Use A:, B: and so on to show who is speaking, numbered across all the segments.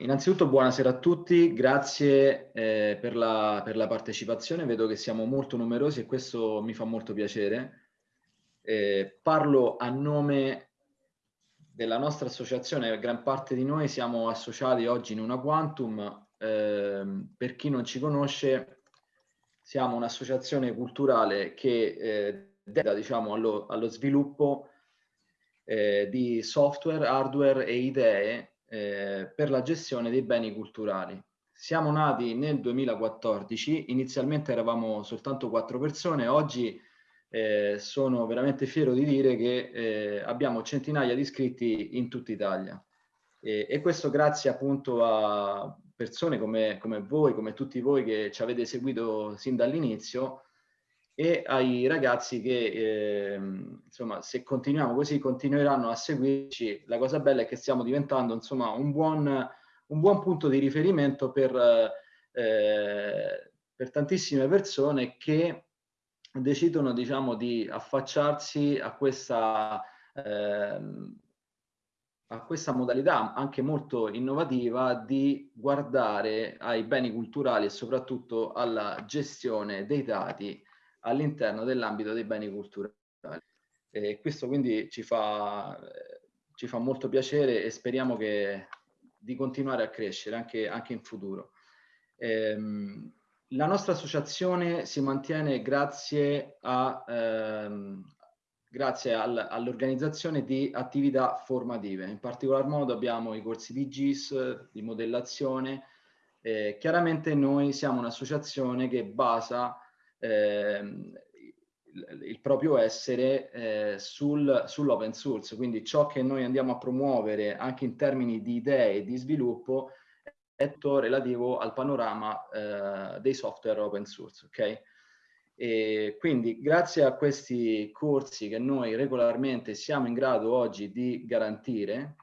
A: Innanzitutto buonasera a tutti, grazie eh, per, la, per, la, partecipazione, vedo che siamo molto numerosi e questo mi fa molto piacere. Eh, parlo a nome della nostra associazione, gran parte di noi siamo associati oggi in una Quantum, eh, per chi non ci conosce siamo un'associazione culturale che eh, dedica diciamo, allo, allo sviluppo eh, di software, hardware e idee eh, per la gestione dei beni culturali. Siamo nati nel 2014, inizialmente eravamo soltanto quattro persone, oggi eh, sono veramente fiero di dire che eh, abbiamo centinaia di iscritti in tutta Italia. E, e questo grazie appunto a persone come, come, voi, come tutti voi che ci avete seguito sin dall'inizio e ai ragazzi che, eh, insomma, se continuiamo così, continueranno a seguirci. La cosa bella è che stiamo diventando, insomma, un buon, un buon punto di riferimento per, eh, per tantissime persone che decidono, diciamo, di affacciarsi a questa, eh, a questa modalità anche molto innovativa di guardare ai beni culturali e soprattutto alla gestione dei dati all'interno dell'ambito dei beni culturali. E questo quindi ci fa, ci fa molto piacere e speriamo che, di continuare a crescere anche, anche in futuro. Ehm, la nostra associazione si mantiene grazie, ehm, grazie al, all'organizzazione di attività formative. In particolar modo abbiamo i corsi di GIS, di modellazione. Eh, chiaramente noi siamo un'associazione che basa eh, il proprio essere eh, sul, sull'open source, quindi ciò che noi andiamo a promuovere anche in termini di idee e di sviluppo è tutto relativo al panorama eh, dei software open source, ok? E quindi grazie a questi corsi che noi regolarmente siamo in grado oggi di garantire,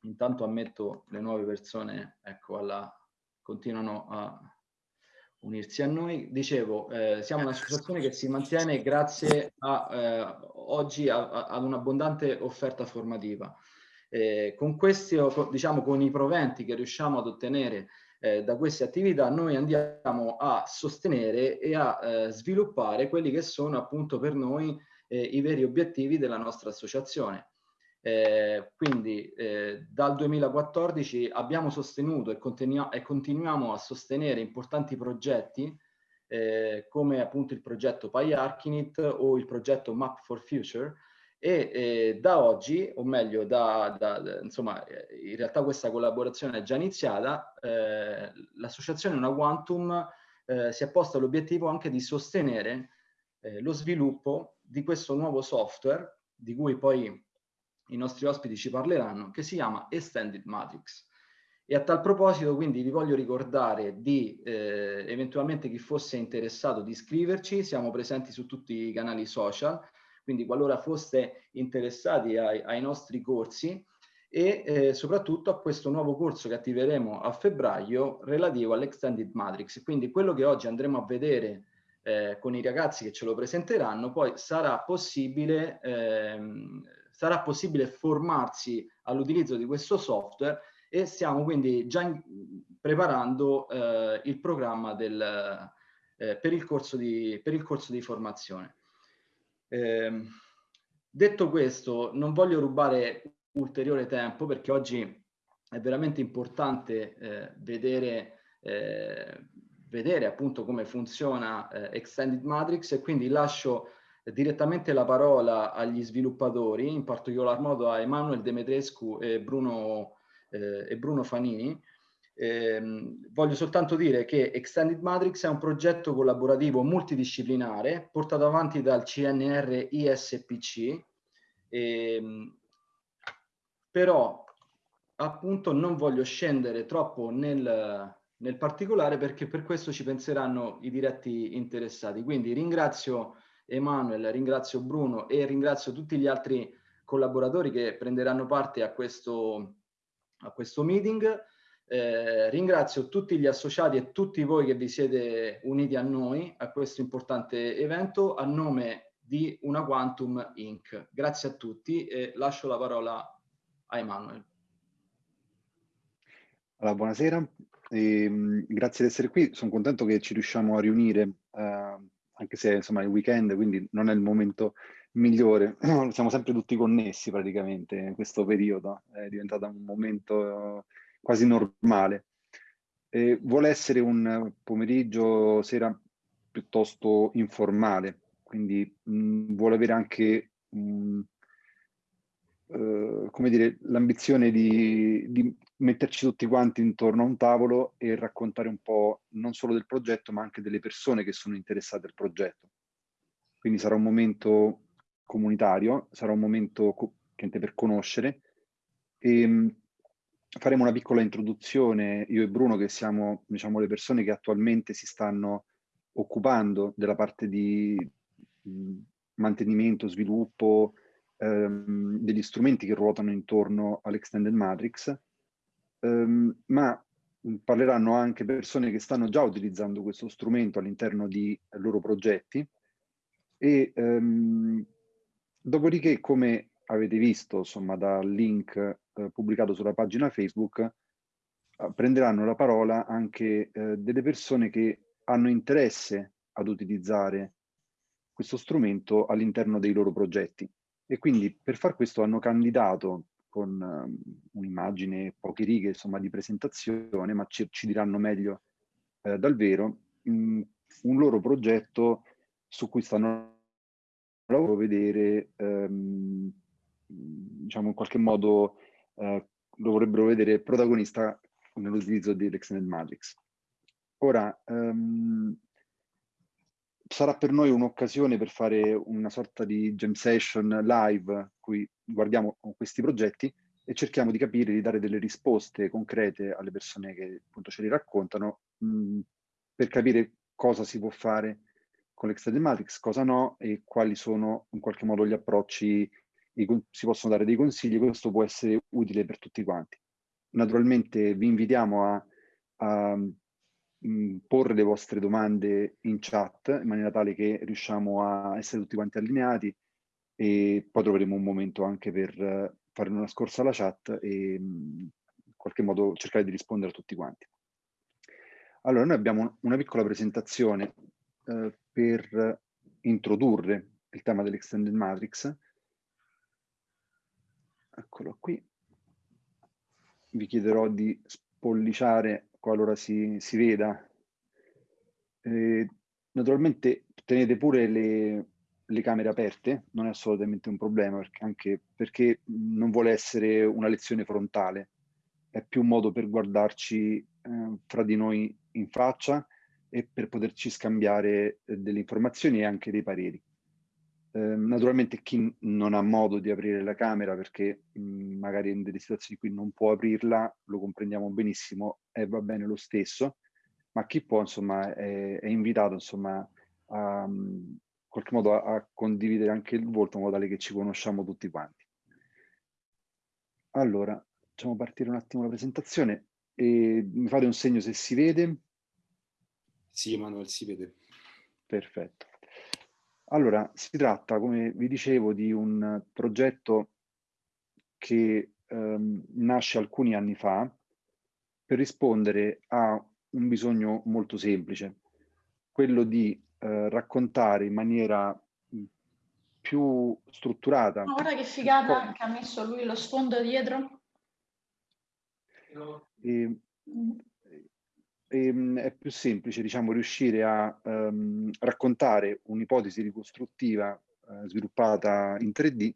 A: intanto ammetto le nuove persone, ecco, alla, continuano a unirsi a noi. Dicevo, eh, siamo un'associazione che si mantiene grazie a, eh, oggi ad un'abbondante offerta formativa. Eh, con questi, diciamo, con i proventi che riusciamo ad ottenere eh, da queste attività, noi andiamo a sostenere e a eh, sviluppare quelli che sono appunto per noi eh, i veri obiettivi della nostra associazione. Eh, quindi eh, dal 2014 abbiamo sostenuto e, continu e, continuiamo a sostenere importanti progetti eh, come appunto il progetto PyArchinit o il progetto Map for Future e eh, da oggi, o meglio, da, da, da, insomma, in realtà questa collaborazione è già iniziata, eh, l'associazione Una Quantum eh, si è posta l'obiettivo anche di sostenere lo sviluppo di questo nuovo software di cui poi i nostri ospiti ci parleranno, che si chiama Extended Matrix. E a tal proposito quindi vi voglio ricordare di eh, eventualmente chi fosse interessato di iscriverci, siamo presenti su tutti i canali social, quindi qualora foste interessati ai, ai nostri corsi e eh, soprattutto a questo nuovo corso che attiveremo a febbraio relativo all'Extended Matrix. Quindi quello che oggi andremo a vedere eh, con i ragazzi che ce lo presenteranno, poi sarà possibile ehm, sarà possibile formarsi all'utilizzo di questo software e stiamo quindi già in, preparando eh, il programma del, eh, per, il corso di, per il corso di formazione. Eh, detto questo, non voglio rubare ulteriore tempo perché oggi è veramente importante eh, vedere, eh, vedere appunto come funziona eh, Extended Matrix e quindi lascio direttamente la parola agli sviluppatori, in particolar modo a Emanuele Demetrescu e Bruno, eh, e Bruno Fanini. Eh, voglio soltanto dire che Extended Matrix è un progetto collaborativo multidisciplinare portato avanti dal CNR ISPC, eh, però appunto non voglio scendere troppo nel, nel particolare perché per questo ci penseranno i diretti interessati. Quindi ringrazio Emanuele, ringrazio Bruno e ringrazio tutti gli altri collaboratori che prenderanno parte a questo, a questo meeting. Eh, ringrazio tutti gli associati e tutti voi che vi siete uniti a noi a questo importante evento a nome di Una Quantum Inc. Grazie a tutti e lascio la parola a Emanuele.
B: Allora, buonasera, e, ehm, grazie di essere qui. Sono contento che ci riusciamo a riunire, eh, anche se insomma è il weekend, quindi non è il momento migliore. Siamo sempre tutti connessi praticamente in questo periodo, è diventato un momento quasi normale. E vuole essere un pomeriggio, sera piuttosto informale, quindi mh, mm, vuole avere anche mh, mm, uh, come dire, l'ambizione di, di, metterci tutti quanti intorno a un tavolo e raccontare un po' non solo del progetto, ma anche delle persone che sono interessate al progetto. Quindi sarà un momento comunitario, sarà un momento per conoscere e mh, faremo una piccola introduzione, io e Bruno, che siamo diciamo, le persone che attualmente si stanno occupando della parte di mh, mantenimento, sviluppo ehm, degli strumenti che ruotano intorno all'Extended Matrix, ehm, ma parleranno anche persone che stanno già utilizzando questo strumento all'interno di loro progetti e ehm, dopodiché come avete visto insomma dal link eh, pubblicato sulla pagina Facebook eh, prenderanno la parola anche eh, delle persone che hanno interesse ad utilizzare questo strumento all'interno dei loro progetti. E quindi per far questo hanno candidato con um, un'immagine, poche righe insomma, di presentazione, ma ci, ci diranno meglio eh, dal vero, mh, un loro progetto su cui stanno lavorando vedere, ehm, diciamo in qualche modo, eh, lo vorrebbero vedere protagonista nell'utilizzo di Extended Matrix. Ora, um, sarà per noi un'occasione per fare una sorta di jam session live, cui guardiamo questi progetti e cerchiamo di capire, di dare delle risposte concrete alle persone che appunto ce li raccontano, mh, per capire cosa si può fare con l'Extended Matrix, cosa no e quali sono in qualche modo gli approcci, si possono dare dei consigli, questo può essere utile per tutti quanti. Naturalmente vi invitiamo a, a porre le vostre domande in chat in maniera tale che riusciamo a essere tutti quanti allineati e poi troveremo un momento anche per uh, fare una scorsa alla chat e in qualche modo cercare di rispondere a tutti quanti. Allora, noi abbiamo una piccola presentazione uh, per introdurre il tema dell'Extended Matrix. Eccolo qui vi chiederò di spolliciare qualora si, si veda. Eh, naturalmente tenete pure le, le, camere aperte, non è assolutamente un problema, perché, anche perché non vuole essere una lezione frontale, è più un modo per guardarci eh, fra di noi in faccia e per poterci scambiare eh, delle informazioni e anche dei pareri. Ehm, naturalmente chi non ha modo di aprire la camera perché mh, mhmm, magari in delle situazioni in cui non può aprirla, lo comprendiamo benissimo e va bene lo stesso, ma chi può insomma è, è invitato insomma a, in qualche modo a, a, condividere anche il volto in modo tale che ci conosciamo tutti quanti. Allora, facciamo partire un attimo la presentazione e mi fate un segno se si vede.
C: Sì, Manuel, si vede.
B: Perfetto. Allora, si tratta, come vi dicevo, di un progetto che ehm, nasce alcuni anni fa per rispondere a un bisogno molto semplice, quello di eh, raccontare in maniera più strutturata.
D: Ma guarda che figata che ha messo lui lo sfondo dietro.
B: E, mm ehm, è più semplice diciamo, riuscire a ehm, raccontare un'ipotesi ricostruttiva eh, sviluppata in 3D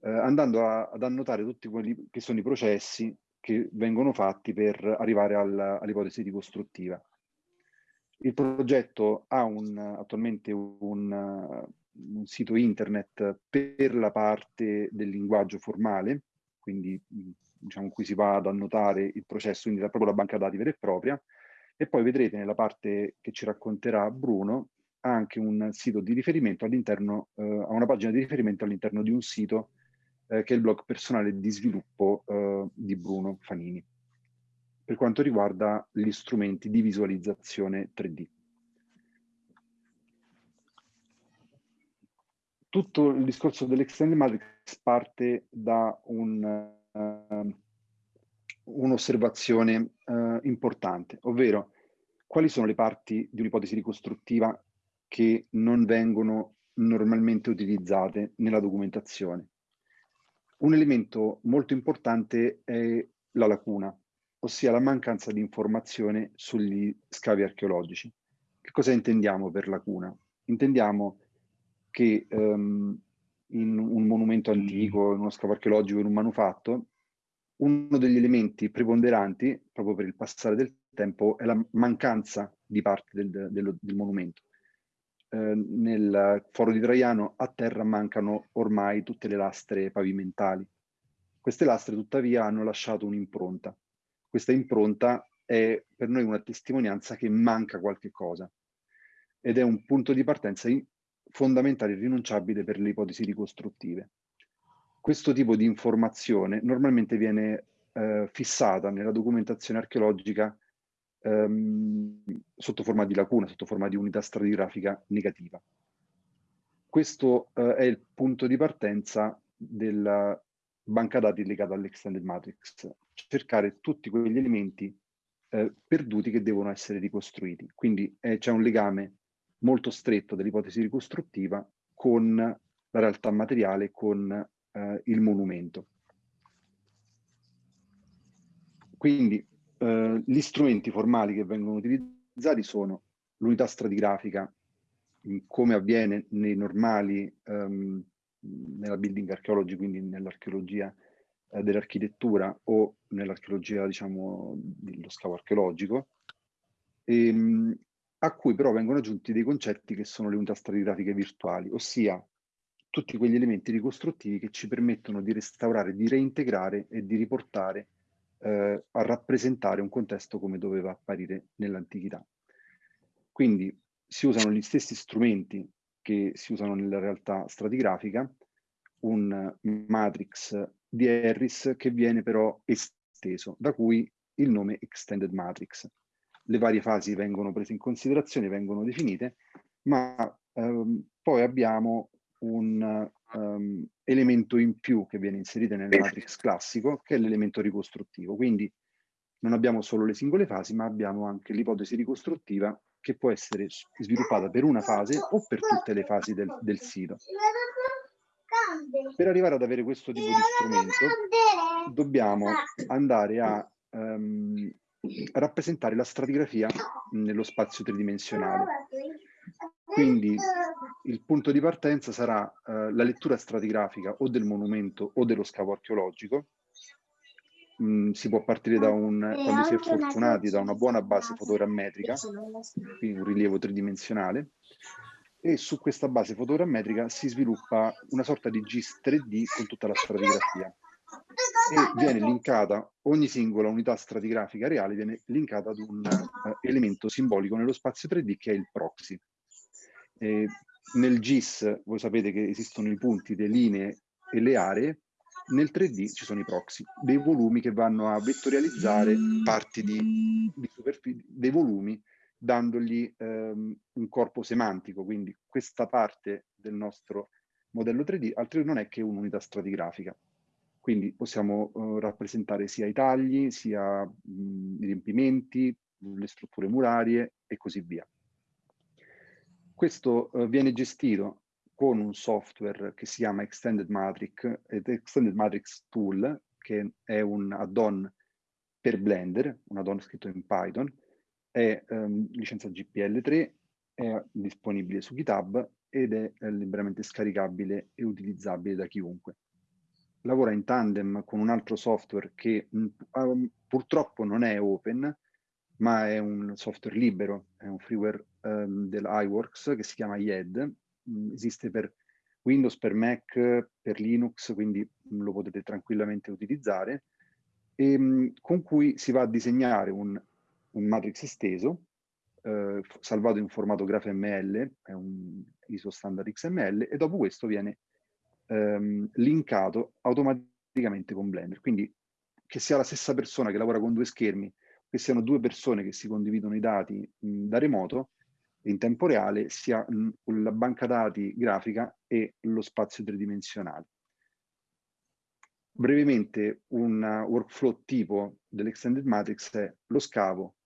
B: eh, andando a, ad annotare tutti quelli che sono i processi che vengono fatti per arrivare all'ipotesi ricostruttiva. Il progetto ha un, attualmente un, un, sito internet per la parte del linguaggio formale, quindi diciamo qui si va ad annotare il processo, quindi proprio la banca dati vera e propria, e poi vedrete nella parte che ci racconterà Bruno anche un sito di riferimento all'interno, eh, una pagina di riferimento all'interno di un sito eh, che è il blog personale di sviluppo eh, di Bruno Fanini, per quanto riguarda gli strumenti di visualizzazione 3D. Tutto il discorso dell'Extended Matrix parte da un, uh, un'osservazione eh, importante, ovvero quali sono le parti di un'ipotesi ricostruttiva che non vengono normalmente utilizzate nella documentazione. Un elemento molto importante è la lacuna, ossia la mancanza di informazione sugli scavi archeologici. Che cosa intendiamo per lacuna? Intendiamo che um, in un monumento antico, in uno scavo archeologico, in un manufatto, uno degli elementi preponderanti, proprio per il passare del tempo, è la mancanza di parte del, del, del monumento. Eh, nel foro di Traiano a terra mancano ormai tutte le lastre pavimentali. Queste lastre tuttavia hanno lasciato un'impronta. Questa impronta è per noi una testimonianza che manca qualche cosa ed è un punto di partenza fondamentale e rinunciabile per le ipotesi ricostruttive. Questo tipo di informazione normalmente viene eh, fissata nella documentazione archeologica ehm, sotto forma di lacuna, sotto forma di unità stratigrafica negativa. Questo eh, è il punto di partenza della banca dati legata all'Extended Matrix, cercare tutti quegli elementi eh, perduti che devono essere ricostruiti. Quindi eh, c'è un legame molto stretto dell'ipotesi ricostruttiva con la realtà materiale, con eh, il monumento. Quindi eh, gli strumenti formali che vengono utilizzati sono l'unità stratigrafica, come avviene nei normali, um, nella building archeology, quindi nell'archeologia eh, dell'architettura o nell'archeologia, diciamo, dello scavo archeologico, e, ehm, a cui però vengono aggiunti dei concetti che sono le unità stratigrafiche virtuali, ossia tutti quegli elementi ricostruttivi che ci permettono di restaurare, di reintegrare e di riportare eh, a rappresentare un contesto come doveva apparire nell'antichità. Quindi si usano gli stessi strumenti che si usano nella realtà stratigrafica, un matrix di Harris che viene però esteso, da cui il nome Extended Matrix. Le varie fasi vengono prese in considerazione, vengono definite, ma ehm, poi abbiamo un um, elemento in più che viene inserito nel matrix classico, che è l'elemento ricostruttivo. Quindi non abbiamo solo le singole fasi, ma abbiamo anche l'ipotesi ricostruttiva che può essere sviluppata per una fase o per tutte le fasi del, del sito. Per arrivare ad avere questo tipo di strumento dobbiamo andare a um, rappresentare la stratigrafia nello spazio tridimensionale. Quindi il punto di partenza sarà eh, la lettura stratigrafica o del monumento o dello scavo archeologico. Mm, si può partire da un, quando si è fortunati, da una buona base fotogrammetrica, quindi un rilievo tridimensionale, e su questa base fotogrammetrica si sviluppa una sorta di GIS 3D con tutta la stratigrafia e viene linkata ogni singola unità stratigrafica reale viene linkata ad un uh, elemento simbolico nello spazio 3D che è il proxy. Eh, nel GIS voi sapete che esistono i punti, le linee e le aree, nel 3D ci sono i proxy, dei volumi che vanno a vettorializzare parti di, di superficie, dei volumi, dandogli ehm, un corpo semantico, quindi questa parte del nostro modello 3D altri non è che un'unità stratigrafica. Quindi possiamo uh, rappresentare sia i tagli, sia mh, i riempimenti, le strutture murarie e così via. Questo uh, viene gestito con un software che si chiama Extended Matrix, ed Extended Matrix Tool, che è un add-on per Blender, un add-on scritto in Python, è um, licenza GPL3, è disponibile su GitHub ed è, è liberamente scaricabile e utilizzabile da chiunque. Lavora in tandem con un altro software che um, purtroppo non è open, ma è un software libero, è un freeware um, dell'iWorks che si chiama YED, mm, esiste per Windows, per Mac, per Linux, quindi lo potete tranquillamente utilizzare, e, um, con cui si va a disegnare un, un matrix esteso, eh, salvato in formato GraphML, è un ISO standard XML, e dopo questo viene ehm, linkato automaticamente con Blender. Quindi che sia la stessa persona che lavora con due schermi che siano due persone che si condividono i dati mh, da remoto in tempo reale, sia mh, la banca dati grafica e lo spazio tridimensionale. brevemente un workflow tipo dell'Extended Matrix è lo scavo,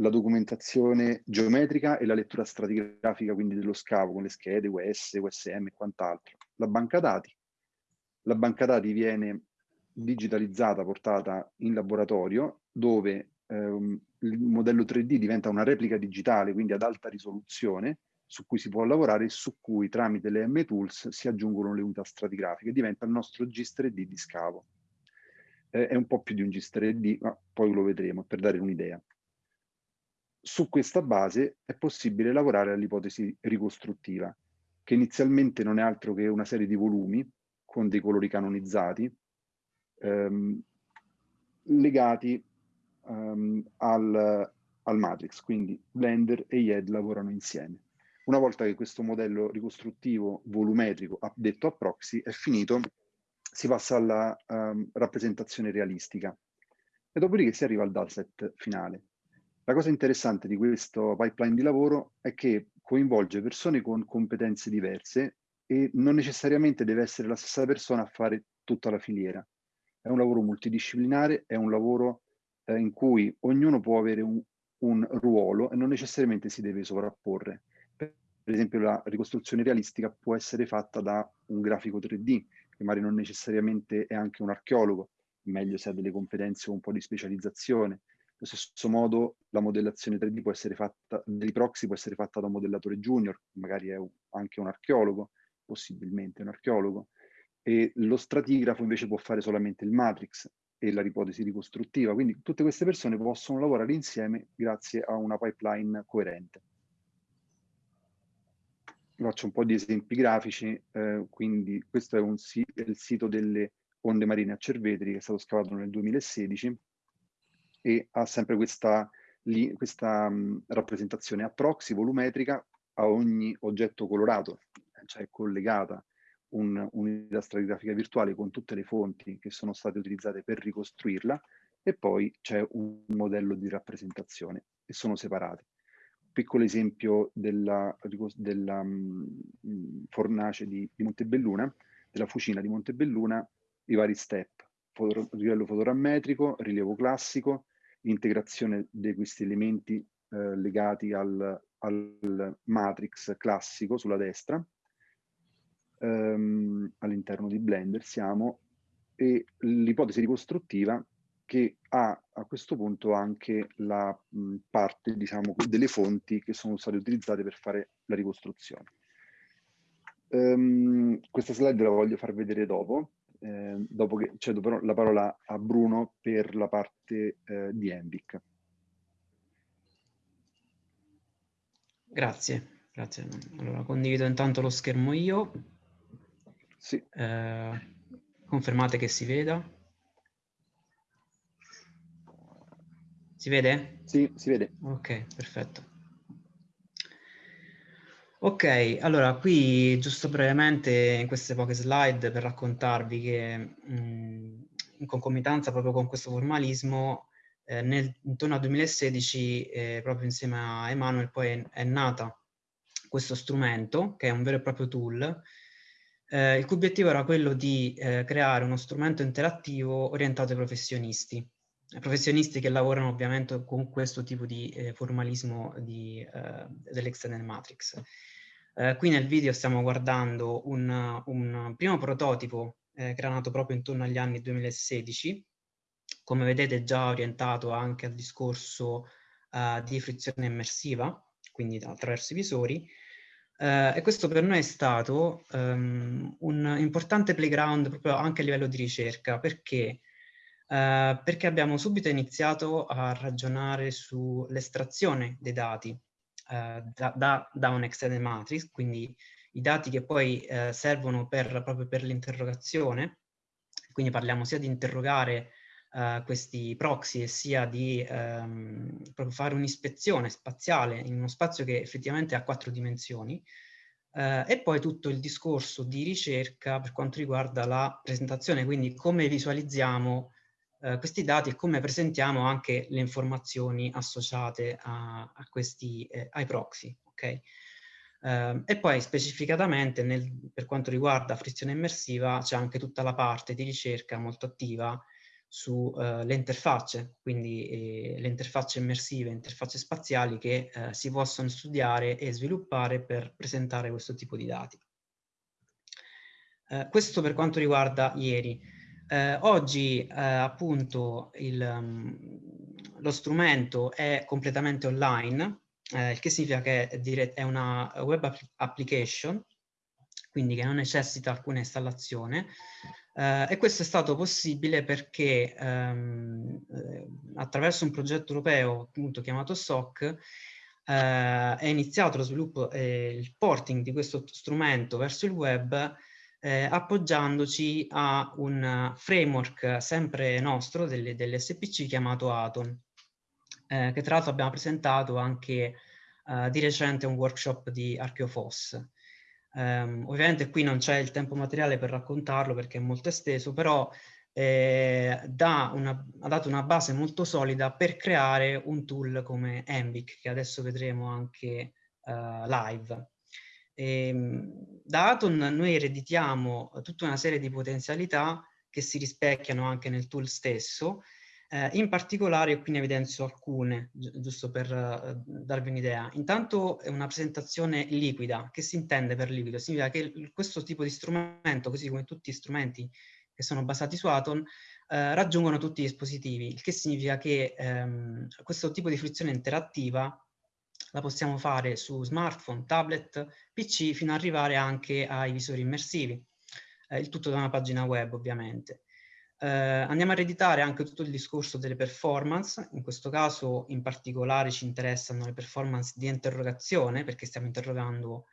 B: la documentazione geometrica e la lettura stratigrafica quindi dello scavo con le schede US, USM e quant'altro. La banca dati. La banca dati viene digitalizzata, portata in laboratorio dove ehm, il modello 3D diventa una replica digitale, quindi ad alta risoluzione, su cui si può lavorare e su cui tramite le M-Tools si aggiungono le unità stratigrafiche. Diventa il nostro GIS 3D di scavo. Eh, è un po' più di un GIS 3D, ma poi lo vedremo per dare un'idea. Su questa base è possibile lavorare all'ipotesi ricostruttiva, che inizialmente non è altro che una serie di volumi con dei colori canonizzati, ehm, legati um, al, al matrix, quindi Blender e YED lavorano insieme. Una volta che questo modello ricostruttivo volumetrico, detto a proxy, è finito, si passa alla um, rappresentazione realistica e dopodiché si arriva al dataset finale. La cosa interessante di questo pipeline di lavoro è che coinvolge persone con competenze diverse e non necessariamente deve essere la stessa persona a fare tutta la filiera. È un lavoro multidisciplinare, è un lavoro eh, in cui ognuno può avere un, un, ruolo e non necessariamente si deve sovrapporre. Per, esempio la ricostruzione realistica può essere fatta da un grafico 3D, che magari non necessariamente è anche un archeologo, meglio se ha delle competenze o un po' di specializzazione. Allo stesso modo la modellazione 3D può essere fatta, dei proxy può essere fatta da un modellatore junior, magari è anche un archeologo, possibilmente un archeologo, e lo stratigrafo invece può fare solamente il matrix e la ipotesi ricostruttiva. Quindi tutte queste persone possono lavorare insieme grazie a una pipeline coerente. Faccio un po' di esempi grafici, eh, quindi questo è, un, è, il sito delle onde marine a Cervetri che è stato scavato nel 2016 e ha sempre questa, questa mh, rappresentazione a proxy volumetrica a ogni oggetto colorato, cioè collegata un'unità stratigrafica virtuale con tutte le fonti che sono state utilizzate per ricostruirla e poi c'è un modello di rappresentazione e sono separate. Piccolo esempio della, della um, fornace di, di, Montebelluna, della fucina di Montebelluna, i vari step, foto, livello fotorammetrico, rilievo classico, integrazione di questi elementi eh, legati al, al matrix classico sulla destra, ehm, all'interno di Blender siamo, e l'ipotesi ricostruttiva che ha a questo punto anche la mh, parte diciamo, delle fonti che sono state utilizzate per fare la ricostruzione. Um, questa slide la voglio far vedere dopo, eh, dopo che cedo però la parola a Bruno per la parte eh, di Envic.
E: Grazie, grazie. Allora condivido intanto lo schermo io.
B: Sì.
E: Eh, confermate che si veda. Si vede?
B: Sì, si vede.
E: Ok, perfetto. Ok, allora qui giusto brevemente in queste poche slide per raccontarvi che mh, in concomitanza proprio con questo formalismo eh, nel, intorno al 2016 eh, proprio insieme a Emanuel poi è, è nata questo strumento che è un vero e proprio tool eh, il cui obiettivo era quello di eh, creare uno strumento interattivo orientato ai professionisti, professionisti che lavorano ovviamente con questo tipo di eh, formalismo eh, dell'Extended Matrix. Eh, qui nel video stiamo guardando un, un primo prototipo eh, nato proprio intorno agli anni 2016, come vedete già orientato anche al discorso di frizione immersiva, quindi attraverso i visori, Uh, e questo per noi è stato um, un importante playground proprio anche a livello di ricerca, perché? Uh, perché abbiamo subito iniziato a ragionare sull'estrazione dei dati uh, da, da, da, un extended matrix, quindi i dati che poi servono per, proprio per l'interrogazione, quindi parliamo sia di interrogare questi proxy e sia di um, fare un'ispezione spaziale in uno spazio che effettivamente ha quattro dimensioni uh, e poi tutto il discorso di ricerca per quanto riguarda la presentazione, quindi come visualizziamo uh, questi dati e come presentiamo anche le informazioni associate a, a questi, eh, ai proxy. Okay? Uh, e poi specificatamente nel, per quanto riguarda frizione immersiva c'è anche tutta la parte di ricerca molto attiva sulle uh, interfacce, quindi eh, le interfacce immersive, interfacce spaziali che uh, si possono studiare e sviluppare per presentare questo tipo di dati. Eh, questo per quanto riguarda ieri. Eh, oggi appunto il, um, lo strumento è completamente online, eh, il che significa che è, è una web application, quindi che non necessita alcuna installazione, eh, e questo è stato possibile perché ehm, eh, attraverso un progetto europeo appunto chiamato SOC eh, è iniziato lo sviluppo e il porting di questo strumento verso il web eh, appoggiandoci a un framework sempre nostro delle, dell'SPC chiamato Atom, eh, che tra l'altro abbiamo presentato anche eh, di recente un workshop di Archeofos. Um, ovviamente qui non c'è il tempo materiale per raccontarlo perché è molto esteso, però eh, da una, ha dato una base molto solida per creare un tool come Envic, che adesso vedremo anche uh, live. E, ehm, da Atom noi ereditiamo tutta una serie di potenzialità che si rispecchiano anche nel tool stesso, eh, in particolare qui ne evidenzio alcune, gi giusto per uh, darvi un'idea. Intanto è una presentazione liquida. Che si intende per liquido? Significa che questo tipo di strumento, così come tutti gli strumenti che sono basati su Atom, eh, raggiungono tutti i dispositivi, il che significa che ehm, questo tipo di fruizione interattiva la possiamo fare su smartphone, tablet, PC, fino ad arrivare anche ai visori immersivi. Eh, il tutto da una pagina web, ovviamente. Eh, andiamo a ereditare anche tutto il discorso delle performance, in questo caso in particolare ci interessano le performance di interrogazione perché stiamo interrogando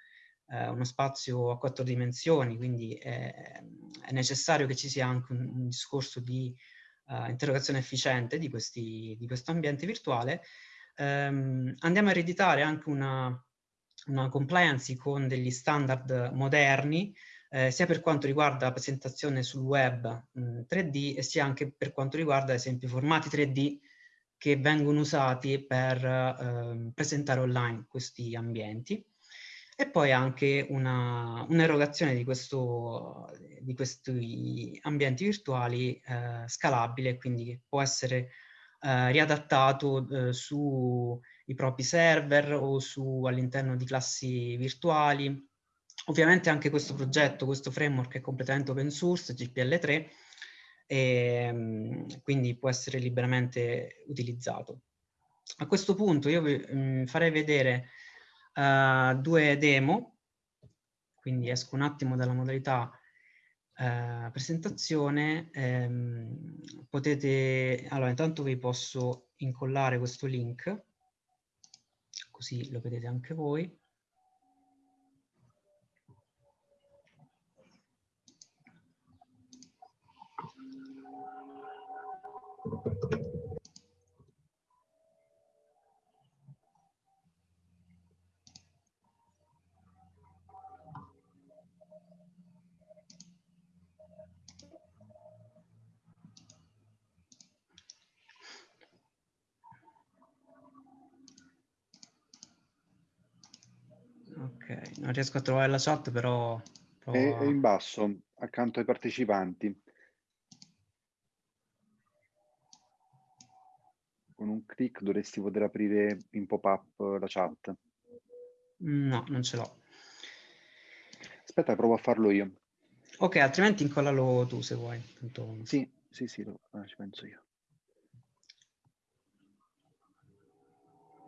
E: eh, uno spazio a quattro dimensioni, quindi è, è, necessario che ci sia anche un, un discorso di uh, interrogazione efficiente di, questi, di, questo ambiente virtuale. Um, andiamo a ereditare anche una, una compliance con degli standard moderni eh, sia per quanto riguarda la presentazione sul web mh, 3D e sia anche per quanto riguarda, ad esempio, formati 3D che vengono usati per eh, presentare online questi ambienti. E poi anche un'erogazione un di, di questi ambienti virtuali eh, scalabile, quindi che può essere eh, riadattato eh, sui propri server o all'interno di classi virtuali Ovviamente anche questo progetto, questo framework è completamente open source, GPL3, e ehm, quindi può essere liberamente utilizzato. A questo punto io vi mm, farei vedere uh, due demo, quindi esco un attimo dalla modalità uh, presentazione. Um, potete, allora intanto vi posso incollare questo link, così lo vedete anche voi. Ok, non riesco a trovare la chat, però...
B: È, è in basso, accanto ai partecipanti. con un clic dovresti poter aprire in pop-up la chat.
E: No, non ce l'ho.
B: Aspetta, provo a farlo io.
E: Ok, altrimenti incollalo tu se vuoi. Tanto...
B: Sì, sì, sì, lo, eh, ci penso io.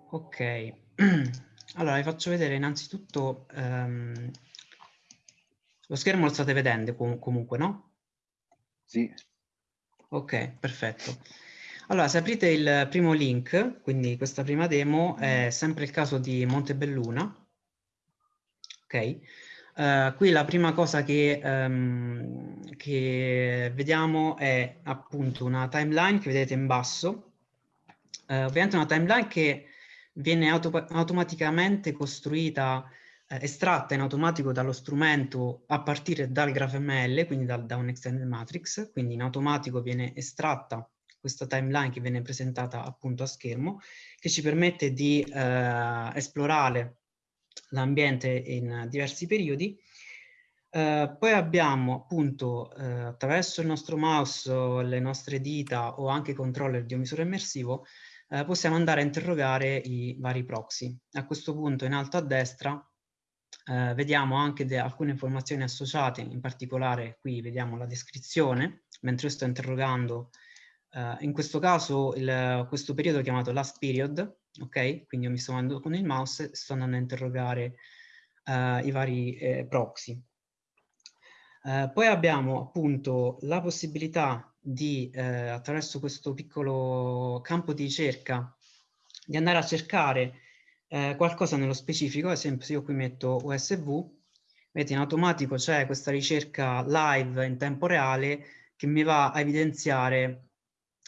E: Ok, allora vi faccio vedere innanzitutto um, lo schermo lo state vedendo com comunque, no?
B: Sì.
E: Ok, perfetto. Allora, se aprite il primo link, quindi questa prima demo, è sempre il caso di Montebelluna. Ok? Uh, qui la prima cosa che, um, che, vediamo è appunto una timeline che vedete in basso. Uh, ovviamente una timeline che viene auto automaticamente costruita, eh, estratta in automatico dallo strumento a partire dal GraphML, quindi da, da un extended matrix, quindi in automatico viene estratta questa timeline che viene presentata appunto a schermo, che ci permette di eh, esplorare l'ambiente in diversi periodi. Eh, poi abbiamo appunto eh, attraverso il nostro mouse, le nostre dita o anche controller di un visore immersivo eh, possiamo andare a interrogare i vari proxy. A questo punto in alto a destra eh, vediamo anche alcune informazioni associate, in particolare qui vediamo la descrizione, mentre io sto interrogando, eh, in questo caso il, questo periodo chiamato last period, ok? Quindi io mi sto andando con il mouse e sto andando a interrogare eh, i vari eh, proxy. Eh, poi abbiamo appunto la possibilità di, eh, attraverso questo piccolo campo di ricerca, di andare a cercare eh, qualcosa nello specifico, ad esempio se io qui metto USV, vedete in automatico c'è questa ricerca live in tempo reale che mi va a evidenziare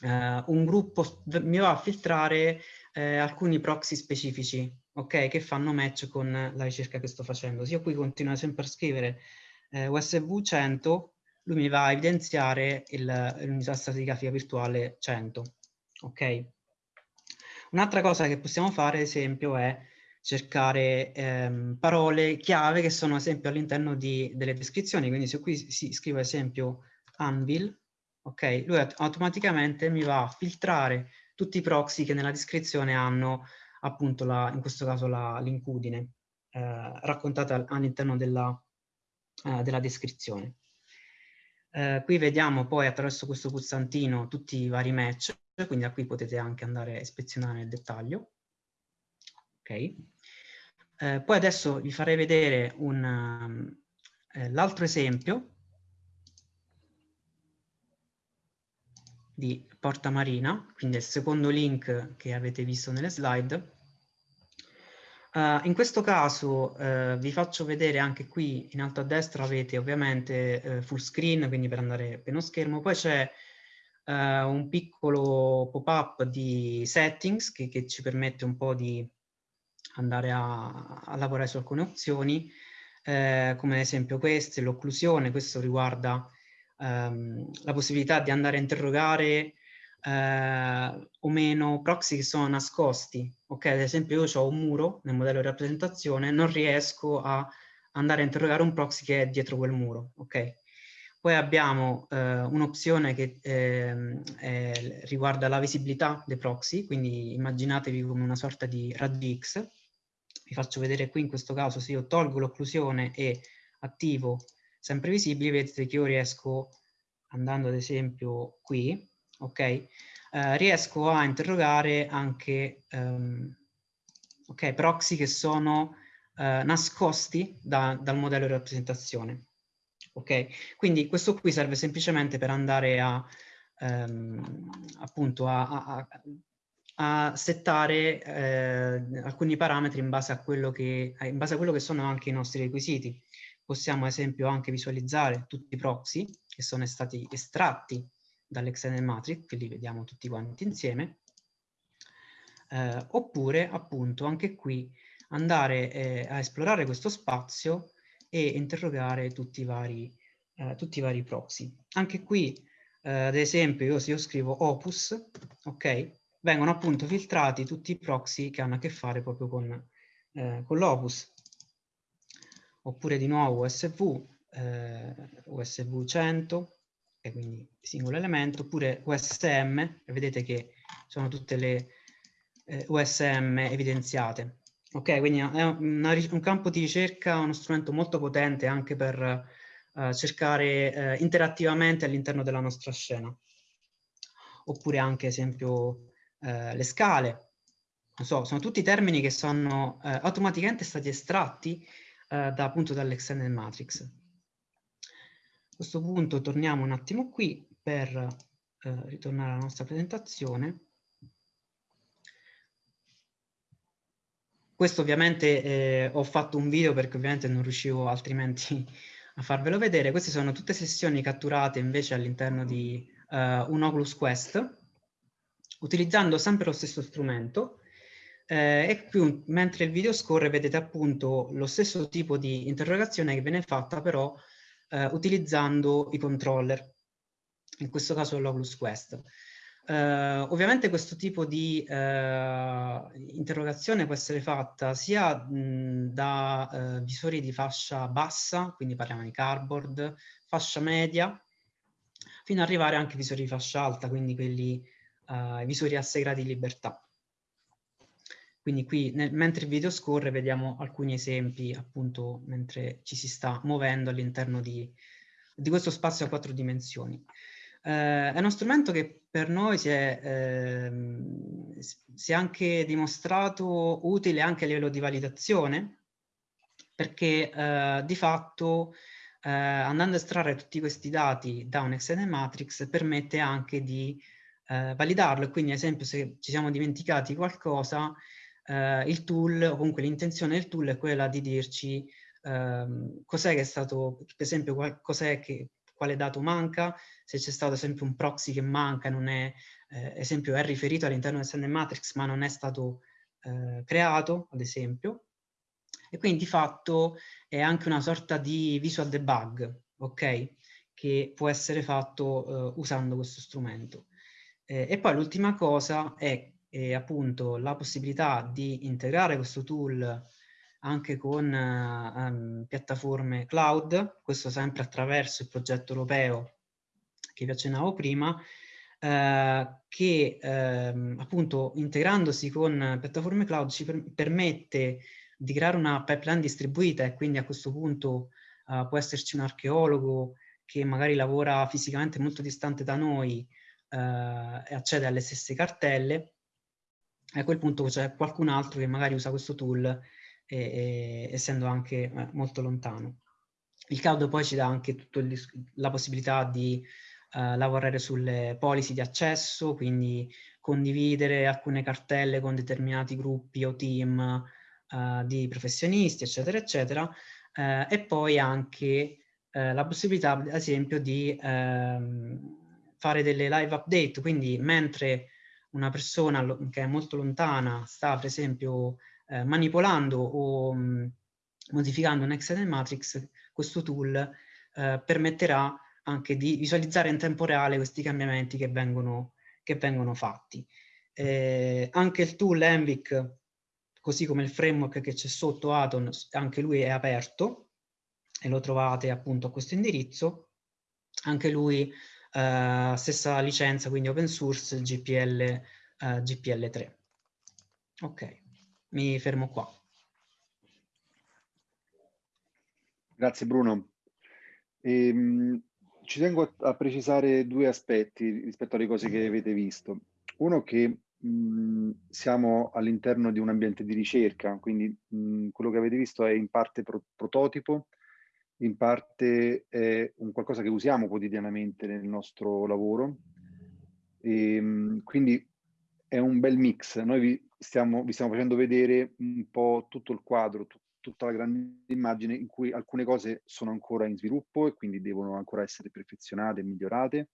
E: eh, un gruppo, mi va a filtrare eh, alcuni proxy specifici, ok, che fanno match con la ricerca che sto facendo. Se io qui continuo sempre a scrivere eh, USV 100, lui mi va a evidenziare l'unità stratigrafica virtuale 100, ok? Un'altra cosa che possiamo fare, ad esempio, è cercare ehm, parole chiave che sono, ad esempio, all'interno delle descrizioni. Quindi se qui si scrive, ad esempio, Anvil, ok, lui automaticamente mi va a filtrare tutti i proxy che nella descrizione hanno appunto, la, in questo caso, l'incudine eh, raccontata all'interno della, eh, della descrizione. Eh, qui vediamo poi attraverso questo pulsantino tutti i vari match quindi da qui potete anche andare a ispezionare nel dettaglio. Ok. Eh, poi adesso vi farei vedere um, eh, l'altro esempio di Porta Marina, quindi il secondo link che avete visto nelle slide. Uh, in questo caso uh, vi faccio vedere anche qui in alto a destra avete ovviamente uh, full screen, quindi per andare pieno schermo, poi c'è un piccolo pop-up di settings che, che, ci permette un po' di andare a, a lavorare su alcune opzioni, come ad esempio queste, l'occlusione, questo riguarda ehm, la possibilità di andare a interrogare eh, o meno proxy che sono nascosti. Ok, ad esempio io ho un muro nel modello di rappresentazione, non riesco a andare a interrogare un proxy che è dietro quel muro, ok? Poi abbiamo eh, un'opzione che eh, eh, riguarda la visibilità dei proxy, quindi immaginatevi come una sorta di raggio X. Vi faccio vedere qui in questo caso se io tolgo l'occlusione e attivo sempre visibili, vedete che io riesco, andando ad esempio qui, ok, eh, riesco a interrogare anche um, okay, proxy che sono uh, nascosti da, dal modello di rappresentazione ok? Quindi questo qui serve semplicemente per andare a, ehm, appunto a, a, a settare eh, alcuni parametri in base, che, in base a quello che sono anche i nostri requisiti. Possiamo ad esempio anche visualizzare tutti i proxy che sono stati estratti dall'Extended Matrix, che li vediamo tutti quanti insieme, eh, oppure appunto anche qui andare eh, a esplorare questo spazio e interrogare tutti i vari, eh, tutti i vari proxy. Anche qui, eh, ad esempio, io se io scrivo opus, ok, vengono appunto filtrati tutti i proxy che hanno a che fare proprio con, eh, con l'opus. Oppure di nuovo USV, eh, USV 100, e quindi singolo elemento, oppure USM, e vedete che sono tutte le eh, USM evidenziate. Ok, quindi è una, un campo di ricerca, uno strumento molto potente anche per uh, cercare uh, interattivamente all'interno della nostra scena. Oppure anche, ad esempio, uh, le scale. Non so, sono tutti termini che sono automaticamente stati estratti da, appunto dall'Extended Matrix. Questo punto torniamo un attimo qui per ritornare alla nostra presentazione. Questo ovviamente eh, ho fatto un video perché ovviamente non riuscivo altrimenti a farvelo vedere. Queste sono tutte sessioni catturate invece all'interno di uh, un Oculus Quest, utilizzando sempre lo stesso strumento. Eh, e qui, mentre il video scorre, vedete appunto lo stesso tipo di interrogazione che viene fatta però eh, utilizzando i controller, in questo caso l'Oculus Quest. Uh, ovviamente questo tipo di uh, interrogazione può essere fatta sia mh, da uh, visori di fascia bassa, quindi parliamo di cardboard, fascia media, fino ad arrivare anche a visori di fascia alta, quindi quelli visori a 6 gradi di libertà. Quindi qui, nel, mentre il video scorre, vediamo alcuni esempi, appunto, mentre ci si sta muovendo all'interno di, di questo spazio a quattro dimensioni. Eh, è uno strumento che per noi si è, eh, si è, anche dimostrato utile anche a livello di validazione, perché eh, di fatto eh, andando a estrarre tutti questi dati da un XN matrix permette anche di eh, validarlo. Quindi, ad esempio, se ci siamo dimenticati qualcosa, eh, il tool, o comunque l'intenzione del tool è quella di dirci ehm, cos'è che è stato, per esempio, cos'è che quale dato manca, se c'è stato esempio un proxy che manca, non è, eh, esempio è riferito all'interno del sender matrix ma non è stato eh, creato, ad esempio, e quindi di fatto è anche una sorta di visual debug, ok? Che può essere fatto eh, usando questo strumento. Eh, e poi l'ultima cosa è, è appunto la possibilità di integrare questo tool anche con um, piattaforme cloud, questo sempre attraverso il progetto europeo che vi accennavo prima, eh, che eh, appunto integrandosi con piattaforme cloud ci per permette di creare una pipeline distribuita e quindi a questo punto uh, può esserci un archeologo che magari lavora fisicamente molto distante da noi uh, e accede alle stesse cartelle, a quel punto c'è qualcun altro che magari usa questo tool e, e, essendo anche eh, molto lontano. Il cloud poi ci dà anche il, la possibilità di uh, lavorare sulle policy di accesso, quindi condividere alcune cartelle con determinati gruppi o team uh, di professionisti, eccetera, eccetera, uh, e poi anche la possibilità, ad esempio, di ehm, fare delle live update, quindi mentre una persona che è molto lontana sta, per esempio, eh, manipolando o mh, mm, modificando un Excel matrix, questo tool eh, permetterà anche di visualizzare in tempo reale questi cambiamenti che vengono, che vengono fatti. Eh, anche il tool Envic, così come il framework che c'è sotto Atom, anche lui è aperto e lo trovate appunto a questo indirizzo. Anche lui eh, stessa licenza, quindi open source GPL, eh, GPL3. Ok mi fermo qua.
B: Grazie Bruno. Ehm, ci tengo a, a, precisare due aspetti rispetto alle cose che avete visto. Uno che mh, siamo all'interno di un ambiente di ricerca, quindi mh, quello che avete visto è in parte pro prototipo, in parte è un qualcosa che usiamo quotidianamente nel nostro lavoro. E, ehm, quindi è un bel mix. Noi vi stiamo, vi stiamo facendo vedere un po' tutto il quadro, tutta la grande immagine in cui alcune cose sono ancora in sviluppo e quindi devono ancora essere perfezionate e migliorate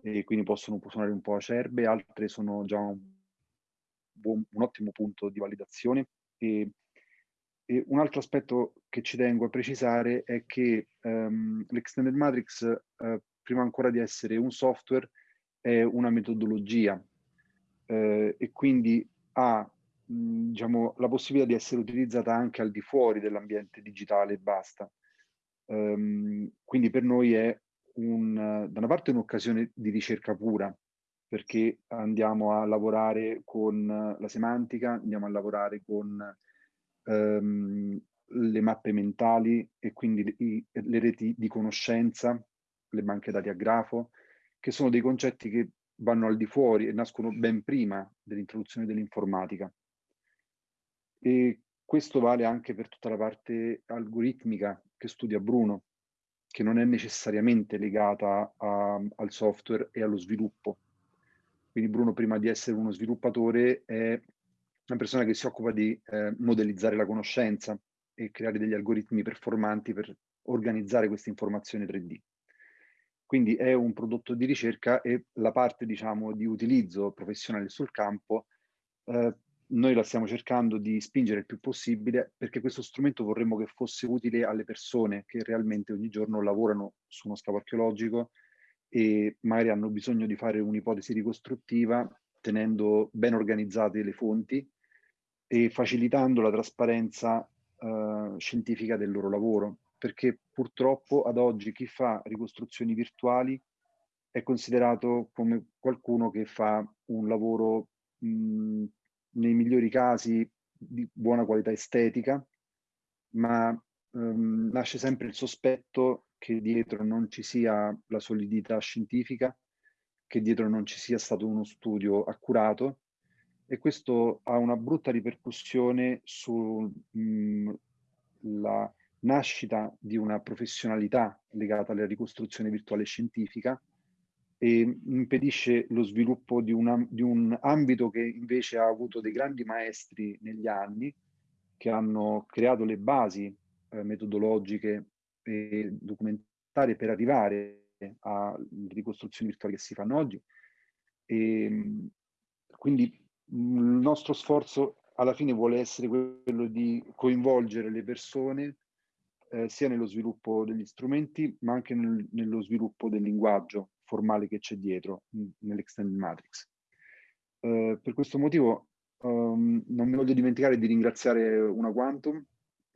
B: e quindi possono suonare un po' acerbe, altre sono già un, buon, un ottimo punto di validazione. E, e, un altro aspetto che ci tengo a precisare è che um, l'Extended Matrix, uh, prima ancora di essere un software, è una metodologia eh, e quindi ha mh, diciamo, la possibilità di essere utilizzata anche al di fuori dell'ambiente digitale e basta. Um, quindi per noi è un, da una parte un'occasione di ricerca pura, perché andiamo a lavorare con la semantica, andiamo a lavorare con um, le mappe mentali e quindi i, le reti di conoscenza, le banche dati a grafo, che sono dei concetti che vanno al di fuori e nascono ben prima dell'introduzione dell'informatica. E questo vale anche per tutta la parte algoritmica che studia Bruno, che non è necessariamente legata a, al software e allo sviluppo. Quindi Bruno, prima di essere uno sviluppatore, è una persona che si occupa di eh, modellizzare la conoscenza e creare degli algoritmi performanti per organizzare queste informazioni 3D. Quindi è un prodotto di ricerca e la parte diciamo, di utilizzo professionale sul campo eh, noi la stiamo cercando di spingere il più possibile perché questo strumento vorremmo che fosse utile alle persone che realmente ogni giorno lavorano su uno scavo archeologico e magari hanno bisogno di fare un'ipotesi ricostruttiva tenendo ben organizzate le fonti e facilitando la trasparenza eh, scientifica del loro lavoro, perché purtroppo ad oggi chi fa ricostruzioni virtuali è considerato come qualcuno che fa un lavoro mh, nei migliori casi di buona qualità estetica, ma ehm, nasce sempre il sospetto che dietro non ci sia la solidità scientifica, che dietro non ci sia stato uno studio accurato e questo ha una brutta ripercussione sulla nascita di una professionalità legata alla ricostruzione virtuale scientifica e impedisce lo sviluppo di, una, di un ambito che invece ha avuto dei grandi maestri negli anni che hanno creato le basi eh, metodologiche e documentarie per arrivare alle ricostruzioni virtuali che si fanno oggi. E, quindi il nostro sforzo alla fine vuole essere quello di coinvolgere le persone eh, sia nello sviluppo degli strumenti ma anche nel, nello sviluppo del linguaggio formale che c'è dietro nell'Extended Matrix. Uh, per questo motivo um, non mi voglio dimenticare di ringraziare una Quantum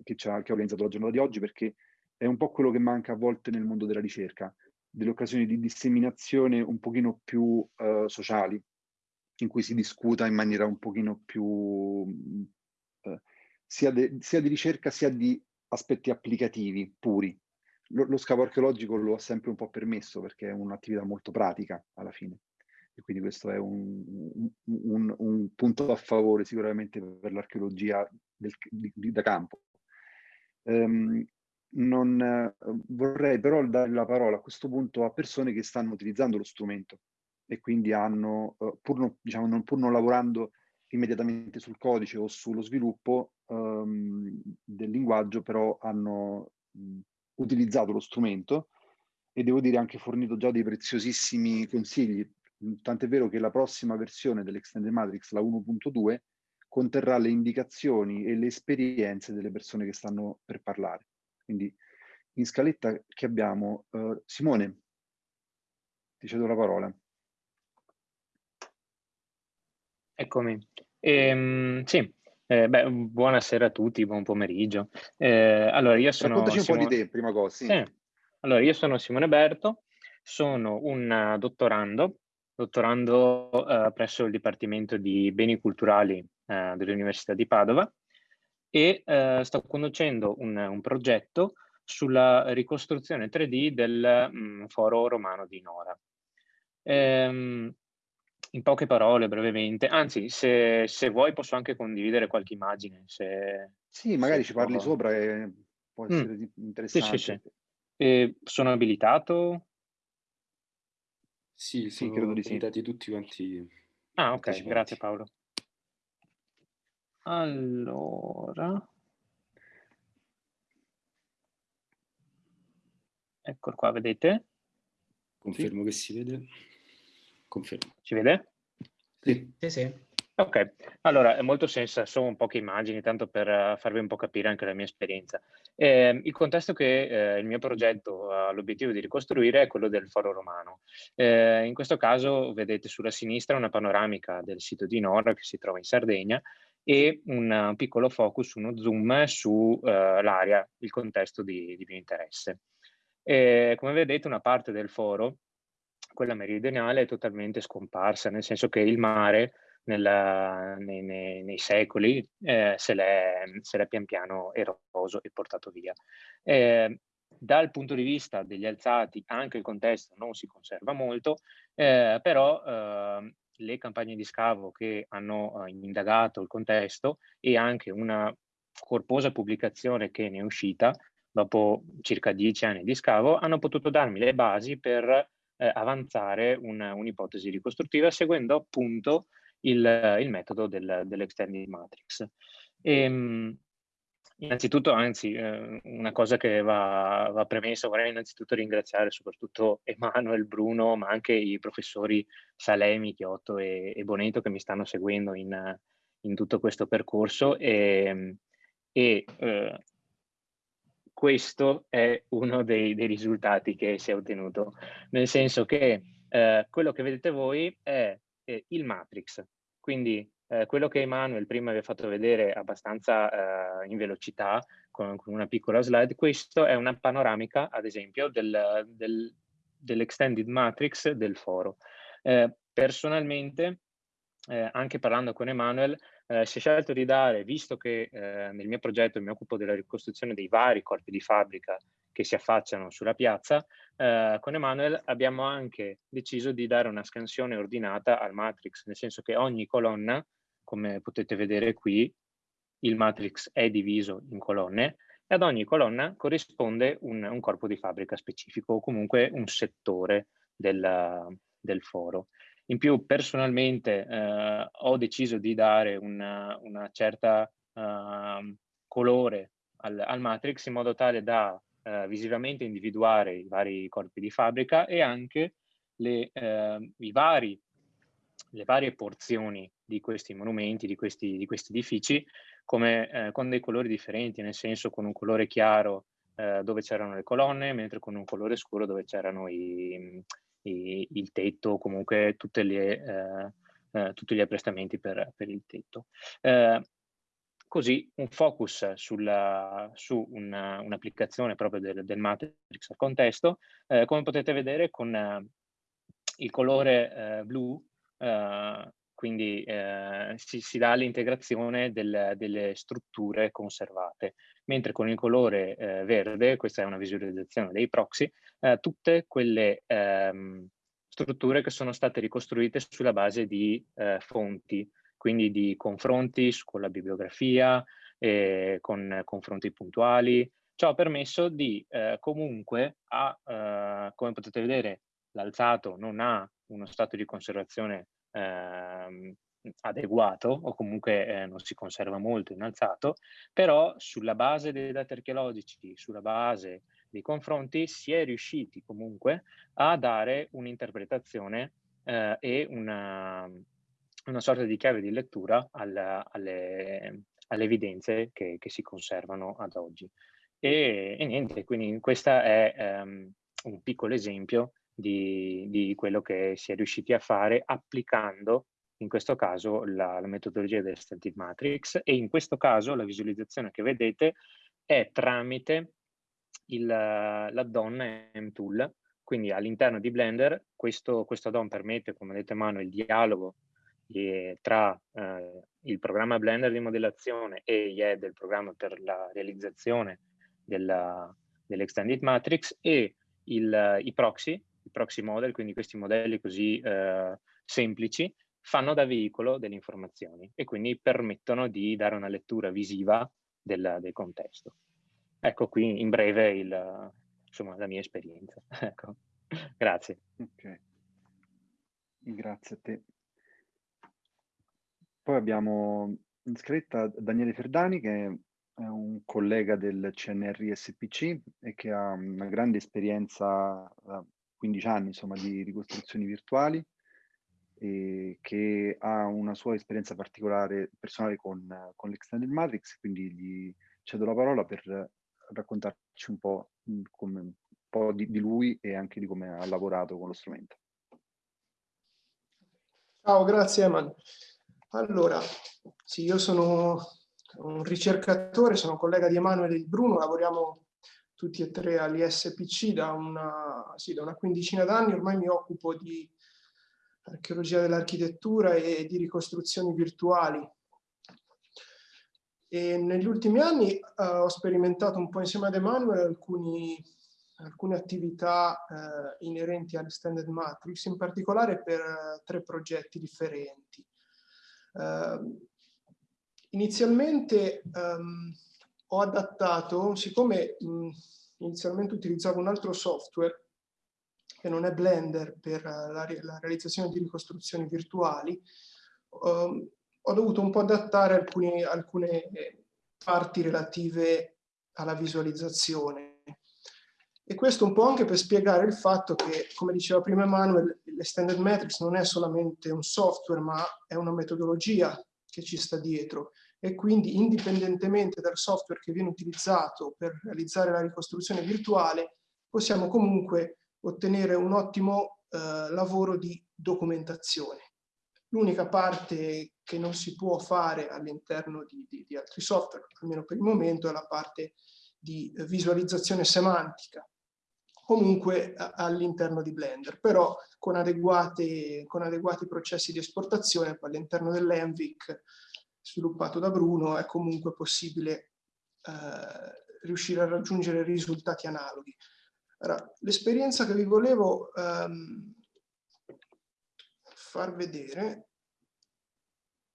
B: che, che ha organizzato la giornata di oggi perché è un po' quello che manca a volte nel mondo della ricerca, delle occasioni di disseminazione un pochino più uh, sociali, in cui si discuta in maniera un pochino più uh, sia, de, sia, di ricerca sia di aspetti applicativi puri. Lo, lo scavo archeologico lo ha sempre un po' permesso perché è un'attività molto pratica alla fine e quindi questo è un, un, un punto a favore sicuramente per l'archeologia da campo. Um, non, eh, vorrei però dare la parola a questo punto a persone che stanno utilizzando lo strumento e quindi hanno, uh, pur, non, diciamo, non, pur non lavorando immediatamente sul codice o sullo sviluppo um, del linguaggio, però hanno mh, utilizzato lo strumento e devo dire anche fornito già dei preziosissimi consigli. Tant'è vero che la prossima versione dell'Extended Matrix, la 1.2, conterrà le indicazioni e le esperienze delle persone che stanno per parlare. Quindi in scaletta che abbiamo uh, Simone, ti cedo la parola.
F: Eccomi. Ehm, sì, eh, beh, buonasera a tutti, buon pomeriggio. Eh, allora, io sono
B: Raccontaci un
F: Simone...
B: po' di te, prima cosa. Sì.
F: Sì. Allora, io sono Simone Berto, sono un dottorando, dottorando eh, presso il Dipartimento di Beni Culturali eh, dell'Università di Padova e eh, sto conducendo un, un, progetto sulla ricostruzione 3D del mh, mm, foro romano di Nora. Ehm, in poche parole, brevemente, anzi, se, se, vuoi posso anche condividere qualche immagine. Se,
B: sì, magari ci parli sopra e può mm. essere mm. interessante.
F: Sì, sì, sì. E sono abilitato?
C: Sì, sì credo di sì. tutti quanti.
F: Ah, ok, grazie Paolo. Allora, eccolo qua, vedete?
C: Confermo sì. che si vede. Confermo.
F: Ci vede?
E: Sì. Sì, sì.
F: Ok, allora è molto senso, sono poche immagini, tanto per uh, farvi un po' capire anche la mia esperienza. Eh, il contesto che eh, il mio progetto ha l'obiettivo di ricostruire è quello del foro romano. Eh, in questo caso vedete sulla sinistra una panoramica del sito di Nora che si trova in Sardegna e un piccolo focus, uno zoom sull'area, uh, il contesto di, di mio interesse. Come vedete una parte del foro, quella meridionale, è totalmente scomparsa, nel senso che il mare nella, nei, nei, nei, secoli eh, se l'è pian piano eroso e portato via. Eh, dal punto di vista degli alzati anche il contesto non si conserva molto, eh, però ehm, le campagne di scavo che hanno eh, indagato il contesto e anche una corposa pubblicazione che ne è uscita dopo circa dieci anni di scavo hanno potuto darmi le basi per eh, avanzare un'ipotesi ricostruttiva seguendo appunto il, il metodo del, dell'extended matrix. E, ehm, Innanzitutto, anzi, eh, una cosa che va, va, premessa, vorrei innanzitutto ringraziare soprattutto Emanuele, Bruno, ma anche i professori Salemi, Chiotto e, e Boneto che mi stanno seguendo in, in tutto questo percorso e, e eh, questo è uno dei, dei, risultati che si è ottenuto, nel senso che eh, quello che vedete voi è, è il matrix, quindi eh, quello che Emanuele prima vi ha fatto vedere abbastanza eh, in velocità con, con, una piccola slide, questo è una panoramica, ad esempio, del, del, dell'extended matrix del foro. Eh, personalmente, eh, anche parlando con Emanuele, eh, si è scelto di dare, visto che eh, nel mio progetto mi occupo della ricostruzione dei vari corpi di fabbrica che si affacciano sulla piazza, eh, con Emanuele abbiamo anche deciso di dare una scansione ordinata al matrix, nel senso che ogni colonna, come potete vedere qui, il matrix è diviso in colonne e ad ogni colonna corrisponde un, un corpo di fabbrica specifico o comunque un settore del, del foro. In più, personalmente, eh, ho deciso di dare una, una certa uh, colore al, al, matrix in modo tale da uh, visivamente individuare i vari corpi di fabbrica e anche le, uh, vari, le varie porzioni di questi monumenti, di questi, di questi edifici, come, eh, con dei colori differenti, nel senso con un colore chiaro eh, dove c'erano le colonne, mentre con un colore scuro dove c'erano i, i, il tetto, comunque le, eh, eh, tutti gli apprestamenti per, per il tetto. Eh, così un focus sulla, su un'applicazione un proprio del, del, matrix al contesto, eh, come potete vedere con il colore blu quindi eh, si, si, dà l'integrazione del, delle strutture conservate, mentre con il colore eh, verde, questa è una visualizzazione dei proxy, eh, tutte quelle ehm, strutture che sono state ricostruite sulla base di eh, fonti, quindi di confronti con la bibliografia, con confronti puntuali. Ciò ha permesso di eh, comunque, a, eh, come potete vedere, l'alzato non ha uno stato di conservazione eh, adeguato o comunque eh, non si conserva molto innalzato, però sulla base dei dati archeologici, sulla base dei confronti, si è riusciti comunque a dare un'interpretazione eh, e una, una, sorta di chiave di lettura alla, alle, alle, evidenze che, che, si conservano ad oggi. E, e niente, quindi questo è um, un piccolo esempio di, di, quello che si è riusciti a fare applicando in questo caso la, la metodologia del Static Matrix e in questo caso la visualizzazione che vedete è tramite l'add-on MTool, quindi all'interno di Blender questo, questo add-on permette, come detto Mano, il dialogo eh, tra eh, il programma Blender di modellazione e IE del programma per la realizzazione dell'Extended Matrix e il, i proxy i proxy model, quindi questi modelli così eh, semplici, fanno da veicolo delle informazioni e quindi permettono di dare una lettura visiva del, del contesto. Ecco qui in breve il, insomma, la mia esperienza. ecco. Grazie.
B: Ok, grazie a te. Poi abbiamo in scritta Daniele Ferdani che è un collega del CNR SPC e che ha una grande esperienza eh, 15 anni insomma, di ricostruzioni virtuali e che ha una sua esperienza particolare personale con, con l'Extended Matrix, quindi gli cedo la parola per raccontarci un po', come, un po di, di lui e anche di come ha lavorato con lo strumento.
G: Ciao, grazie Eman. Allora, sì, io sono un ricercatore, sono collega di Emanuele e di Bruno, lavoriamo tutti e tre all'ISPC da sì, da una quindicina d'anni, ormai mi occupo di archeologia dell'architettura e di ricostruzioni virtuali. E negli ultimi anni uh, ho sperimentato un po' insieme ad Emanuele alcuni, alcune attività uh, inerenti all'Extended Matrix, in particolare per uh, tre progetti differenti. Ehm, inizialmente um, ho adattato, siccome mh, inizialmente utilizzavo un altro software che non è Blender per la, la realizzazione di ricostruzioni virtuali, um, ho dovuto un po' adattare alcuni, alcune parti relative alla visualizzazione. E questo un po' anche per spiegare il fatto che, come diceva prima Emanuele, l'Extended Matrix non è solamente un software, ma è una metodologia che ci sta dietro e quindi indipendentemente dal software che viene utilizzato per realizzare la ricostruzione virtuale, possiamo comunque ottenere un ottimo eh, lavoro di documentazione. L'unica parte che non si può fare all'interno di, di, di, altri software, almeno per il momento, è la parte di visualizzazione semantica, comunque all'interno di Blender, però con, adeguati, con adeguati processi di esportazione all'interno dell'Envic sviluppato da Bruno è comunque possibile eh, riuscire a raggiungere risultati analoghi. L'esperienza che vi volevo ehm, far vedere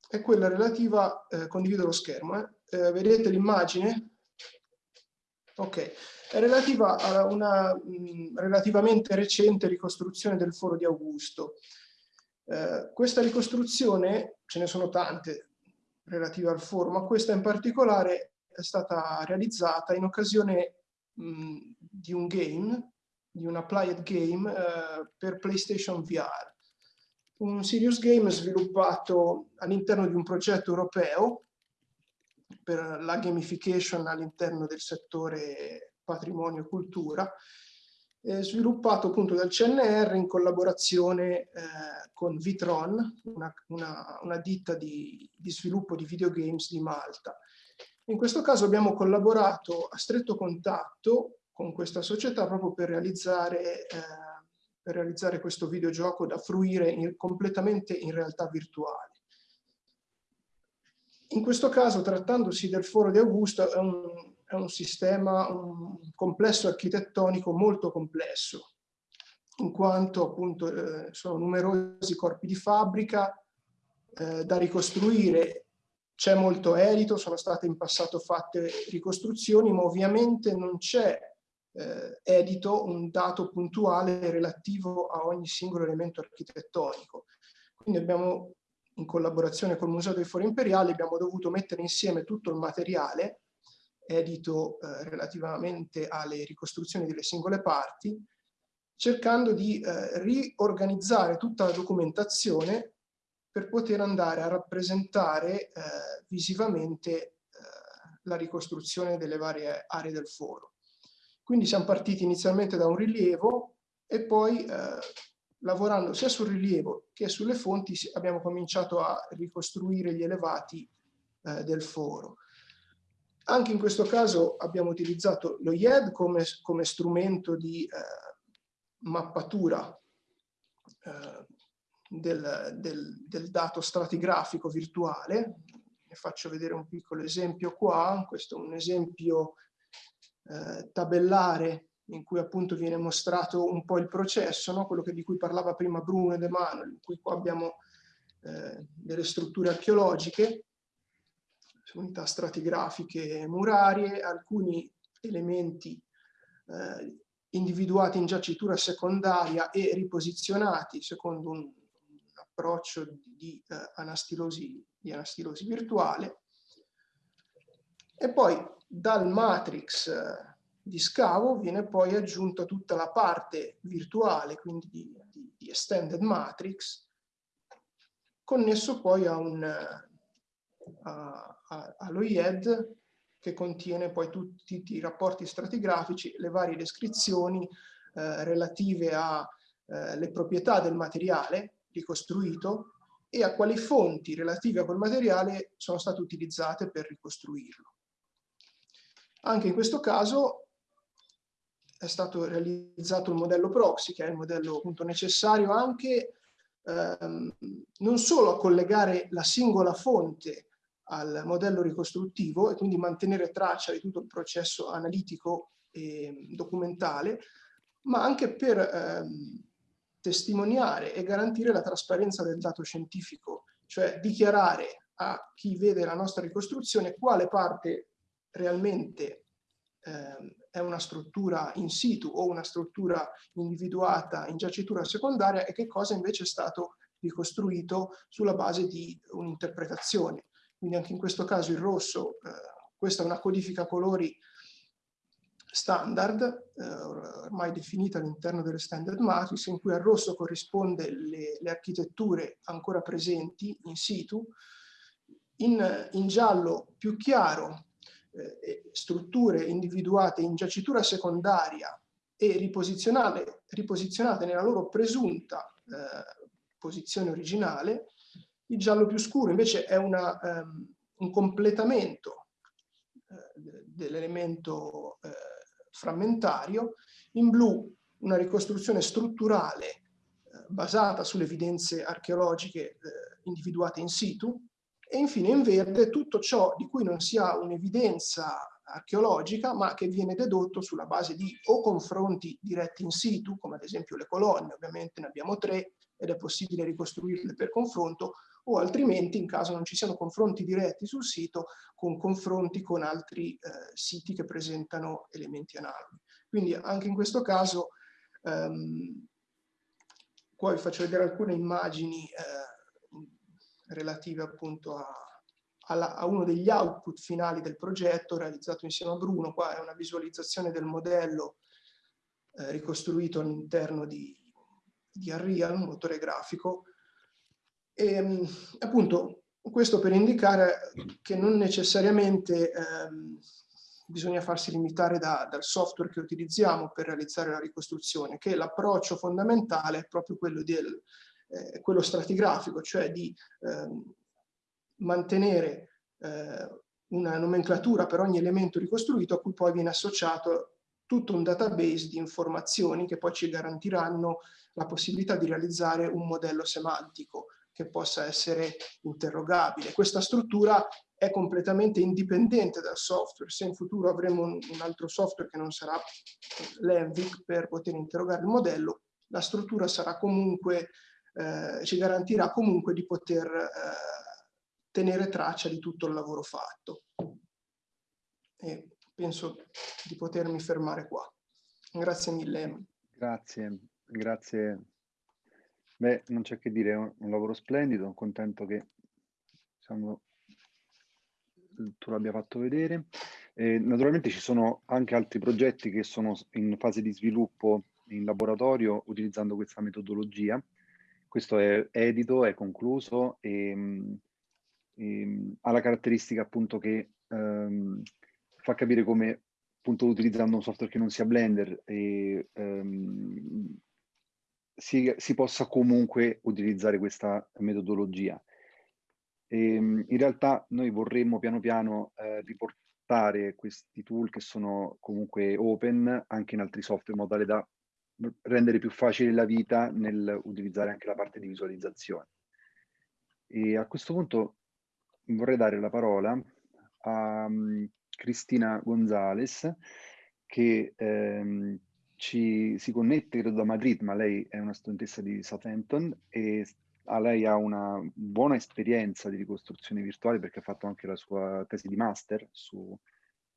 G: è quella relativa, eh, condivido lo schermo, eh. Eh, vedete l'immagine? Ok, è relativa a una mh, relativamente recente ricostruzione del foro di Augusto. Eh, questa ricostruzione, ce ne sono tante relative al foro, ma questa in particolare è stata realizzata in occasione mh, di un game, di un applied game eh, per PlayStation VR. Un serious game sviluppato all'interno di un progetto europeo per la gamification all'interno del settore patrimonio e cultura, eh, sviluppato appunto dal CNR in collaborazione eh, con Vitron, una, una, una ditta di, di, sviluppo di videogames di Malta. In questo caso abbiamo collaborato a stretto contatto con questa società proprio per realizzare, eh, per realizzare questo videogioco da fruire in, completamente in realtà virtuale. In questo caso, trattandosi del foro di Augusto, è un, è un sistema, un complesso architettonico molto complesso, in quanto appunto eh, sono numerosi corpi di fabbrica eh, da ricostruire. C'è molto edito, sono state in passato fatte ricostruzioni, ma ovviamente non c'è eh, edito un dato puntuale relativo a ogni singolo elemento architettonico. Quindi abbiamo, in collaborazione col Museo dei Fori Imperiali, abbiamo dovuto mettere insieme tutto il materiale edito eh, relativamente alle ricostruzioni delle singole parti, cercando di eh, riorganizzare tutta la documentazione per poter andare a rappresentare eh, visivamente eh, la ricostruzione delle varie aree del foro. Quindi siamo partiti inizialmente da un rilievo e poi eh, lavorando sia sul rilievo che sulle fonti abbiamo cominciato a ricostruire gli elevati eh, del foro. Anche in questo caso abbiamo utilizzato lo IED come, come strumento di eh, mappatura eh, del, del, del, dato stratigrafico virtuale. Ne faccio vedere un piccolo esempio qua. Questo è un esempio eh, tabellare in cui appunto viene mostrato un po' il processo, no? quello che, di cui parlava prima Bruno e De Manuel, in cui qua abbiamo eh, delle strutture archeologiche unità stratigrafiche murarie, alcuni elementi eh, individuati in giacitura secondaria e riposizionati secondo un, un approccio di, eh, anastilosi, di anastilosi virtuale. E poi dal matrix eh, di scavo viene poi aggiunta tutta la parte virtuale, quindi di, di, di extended matrix, connesso poi a un, allo IED che contiene poi tutti i rapporti stratigrafici, le varie descrizioni eh, relative alle eh, proprietà del materiale ricostruito e a quali fonti relative a quel materiale sono state utilizzate per ricostruirlo. Anche in questo caso è stato realizzato il modello proxy, che è il modello appunto necessario anche ehm, non solo a collegare la singola fonte al modello ricostruttivo e quindi mantenere traccia di tutto il processo analitico e documentale, ma anche per ehm, testimoniare e garantire la trasparenza del dato scientifico, cioè dichiarare a chi vede la nostra ricostruzione quale parte realmente ehm, è una struttura in situ o una struttura individuata in giacitura secondaria e che cosa invece è stato ricostruito sulla base di un'interpretazione. Quindi anche in questo caso il rosso, eh, questa è una codifica colori standard, eh, ormai definita all'interno delle standard matrix, in cui al rosso corrisponde le, le, architetture ancora presenti in situ, in, in giallo più chiaro eh, strutture individuate in giacitura secondaria e riposizionate, nella loro presunta eh, posizione originale, il giallo più scuro invece è una, um, un completamento eh, dell'elemento eh, frammentario, in blu una ricostruzione strutturale eh, basata sulle evidenze archeologiche eh, individuate in situ, e infine in verde tutto ciò di cui non si ha un'evidenza archeologica, ma che viene dedotto sulla base di o confronti diretti in situ, come ad esempio le colonne, ovviamente ne abbiamo tre ed è possibile ricostruirle per confronto, o altrimenti, in caso non ci siano confronti diretti sul sito, con confronti con altri eh, siti che presentano elementi analoghi. Quindi anche in questo caso, ehm, qua vi faccio vedere alcune immagini eh, relative appunto a, a, a, uno degli output finali del progetto realizzato insieme a Bruno. Qua è una visualizzazione del modello eh, ricostruito all'interno di, di Unreal, un motore grafico. E, ehm, appunto questo per indicare che non necessariamente ehm, bisogna farsi limitare da, dal software che utilizziamo per realizzare la ricostruzione, che l'approccio fondamentale è proprio quello del, eh, quello stratigrafico, cioè di eh, mantenere eh, una nomenclatura per ogni elemento ricostruito a cui poi viene associato tutto un database di informazioni che poi ci garantiranno la possibilità di realizzare un modello semantico che possa essere interrogabile. Questa struttura è completamente indipendente dal software. Se in futuro avremo un, altro software che non sarà l'Envic per poter interrogare il modello, la struttura sarà comunque eh, ci garantirà comunque di poter eh, tenere traccia di tutto il lavoro fatto. E penso di potermi fermare qua. Grazie mille.
B: Grazie, grazie. Beh, non c'è che dire, è un, un lavoro splendido, contento che diciamo, tu l'abbia fatto vedere. Eh, naturalmente ci sono anche altri progetti che sono in fase di sviluppo in laboratorio utilizzando questa metodologia questo è edito, è concluso e, ehm, e ehm, ha la caratteristica appunto che um, fa capire come appunto utilizzando un software che non sia Blender e, um, si, si, possa comunque utilizzare questa metodologia. E, in realtà noi vorremmo piano piano eh, riportare questi tool che sono comunque open anche in altri software in modo tale da rendere più facile la vita nel utilizzare anche la parte di visualizzazione. E a questo punto vorrei dare la parola a um, Cristina Gonzales che ehm, ci, si connette credo da Madrid, ma lei è una studentessa di Southampton e a lei ha una buona esperienza di ricostruzione virtuale perché ha fatto anche la sua tesi di master sulla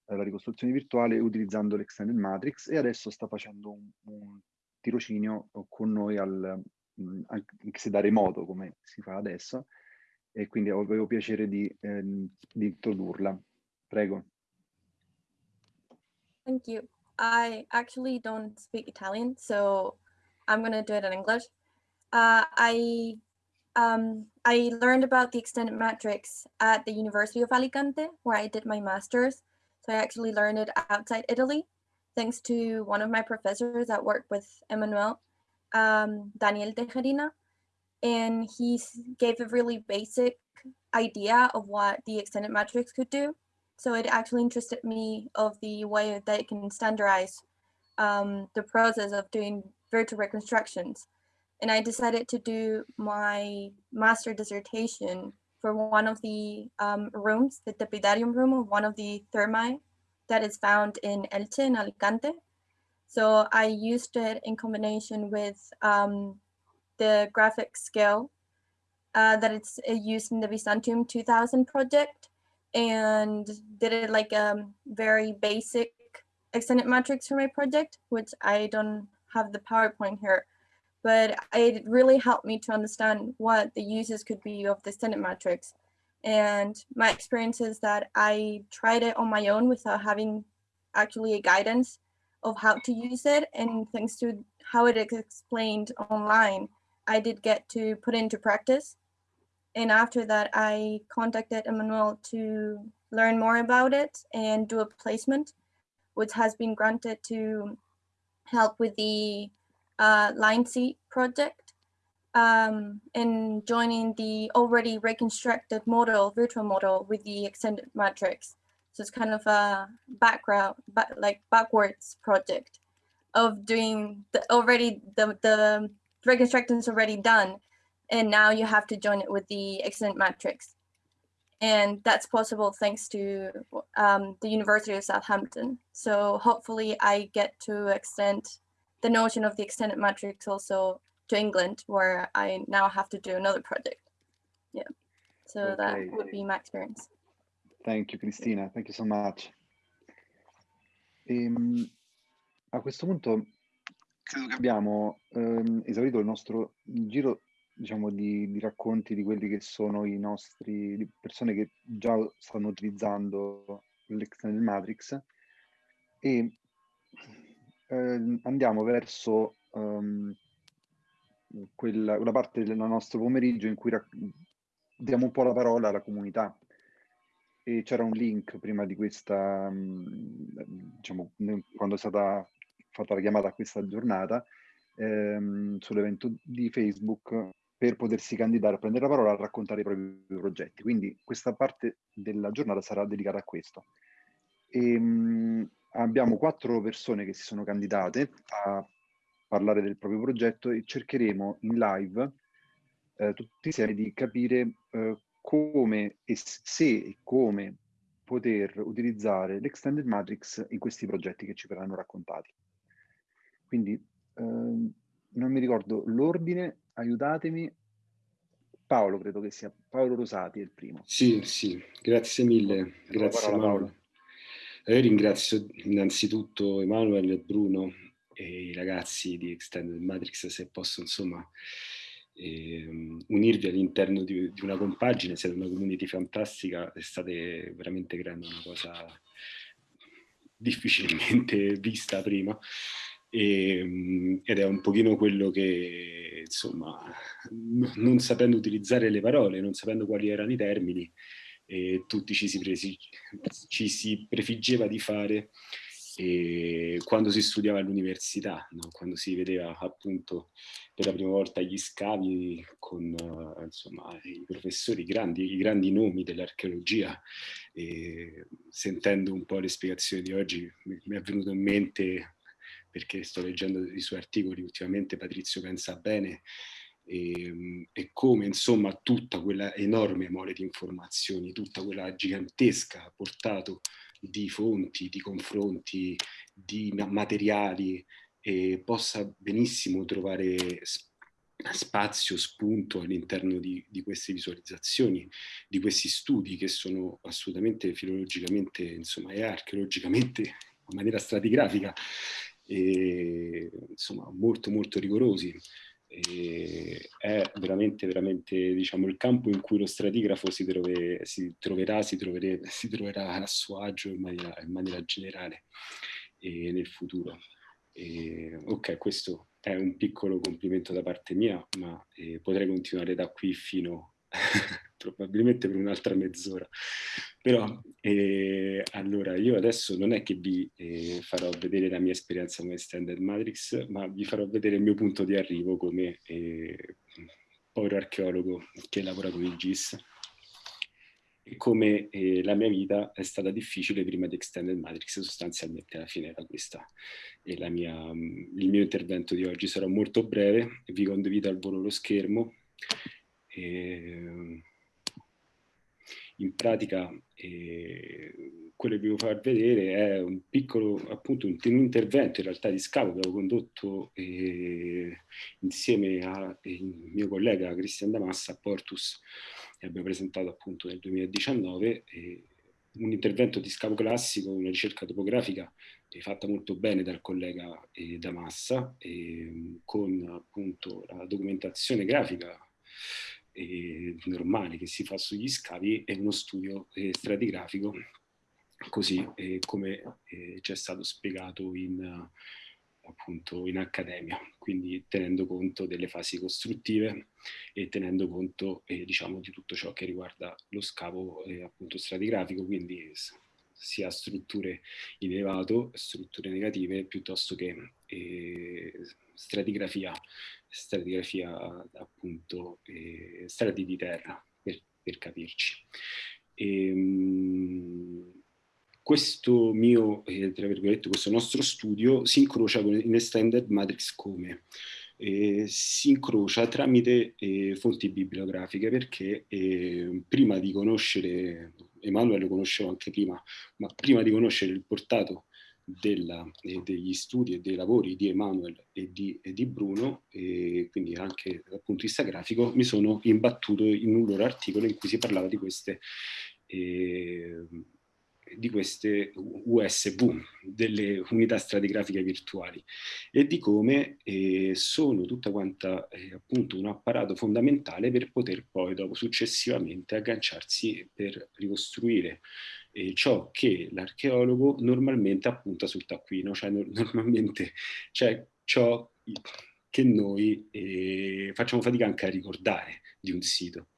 B: eh, ricostruzione virtuale utilizzando l'Extended Matrix e adesso sta facendo un, un tirocinio con noi al, mm, anche se da remoto come si fa adesso e quindi avevo piacere di, eh, di introdurla. Prego.
H: Thank you. I actually don't speak Italian, so I'm going to do it in English. Uh, I um, I learned about the extended matrix at the University of Alicante, where I did my master's. So I actually learned it outside Italy thanks to one of my professors that worked with Emmanuel, um, Daniel Tejerina, and he gave a really basic idea of what the extended matrix could do. So it actually interested me of the way that it can standardize um, the process of doing virtual reconstructions. And I decided to do my master dissertation for one of the um, rooms, the Tepidarium room of one of the thermi that is found in Elche in Alicante. So I used it in combination with um, the graphic scale uh, that it's used in the Byzantium 2000 project and did it like a um, very basic extended matrix for my project, which I don't have the PowerPoint here, but it really helped me to understand what the uses could be of the extended matrix and my experience is that I tried it on my own without having actually a guidance of how to use it. And thanks to how it is explained online, I did get to put into practice. And after that, I contacted Emmanuel to learn more about it and do a placement, which has been granted to help with the uh, Line C project um, and joining the already reconstructed model, virtual model with the extended matrix. So it's kind of a background, back, like backwards project of doing the already the the reconstruction is already done, and now you have to join it with the extended matrix, and that's possible thanks to um, the University of Southampton. So hopefully, I get to extend the notion of the extended matrix also to England, where I now have to do another project. Yeah, so
B: Okay.
H: that would be my experience.
B: Thank you Cristina, thank you so much. Ehm, a questo punto credo che abbiamo ehm, esaurito il nostro giro diciamo, di, di racconti di quelli che sono i nostri di persone che già stanno utilizzando l'extended matrix e ehm, andiamo verso ehm, quella, una parte del nostro pomeriggio in cui rac- diamo un po' la parola alla comunità e c'era un link prima di questa, mh, diciamo, quando è stata fatta la chiamata a questa giornata, ehm, sull'evento di Facebook per potersi candidare a prendere la parola a raccontare i propri progetti. Quindi questa parte della giornata sarà dedicata a questo. E, mh, abbiamo quattro persone che si sono candidate a parlare del proprio progetto e cercheremo in live eh, tutti insieme di capire eh, come e se e come poter utilizzare l'extended matrix in questi progetti che ci verranno raccontati. Quindi ehm, non mi ricordo l'ordine, aiutatemi. Paolo credo che sia Paolo Rosati è il primo.
C: Sì, sì, grazie mille, grazie
B: parola,
C: Emanuele. Eh, Io ringrazio innanzitutto Emanuele e Bruno e i ragazzi di Extended Matrix se posso insomma ehm, unirvi all'interno di, di una compagine, siete una community fantastica state veramente creando una cosa difficilmente vista prima. E, mm, ed è un pochino quello che insomma non sapendo utilizzare le parole, non sapendo quali erano i termini, e tutti ci si, presi- ci si prefiggeva di fare e quando si studiava all'università, no? quando si vedeva appunto per la prima volta gli scavi con eh, insomma, i professori, i grandi, i grandi nomi dell'archeologia, sentendo un po' le spiegazioni di oggi mi, mi è venuto in mente, perché sto leggendo i suoi articoli ultimamente, Patrizio pensa bene, e, e come insomma tutta quella enorme mole di informazioni, tutta quella gigantesca portato di fonti, di confronti, di ma- materiali, e possa benissimo trovare spazio, spunto all'interno di, di queste visualizzazioni, di questi studi che sono assolutamente filologicamente, insomma, e archeologicamente in maniera stratigrafica, e, insomma, molto molto rigorosi. E è veramente, veramente diciamo, il campo in cui lo stratigrafo si, trove- si troverà, si, trovere- si troverà a suo agio in maniera, in maniera generale e nel futuro. E, ok, questo è un piccolo complimento da parte mia, ma eh, potrei continuare da qui fino probabilmente per un'altra mezz'ora. Però eh, allora io adesso non è che vi eh, farò vedere la mia esperienza come Standard Matrix, ma vi farò vedere il mio punto di arrivo come eh, povero archeologo che lavora con il GIS e come eh, la mia vita è stata difficile prima di Extended Matrix sostanzialmente alla fine era questa. E la mia, il mio intervento di oggi sarà molto breve vi condivido al volo lo schermo e, in pratica eh, quello che vi devo far vedere è un piccolo appunto un, un intervento in realtà di scavo che avevo condotto eh, insieme al mio collega Cristian Damassa a Portus e abbiamo presentato appunto nel 2019 eh, un intervento di scavo classico, una ricerca topografica fatta molto bene dal collega Damassa con appunto la documentazione grafica eh, normale che si fa sugli scavi e uno studio eh, stratigrafico così eh, come eh, ci è stato spiegato in, appunto in accademia, quindi tenendo conto delle fasi costruttive e tenendo conto eh, diciamo di tutto ciò che riguarda lo scavo appunto stratigrafico, quindi sia strutture in elevato, strutture negative, piuttosto che stratigrafia, stratigrafia appunto eh, strati di terra, per, per capirci. E, ehm, questo mio, eh, tra virgolette, questo nostro studio si incrocia con in Extended Matrix come? Eh, si incrocia tramite eh, fonti bibliografiche perché eh, prima di conoscere, Emanuele lo conoscevo anche prima, ma prima di conoscere il portato della, degli studi e dei lavori di Emanuele e di, e di Bruno, e quindi anche dal punto di vista grafico, mi sono imbattuto in un loro articolo in cui si parlava di queste eh, di queste USB, delle unità stratigrafiche virtuali, e di come eh, sono tutta quanta eh, appunto un apparato fondamentale per poter poi dopo successivamente agganciarsi per ricostruire eh, ciò che l'archeologo normalmente appunta sul taccuino, cioè no normalmente cioè ciò che noi eh, facciamo fatica anche a ricordare di un sito.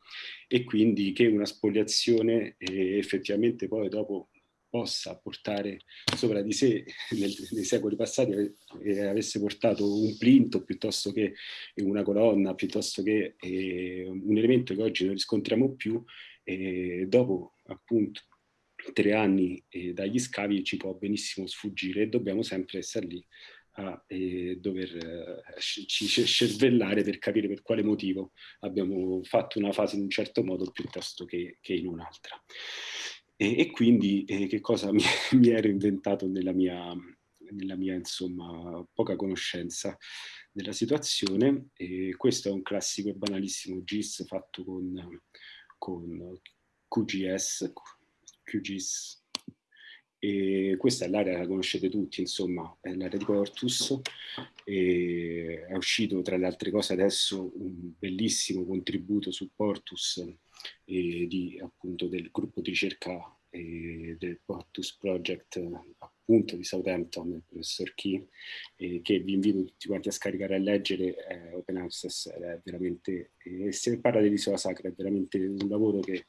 C: E quindi che una spoliazione eh, effettivamente poi dopo possa portare sopra di sé nel, nei secoli passati eh, avesse portato un plinto piuttosto che una colonna, piuttosto che eh, un elemento che oggi non riscontriamo più, eh, dopo appunto tre anni eh, dagli scavi ci può benissimo sfuggire e dobbiamo sempre essere lì a eh, dover eh, cervellare per capire per quale motivo abbiamo fatto una fase in un certo modo piuttosto che, che in un'altra. E, e quindi eh, che cosa mi, mi, ero inventato nella mia, nella mia insomma, poca conoscenza della situazione. E questo è un classico e banalissimo GIS fatto con, con QGS, QGIS. E questa è l'area la conoscete tutti, insomma, è l'area di Portus. E è uscito tra le altre cose adesso un bellissimo contributo su Portus eh, di, appunto, del gruppo di ricerca eh, del Portus Project appunto di Southampton, del professor Key, eh, che vi invito tutti quanti a scaricare e a leggere, eh, Open Access è veramente, e se parla dell'isola sacra è veramente un lavoro che,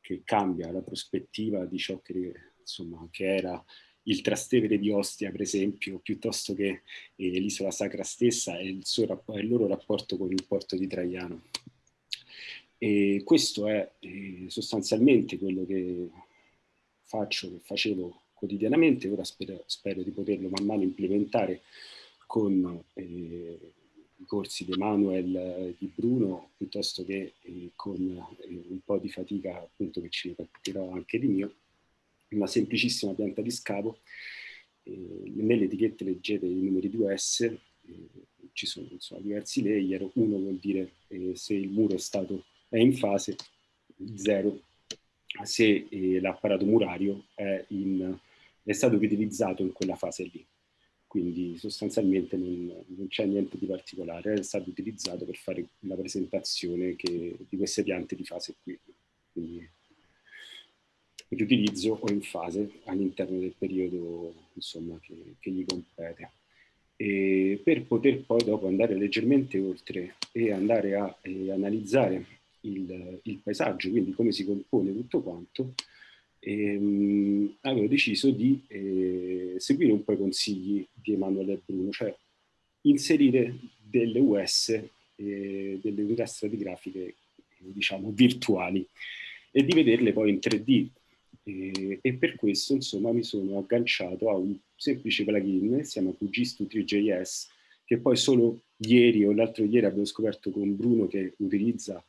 C: che cambia la prospettiva di ciò che, insomma, che era il Trastevere di Ostia, per esempio, piuttosto che eh, l'isola sacra stessa e il, suo, il loro rapporto con il porto di Traiano. E questo è eh, sostanzialmente quello che faccio, che facevo quotidianamente, ora spero, spero di poterlo man mano implementare con eh, i corsi di Emanuel e di Bruno, piuttosto che eh, con eh, un po' di fatica appunto che ci capiterò anche di mio, una semplicissima pianta di scavo. nelle etichette leggete i numeri 2S, ci sono insomma, diversi layer, uno vuol dire eh, se il muro è stato è in fase 0 se eh, l'apparato murario è, in, è, stato utilizzato in quella fase lì. Quindi sostanzialmente non, non c'è niente di particolare, è stato utilizzato per fare la presentazione che, di queste piante di fase qui. Quindi riutilizzo o in fase all'interno del periodo insomma, che, che gli compete. E per poter poi dopo andare leggermente oltre e andare a eh, analizzare il, il, paesaggio, quindi come si compone tutto quanto, ehm, avevo deciso di eh, seguire un po' i consigli di Emanuele e Bruno, cioè inserire delle US, eh, delle unità stratigrafiche, diciamo, virtuali, e di vederle poi in 3D. Eh, e per questo, insomma, mi sono agganciato a un semplice plugin, si chiama QGIS2 che poi solo ieri o l'altro ieri abbiamo scoperto con Bruno che utilizza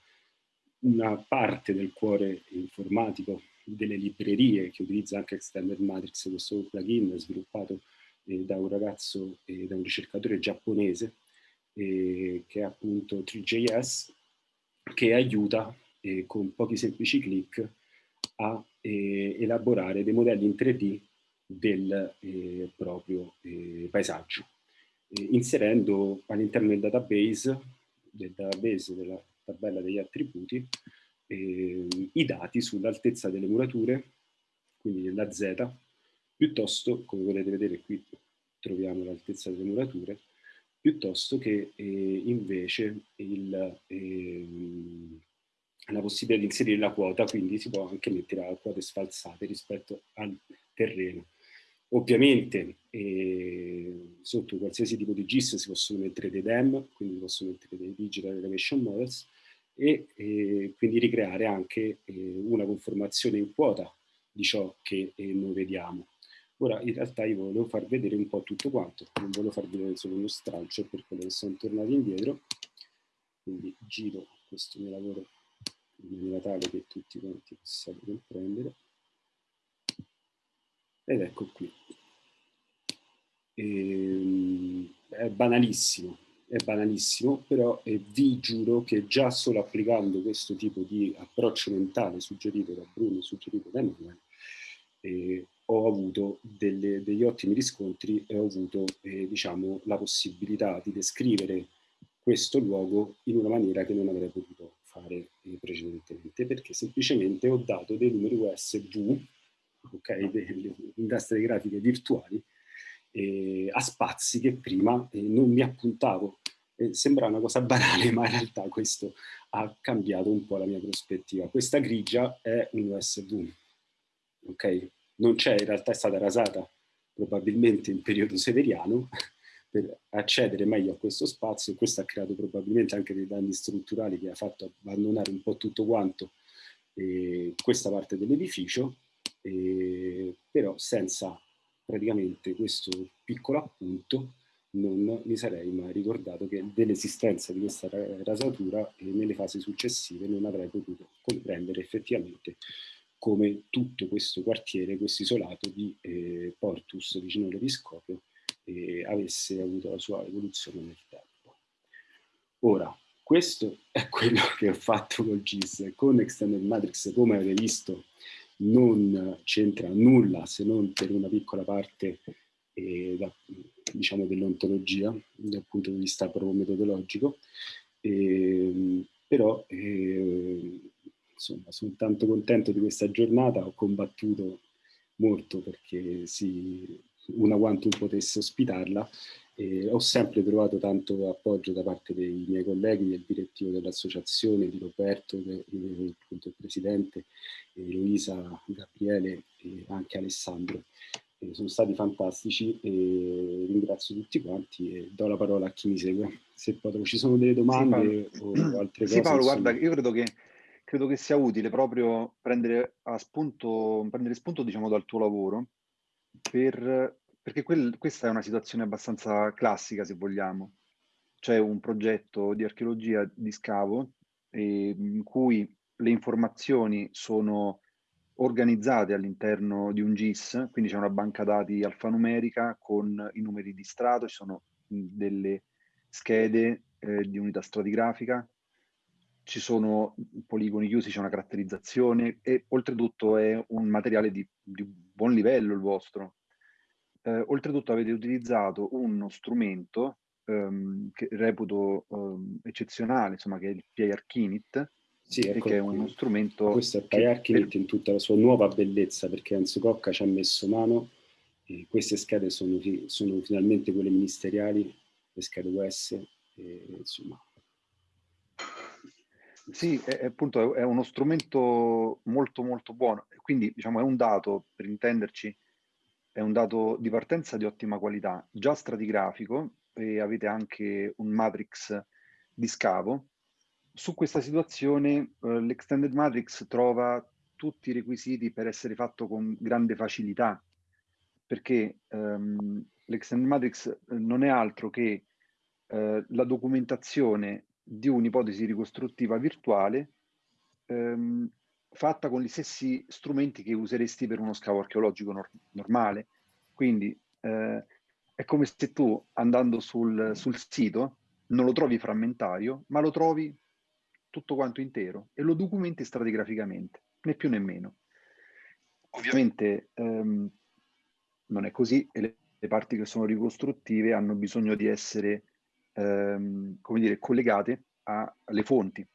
C: una parte del cuore informatico delle librerie che utilizza anche Extended Matrix, questo plugin sviluppato eh, da un ragazzo, eh, da un ricercatore giapponese, eh, che è appunto 3JS, che aiuta eh, con pochi semplici clic a eh, elaborare dei modelli in 3D del eh, proprio paesaggio, inserendo all'interno del database, del database della tabella degli attributi, eh, i dati sull'altezza delle murature, quindi della Z, piuttosto, come potete vedere qui troviamo l'altezza delle murature, piuttosto che eh, invece il, eh, la possibilità di inserire la quota, quindi si può anche mettere a quote sfalsate rispetto al terreno. Ovviamente eh, sotto qualsiasi tipo di GIS si possono mettere dei DEM, quindi si possono mettere dei Digital Elevation Models e eh, quindi ricreare anche eh, una conformazione in quota di ciò che eh, noi vediamo. Ora in realtà io volevo far vedere un po' tutto quanto, non volevo far vedere solo uno stralcio per quello che sono tornati indietro, quindi giro questo mio lavoro in maniera tale che tutti quanti possiate comprendere. Ed ecco qui. E, ehm, è banalissimo, è banalissimo, però eh, vi giuro che già solo applicando questo tipo di approccio mentale suggerito da Bruno, suggerito da Emanuele, eh, ho avuto delle, degli ottimi riscontri e ho avuto eh, diciamo, la possibilità di descrivere questo luogo in una maniera che non avrei potuto fare eh, precedentemente, perché semplicemente ho dato dei numeri USB, okay, delle industrie grafiche virtuali, eh, a spazi che prima eh, non mi appuntavo. Eh, sembra una cosa banale, ma in realtà questo ha cambiato un po' la mia prospettiva. Questa grigia è un USB, ok? non c'è, in realtà è stata rasata probabilmente in periodo severiano per accedere meglio a questo spazio questo ha creato probabilmente anche dei danni strutturali che ha fatto abbandonare un po' tutto quanto eh, questa parte dell'edificio, eh, però senza praticamente questo piccolo appunto non mi sarei mai ricordato che dell'esistenza di questa rasatura e nelle fasi successive non avrei potuto comprendere effettivamente come tutto questo quartiere, questo isolato di eh, Portus vicino all'Episcopio eh, avesse avuto la sua evoluzione nel tempo. Ora, questo è quello che ho fatto col GIS. Con Extended Matrix, come avete visto, non c'entra nulla se non per una piccola parte eh, da, diciamo dell'ontologia dal punto di vista proprio metodologico, eh, però eh, insomma, sono tanto contento di questa giornata, ho combattuto molto perché si, una Quantum potesse ospitarla e ho sempre trovato tanto appoggio da parte dei miei colleghi, del direttivo dell'associazione, di Roberto, che, appunto il presidente, Luisa, Gabriele e anche Alessandro. E sono stati fantastici e ringrazio tutti quanti e do la parola a chi mi segue. Se poi ci sono delle domande sì, o altre
B: sì,
C: cose.
B: Paolo, insomma... guarda, io credo che credo che sia utile proprio prendere, spunto, prendere spunto diciamo, dal tuo lavoro, per, perché quel, questa è una situazione abbastanza classica, se vogliamo. C'è un progetto di archeologia di scavo eh, in cui le informazioni sono organizzate all'interno di un GIS, quindi c'è una banca dati alfanumerica con i numeri di strato, ci sono delle schede eh, di unità stratigrafica, ci sono poligoni chiusi, c'è una caratterizzazione e oltretutto è un materiale di, di buon livello il vostro. Eh, oltretutto avete utilizzato uno strumento ehm, che reputo ehm, eccezionale, insomma, che è il Kinit,
C: sì, ecco
B: che è uno strumento...
C: Questo è PIR Kinit in tutta la sua nuova bellezza, perché Enzo Cocca ci ha messo mano e queste schede sono, sono finalmente quelle ministeriali, le schede US, e, insomma,
B: sì, è, appunto è uno strumento molto molto buono, quindi diciamo è un dato, per intenderci, è un dato di partenza di ottima qualità, già stratigrafico e avete anche un matrix di scavo. Su questa situazione eh, l'extended matrix trova tutti i requisiti per essere fatto con grande facilità, perché ehm, l'extended matrix non è altro che eh, la documentazione di un'ipotesi ricostruttiva virtuale ehm, fatta con gli stessi strumenti che useresti per uno scavo archeologico nor normale. Quindi eh, è come se tu andando sul, sul sito non lo trovi frammentario, ma lo trovi tutto quanto intero e lo documenti stratigraficamente, né più né meno. Ovviamente ehm, non è così e le, le, parti che sono ricostruttive hanno bisogno di essere ehm, come dire, collegate alle fonti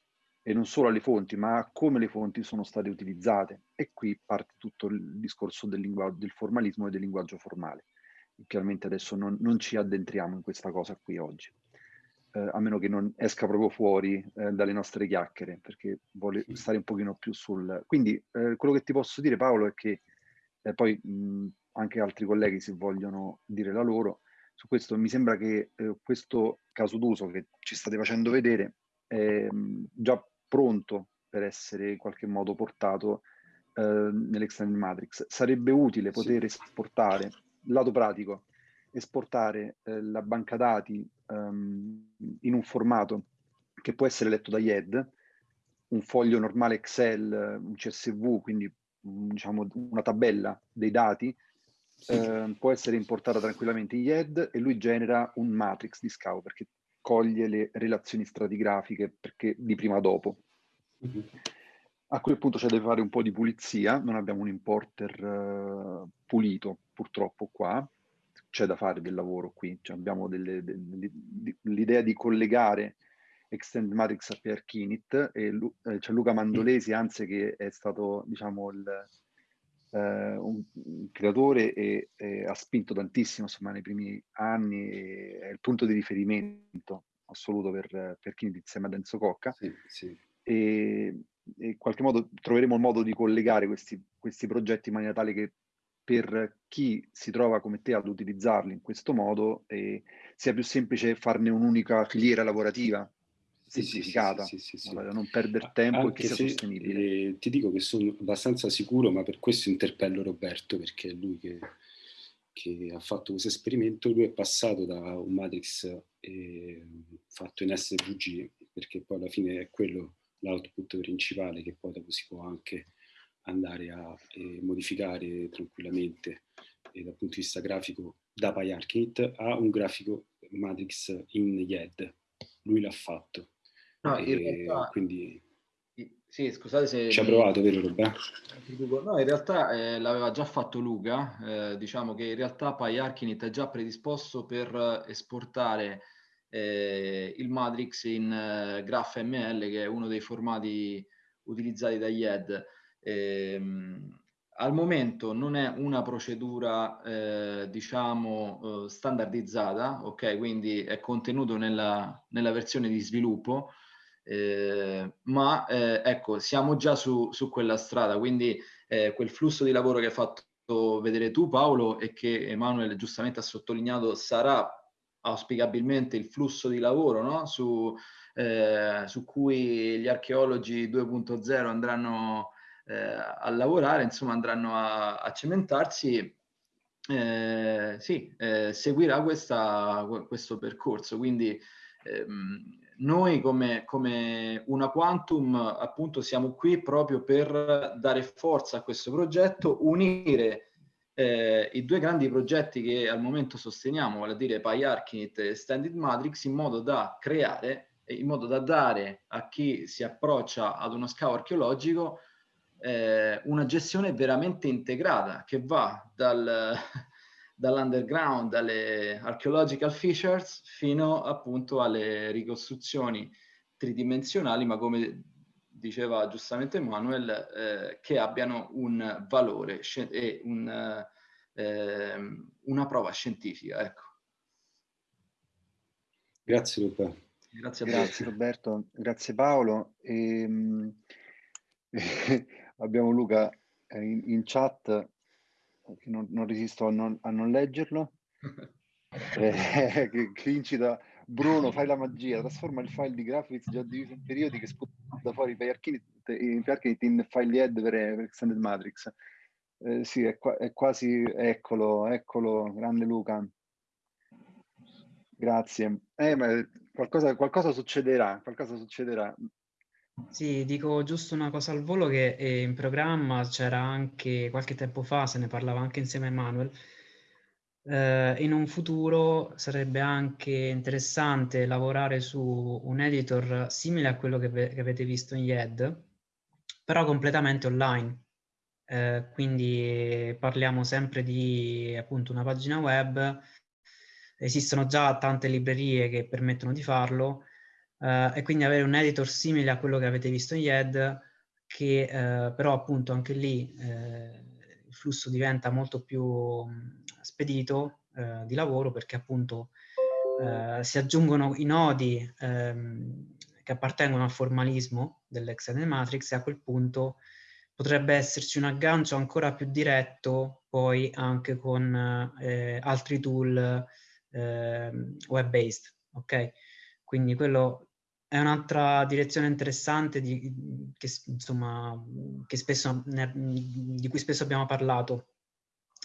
B: e non solo alle fonti, ma a come le fonti sono state utilizzate. E qui parte tutto il discorso del, del formalismo e del linguaggio formale. chiaramente adesso non, non, ci addentriamo in questa cosa qui oggi, eh, a meno che non esca proprio fuori eh, dalle nostre chiacchiere, perché vuole stare un pochino più sul... Quindi eh, quello che ti posso dire Paolo è che eh, poi mh, anche altri colleghi se vogliono dire la loro, su questo mi sembra che eh, questo caso d'uso che ci state facendo vedere è già pronto per essere in qualche modo portato eh, nell'Extended Matrix. Sarebbe utile poter sì. esportare, lato pratico, esportare eh, la banca dati um, in un formato che può essere letto da IED, un foglio normale Excel, un CSV, quindi diciamo una tabella dei dati, eh, può essere importata tranquillamente in IED e lui genera un matrix di scavo perché coglie le relazioni stratigrafiche perché di prima dopo. Mm-hmm. A quel punto c'è da fare un po' di pulizia, non abbiamo un importer uh, pulito purtroppo qua, c'è da fare del lavoro qui, cioè abbiamo l'idea di collegare Extend Matrix a PRKinit e eh, c'è Luca Mandolesi, anzi che è stato diciamo il, eh, un, un, creatore e, e, ha spinto tantissimo insomma nei primi anni, è il punto di riferimento assoluto per, per Kinit insieme a Denzo Cocca. Sì, sì e, e in qualche modo troveremo il modo di collegare questi, questi progetti in maniera tale che per chi si trova come te ad utilizzarli in questo modo eh, sia più semplice farne un'unica filiera lavorativa semplificata, sì, sì, sì, non perdere tempo Anche e che sia sostenibile.
C: Eh, ti dico che sono abbastanza sicuro, ma per questo interpello Roberto, perché è lui che, che ha fatto questo esperimento, lui è passato da un matrix eh, fatto in SVG, perché poi alla fine è quello l'output principale che poi dopo si può anche andare a eh, modificare tranquillamente eh, dal punto di vista grafico da PyArchit a un grafico matrix in YED. Lui l'ha fatto.
A: No, in realtà, quindi... Sì, scusate se...
C: Ci ha provato, vero Roberto?
A: No, in realtà eh, l'aveva già fatto Luca, eh, diciamo che in realtà PyArchinit è già predisposto per esportare eh, il Matrix in eh, GraphML, che è uno dei formati utilizzati da IED. Ehm, al momento non è una procedura, eh, diciamo, eh, standardizzata, ok? Quindi è contenuto nella, nella versione di sviluppo, eh, ma eh, ecco, siamo già su, su quella strada, quindi eh, quel flusso di lavoro che hai fatto vedere tu Paolo e che Emanuele giustamente ha sottolineato sarà auspicabilmente il flusso di lavoro no? su, eh, su, cui gli archeologi 2.0 andranno eh, a lavorare, insomma andranno a, a cementarsi, eh, sì, seguirà questa, questo percorso. Quindi ehm, noi come, come una Quantum appunto siamo qui proprio per dare forza a questo progetto, unire eh, i due grandi progetti che al momento sosteniamo, vale a dire PyArchinit e Standard Matrix, in modo da creare, in modo da dare a chi si approccia ad uno scavo archeologico eh, una gestione veramente integrata che va dal, dall'underground, dalle archaeological features fino appunto alle ricostruzioni tridimensionali, ma come diceva giustamente Manuel, eh, che abbiano un valore e un, eh, una prova scientifica. Ecco.
C: Grazie Roberto.
B: Grazie, grazie Roberto, grazie Paolo. E, ehm, abbiamo Luca in, in chat, non, non resisto a non, a non leggerlo, eh, che, che incita Bruno, fai la magia, trasforma il file di graphics già diviso in periodi che sputa fuori per Archinit in file head per, per Extended Matrix. Eh, sì, è, qua, è, quasi, eccolo, eccolo, grande Luca. Grazie. Eh, ma qualcosa, qualcosa succederà, qualcosa succederà.
E: Sì, dico giusto una cosa al volo che in programma c'era anche qualche tempo fa, se ne parlava anche insieme a Emanuel, eh, in un futuro sarebbe anche interessante lavorare su un editor simile a quello che, che avete visto in YED, però completamente online. Eh, quindi parliamo sempre di appunto una pagina web, esistono già tante librerie che permettono di farlo eh, e quindi avere un editor simile a quello che avete visto in YED che eh, però appunto anche lì eh, il flusso diventa molto più spedito, eh, di lavoro perché appunto eh, si aggiungono i nodi ehm, che appartengono al formalismo dell'extended matrix e a quel punto potrebbe esserci un aggancio ancora più diretto poi anche con eh, altri tool eh, web-based, ok? Quindi quello è un'altra direzione interessante di, che, insomma, che spesso, ne, di cui spesso abbiamo parlato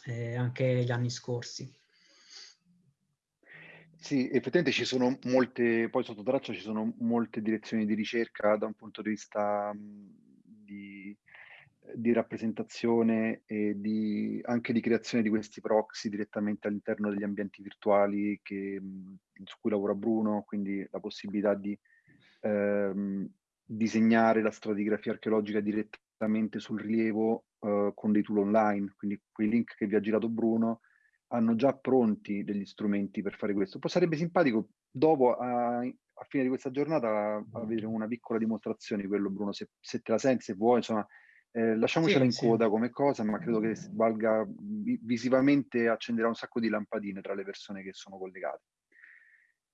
E: eh, anche gli anni scorsi.
B: Sì, effettivamente ci sono molte, poi sotto traccia ci sono molte direzioni di ricerca da un punto di vista di, di rappresentazione e di, anche di creazione di questi proxy direttamente all'interno degli ambienti virtuali che, su cui lavora Bruno, quindi la possibilità di ehm, disegnare la stratigrafia archeologica direttamente sul rilievo eh, con dei tool online, quindi quei link che vi ha girato Bruno hanno già pronti degli strumenti per fare questo. Poi sarebbe simpatico dopo, a, a fine di questa giornata, avere una piccola dimostrazione di quello, Bruno, se, se te la senti, se vuoi, insomma, eh, lasciamocela sì, in coda sì. come cosa, ma credo che valga visivamente accenderà un sacco di lampadine tra le persone che sono collegate.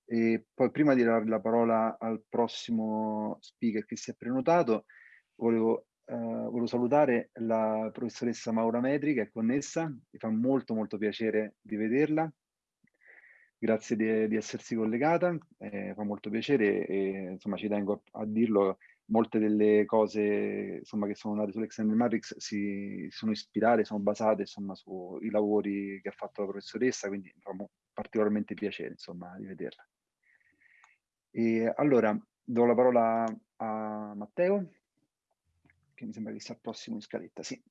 B: E poi prima di dare la parola al prossimo speaker che si è prenotato, volevo, eh, volevo salutare la professoressa Maura Metri che è connessa, mi fa molto molto piacere di vederla. Grazie di, di essersi collegata, eh, fa molto piacere e insomma ci tengo a, a dirlo, molte delle cose insomma, che sono nate sull'Extended Matrix si, si sono ispirate, sono basate insomma, sui lavori che ha fatto la professoressa, quindi mi fa particolarmente piacere insomma, di vederla. E allora do la parola a Matteo, che mi sembra che sia il prossimo in scaletta, sì.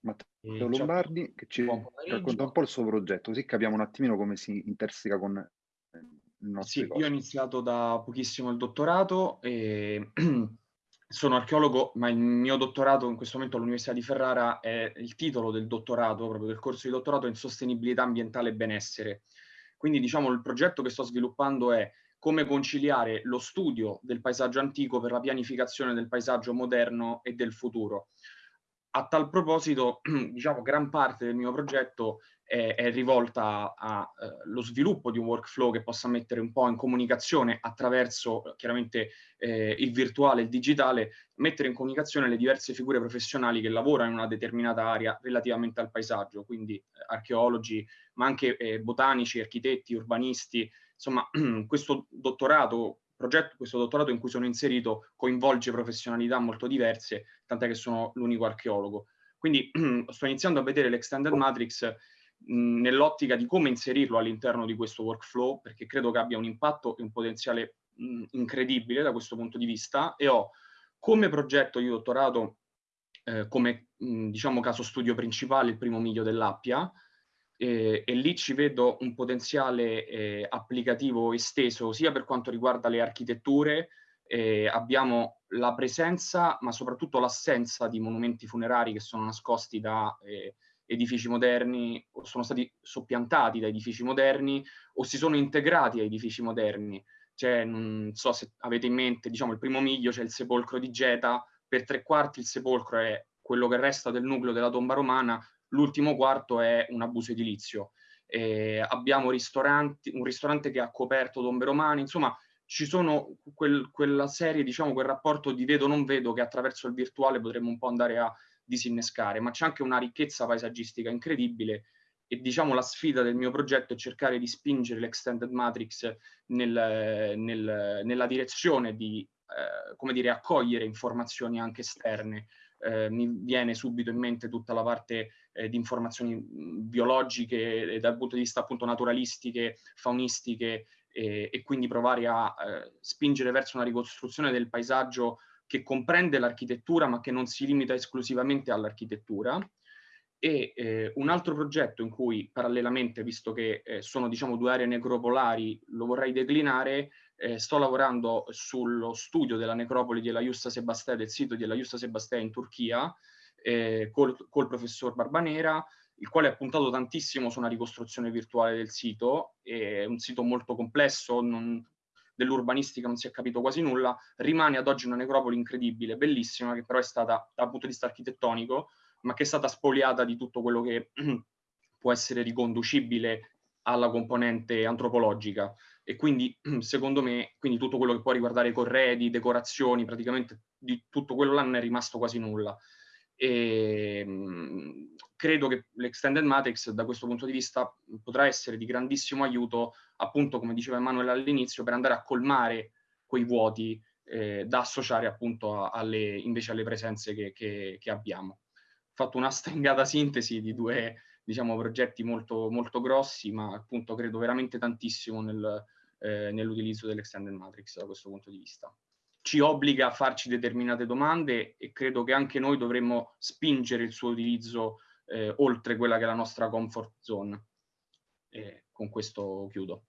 B: Matteo Lombardi, che ci racconta un po' il suo progetto, così capiamo un attimino come si interseca con il nostro
I: Sì, io ho iniziato da pochissimo il dottorato e sono archeologo, ma il mio dottorato in questo momento all'Università di Ferrara è il titolo del dottorato, proprio del corso di dottorato in sostenibilità ambientale e benessere. Quindi diciamo il progetto che sto sviluppando è come conciliare lo studio del paesaggio antico per la pianificazione del paesaggio moderno e del futuro. A tal proposito, diciamo, gran parte del mio progetto è, è rivolta allo eh, sviluppo di un workflow che possa mettere un po' in comunicazione attraverso chiaramente eh, il virtuale e il digitale, mettere in comunicazione le diverse figure professionali che lavorano in una determinata area relativamente al paesaggio, quindi eh, archeologi, ma anche eh, botanici, architetti, urbanisti, insomma questo dottorato progetto, questo dottorato in cui sono inserito coinvolge professionalità molto diverse, tant'è che sono l'unico archeologo. Quindi sto iniziando a vedere l'extended matrix nell'ottica di come inserirlo all'interno di questo workflow, perché credo che abbia un impatto e un potenziale mh, incredibile da questo punto di vista, e ho come progetto di dottorato, eh, come mh, diciamo caso studio principale, il primo miglio dell'Appia, eh, e lì ci vedo un potenziale eh, applicativo esteso sia per quanto riguarda le architetture, eh, abbiamo la presenza ma soprattutto l'assenza di monumenti funerari che sono nascosti da eh, edifici moderni o sono stati soppiantati da edifici moderni o si sono integrati a edifici moderni. Cioè, non so se avete in mente, diciamo, il primo miglio c'è il sepolcro di Geta, per tre quarti il sepolcro è quello che resta del nucleo della tomba romana, l'ultimo quarto è un abuso edilizio. Eh, abbiamo un ristorante che ha coperto tombe romane, insomma ci sono quel, quella serie, diciamo quel rapporto di vedo non vedo che attraverso il virtuale potremmo un po' andare a disinnescare, ma c'è anche una ricchezza paesaggistica incredibile e diciamo la sfida del mio progetto è cercare di spingere l'extended matrix nel, nel, nella direzione di eh, come dire, accogliere informazioni anche esterne. Eh, mi viene subito in mente tutta la parte eh, di informazioni biologiche dal punto di vista appunto naturalistiche, faunistiche e quindi provare a eh, spingere verso una ricostruzione del paesaggio che comprende l'architettura ma che non si limita esclusivamente all'architettura. E eh, un altro progetto in cui parallelamente, visto che eh, sono diciamo due aree necropolari, lo vorrei declinare, eh, sto lavorando sullo studio della necropoli della Justa Sebastea, del sito della Justa Sebastea in Turchia, eh, col, col professor Barbanera, il quale ha puntato tantissimo su una ricostruzione virtuale del sito, è un sito molto complesso, non, dell'urbanistica non si è capito quasi nulla, rimane ad oggi una necropoli incredibile, bellissima, che però è stata dal punto di vista architettonico, ma che è stata spoliata di tutto quello che può essere riconducibile alla componente antropologica e quindi secondo me quindi tutto quello che può riguardare corredi, decorazioni, praticamente di tutto quello là non è rimasto quasi nulla. E, mh, credo che l'Extended Matrix da questo punto di vista potrà essere di grandissimo aiuto, appunto come diceva Emanuele all'inizio, per andare a colmare quei vuoti eh, da associare appunto alle, invece alle presenze che, che, che abbiamo. Ho fatto una stringata sintesi di due diciamo, progetti molto, molto grossi, ma appunto credo veramente tantissimo nel, eh, nell'utilizzo dell'Extended Matrix da questo punto di vista. Ci obbliga a farci determinate domande e credo che anche noi dovremmo spingere il suo utilizzo eh, oltre quella che è la nostra comfort zone. E con questo chiudo.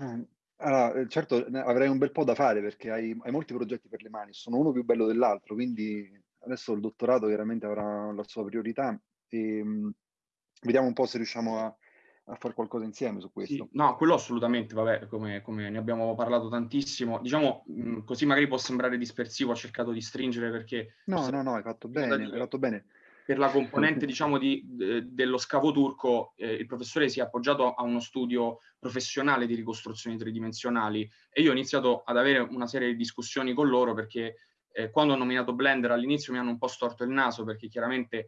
B: Eh, allora, certo avrei un bel po' da fare perché hai, hai molti progetti per le mani, sono uno più bello dell'altro, quindi adesso il dottorato chiaramente avrà la sua priorità e mh, vediamo un po' se riusciamo a, a fare qualcosa insieme su questo.
I: Sì, no, quello assolutamente, vabbè, come, come, ne abbiamo parlato tantissimo. Diciamo, mh, così magari può sembrare dispersivo, ho cercato di stringere perché...
B: No, no, no, hai fatto bene, hai fatto bene.
I: Per la componente, diciamo, di, de, dello scavo turco, eh, il professore si è appoggiato a uno studio professionale di ricostruzioni tridimensionali e io ho iniziato ad avere una serie di discussioni con loro perché eh, quando ho nominato Blender all'inizio mi hanno un po' storto il naso perché chiaramente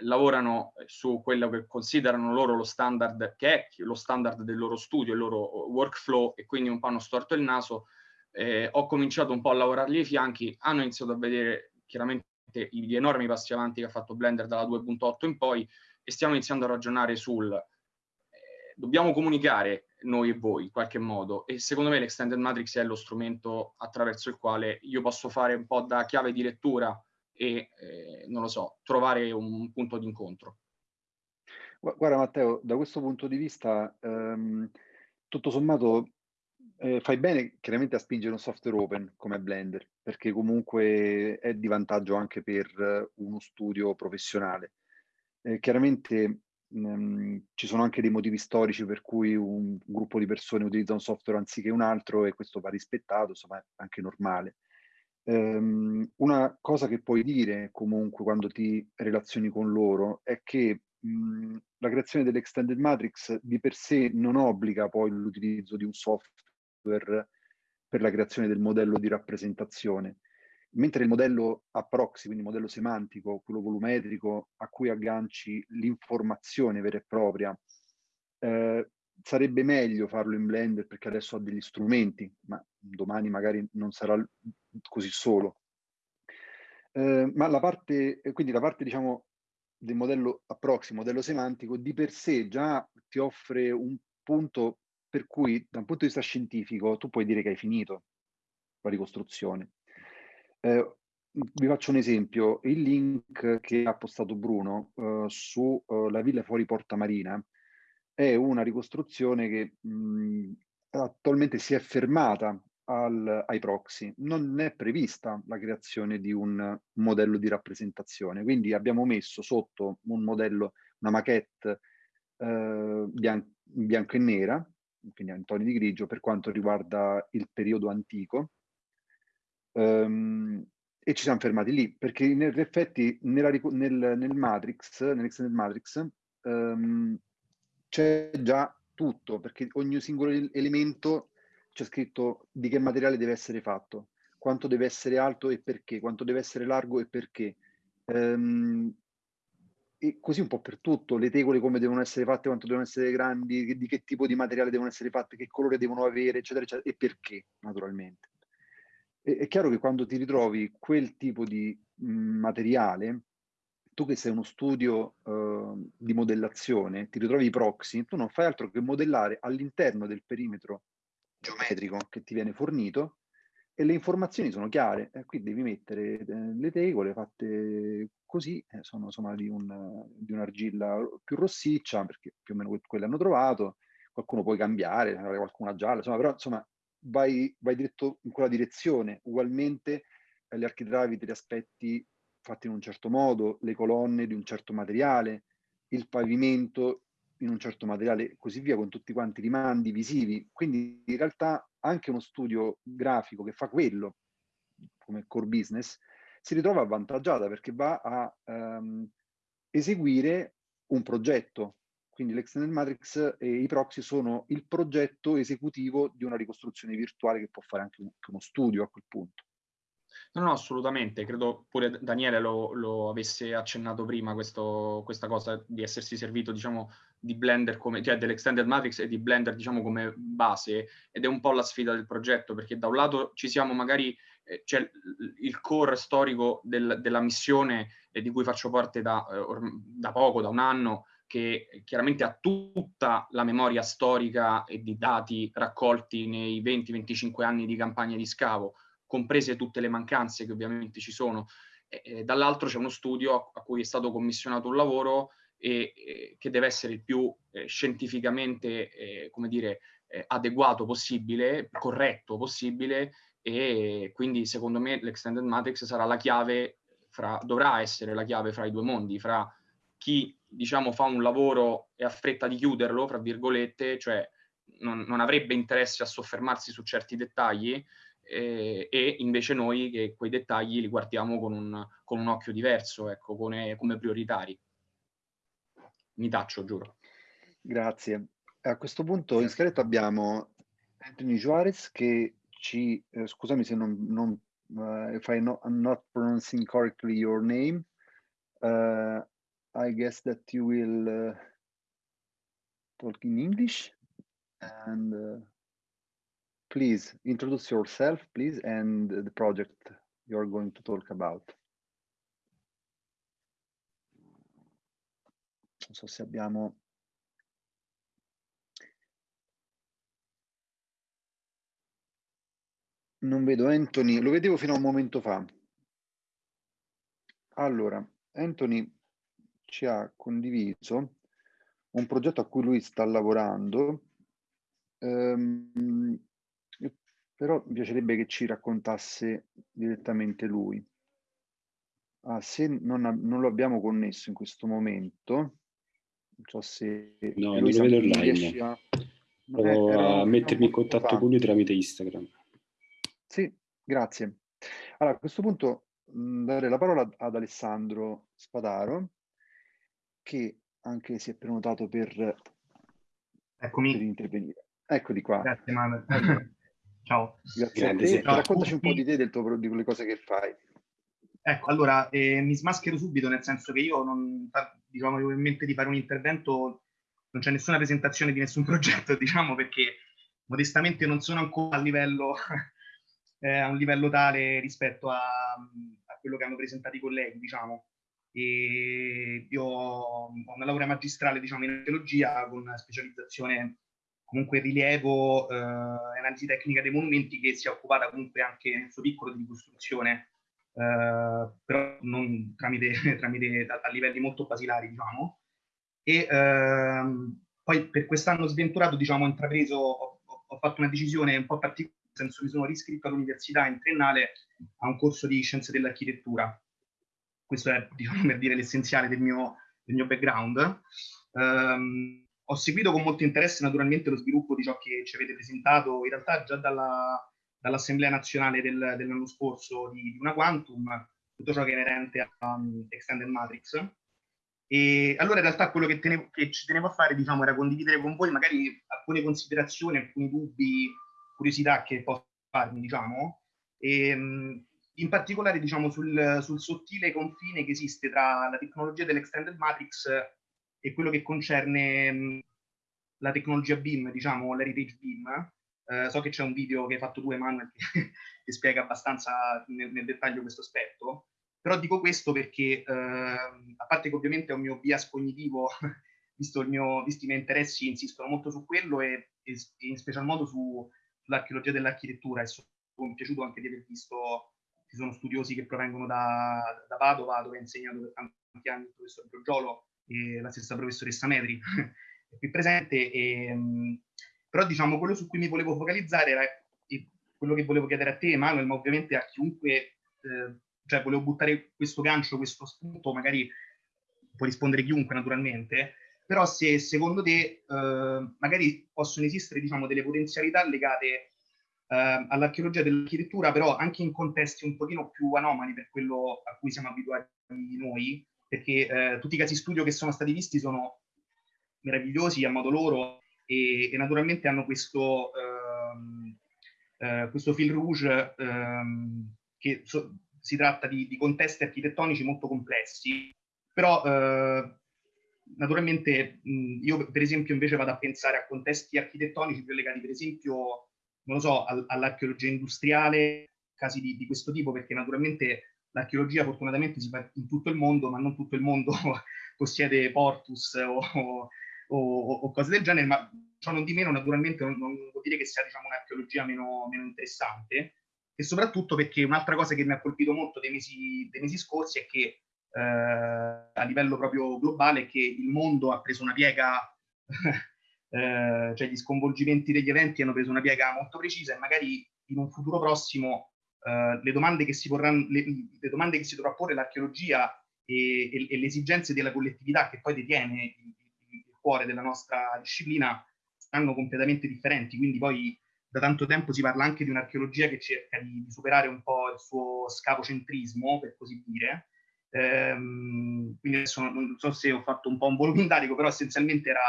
I: lavorano su quello che considerano loro lo standard, che è lo standard del loro studio, il loro workflow e quindi un po' hanno storto il naso. Eh, ho cominciato un po' a lavorargli ai fianchi, hanno iniziato a vedere chiaramente gli enormi passi avanti che ha fatto Blender dalla 2.8 in poi e stiamo iniziando a ragionare sul eh, dobbiamo comunicare noi e voi in qualche modo e secondo me l'extended matrix è lo strumento attraverso il quale io posso fare un po' da chiave di lettura e eh, non lo so, trovare un punto di incontro.
B: Guarda Matteo, da questo punto di vista ehm, tutto sommato eh, fai bene chiaramente a spingere un software open come Blender perché comunque è di vantaggio anche per uno studio professionale. Eh, chiaramente Mhmm, ci sono anche dei motivi storici per cui un gruppo di persone utilizza un software anziché un altro e questo va rispettato, insomma è anche normale. Ehm, una cosa che puoi dire comunque quando ti relazioni con loro è che mh, la creazione dell'extended matrix di per sé non obbliga poi l'utilizzo di un software per la creazione del modello di rappresentazione. Mentre il modello a proxy, quindi il modello semantico, quello volumetrico, a cui agganci l'informazione vera e propria, eh, sarebbe meglio farlo in Blender perché adesso ha degli strumenti, ma domani magari non sarà così solo. Eh, ma la parte, quindi la parte diciamo del modello a proxy, modello semantico, di per sé già ti offre un punto per cui da un punto di vista scientifico tu puoi dire che hai finito la ricostruzione. Eh, vi faccio un esempio, il link che ha postato Bruno eh, su eh, la villa fuori Porta Marina è una ricostruzione che mh, attualmente si è fermata al, ai proxy, non è prevista la creazione di un modello di rappresentazione, quindi abbiamo messo sotto un modello, una maquette eh, bian bianco e nera, quindi in toni di grigio per quanto riguarda il periodo antico, Um, e ci siamo fermati lì, perché in effetti nella, nel, nel Matrix, nell'Extended Matrix, um, c'è già tutto, perché ogni singolo elemento c'è scritto di che materiale deve essere fatto, quanto deve essere alto e perché, quanto deve essere largo e perché. Um, e così un po' per tutto, le tegole come devono essere fatte, quanto devono essere grandi, di che tipo di materiale devono essere fatte, che colore devono avere, eccetera, eccetera, e perché, naturalmente è, è chiaro che quando ti ritrovi quel tipo di mh, mhmm, materiale, tu che sei uno studio uh, di modellazione, ti ritrovi i proxy, tu non fai altro che modellare all'interno del perimetro geometrico che ti viene fornito e le informazioni sono chiare. E qui devi mettere eh, le tegole fatte così, eh, sono insomma di, un, di un'argilla più rossiccia, perché più o meno quelle hanno trovato, qualcuno puoi cambiare, qualcuna gialla, insomma, però insomma vai, vai diretto in quella direzione. Ugualmente eh, gli architravi te li aspetti fatti in un certo modo, le colonne di un certo materiale, il pavimento in un certo materiale così via, con tutti quanti i rimandi visivi. Quindi in realtà anche uno studio grafico che fa quello come core business si ritrova avvantaggiata perché va a um, eseguire un progetto. Quindi l'extended matrix e i proxy sono il progetto esecutivo di una ricostruzione virtuale che può fare anche uno studio a quel punto.
I: No, no, assolutamente. Credo pure Daniele lo, lo avesse accennato prima, questo, questa cosa di essersi servito, diciamo, di Blender come, cioè dell'Extended Matrix e di Blender, diciamo, come base. Ed è un po' la sfida del progetto, perché da un lato ci siamo magari, eh, c'è il core storico del, della missione eh, di cui faccio parte da, eh, da poco, da un anno, che chiaramente ha tutta la memoria storica e di dati raccolti nei 20-25 anni di campagna di scavo, comprese tutte le mancanze che ovviamente ci sono. Dall'altro c'è uno studio a cui è stato commissionato un lavoro e, e che deve essere il più eh, scientificamente, eh, come dire, eh, adeguato possibile, corretto possibile e quindi secondo me l'extended matrix sarà la chiave fra, dovrà essere la chiave fra i due mondi, fra chi diciamo fa un lavoro e ha fretta di chiuderlo, fra virgolette, cioè non, non avrebbe interesse a soffermarsi su certi dettagli, eh, e invece noi che quei dettagli li guardiamo con un, con un occhio diverso, ecco, come, come prioritari. Mi taccio, giuro.
B: Grazie. A questo punto in scaletta abbiamo Anthony Juarez che ci, eh, scusami se non, non uh, if I no, I'm not pronouncing correctly your name, uh, I guess that you will uh, talk in English and uh, please introduce yourself, please, and the project you're going to talk about. Non so se abbiamo... Non vedo Anthony, lo vedevo fino a un momento fa. Allora, Anthony ci ha condiviso un progetto a cui lui sta lavorando um, però mi piacerebbe che ci raccontasse direttamente lui. Ah, se non, non, lo abbiamo connesso in questo momento, so se...
C: No, non lo vedo online. A... Provo eh, a mettermi in contatto fa. con lui tramite Instagram.
B: Sì, grazie. Allora, a questo punto mh, dare la parola ad Alessandro Spadaro, che anche si è prenotato per,
J: Eccomi.
B: per intervenire. Eccoli qua.
J: Grazie Manuel.
B: Ciao. Grazie a te. Ciao. Raccontaci un po' di te, del tuo, di quelle cose che fai.
J: Ecco, allora, eh, mi smaschero subito, nel senso che io non, diciamo, avevo in mente di fare un intervento, non c'è nessuna presentazione di nessun progetto, diciamo, perché modestamente non sono ancora a livello, eh, a un livello tale rispetto a, a, quello che hanno presentato i colleghi, diciamo. E io ho una laurea magistrale, diciamo, in archeologia con specializzazione comunque rilievo eh, analisi tecnica dei monumenti che si è occupata comunque anche nel suo piccolo di ricostruzione, eh, però non tramite, tramite a, a, livelli molto basilari, diciamo. E ehm, poi per quest'anno sventurato, diciamo, ho intrapreso, ho, ho, fatto una decisione un po' particolare, nel senso mi sono riscritto all'università in triennale a un corso di scienze dell'architettura. Questo è, diciamo, per dire l'essenziale del mio, del mio background. Um, ho seguito con molto interesse naturalmente lo sviluppo di ciò che ci avete presentato, in realtà già dalla, dall'Assemblea nazionale del, dell'anno scorso di, di, una Quantum, tutto ciò che è inerente a um, Extended Matrix. E allora in realtà quello che, tenevo, che, ci tenevo a fare diciamo, era condividere con voi magari alcune considerazioni, alcuni dubbi, curiosità che posso farmi, diciamo, e, um, in particolare diciamo, sul, sul sottile confine che esiste tra la tecnologia dell'Extended Matrix e quello che concerne mh, la tecnologia BIM, diciamo l'heritage BIM. Eh, so che c'è un video che hai fatto tu, Emanuele, che, che spiega abbastanza nel, nel, dettaglio questo aspetto, però dico questo perché, eh, a parte che ovviamente è un mio bias cognitivo, visto mio, visti i miei interessi, insistono molto su quello e, e, in special modo su, sull'archeologia dell'architettura e sono, piaciuto anche di aver visto, ci sono studiosi che provengono da, da Padova, dove ho insegnato per tanti anni il professor Giorgiolo, e la stessa professoressa Metri qui presente. E, ehm, però diciamo quello su cui mi volevo focalizzare era quello che volevo chiedere a te, Emanuele, ma ovviamente a chiunque, eh, cioè volevo buttare questo gancio, questo spunto, magari può rispondere chiunque naturalmente, però se secondo te eh, magari possono esistere diciamo, delle potenzialità legate eh, all'archeologia dell'architettura, però anche in contesti un pochino più anomali per quello a cui siamo abituati noi, perché eh, tutti i casi studio che sono stati visti sono meravigliosi a modo loro e, e naturalmente hanno questo, ehm, eh, questo fil rouge ehm, che so, si tratta di, di, contesti architettonici molto complessi, però eh, naturalmente mh, io per esempio invece vado a pensare a contesti architettonici più legati per esempio, non lo so, al, all'archeologia industriale, casi di, di, questo tipo, perché naturalmente l'archeologia fortunatamente si fa in tutto il mondo, ma non tutto il mondo possiede portus o, o, o, o, cose del genere, ma ciò non di meno naturalmente non, non vuol dire che sia diciamo, un'archeologia meno, meno interessante, e soprattutto perché un'altra cosa che mi ha colpito molto dei mesi, dei mesi scorsi è che eh, a livello proprio globale che il mondo ha preso una piega, eh, cioè gli sconvolgimenti degli eventi hanno preso una piega molto precisa e magari in un futuro prossimo eh, le, domande che si porranno, le, le, domande che si dovrà porre l'archeologia e, e, e, le esigenze della collettività che poi detiene il, cuore della nostra disciplina saranno completamente differenti, quindi poi da tanto tempo si parla anche di un'archeologia che cerca di, di superare un po' il suo scapocentrismo, per così dire, Ehm, quindi adesso non so se ho fatto un po' un volumindarico, però essenzialmente era,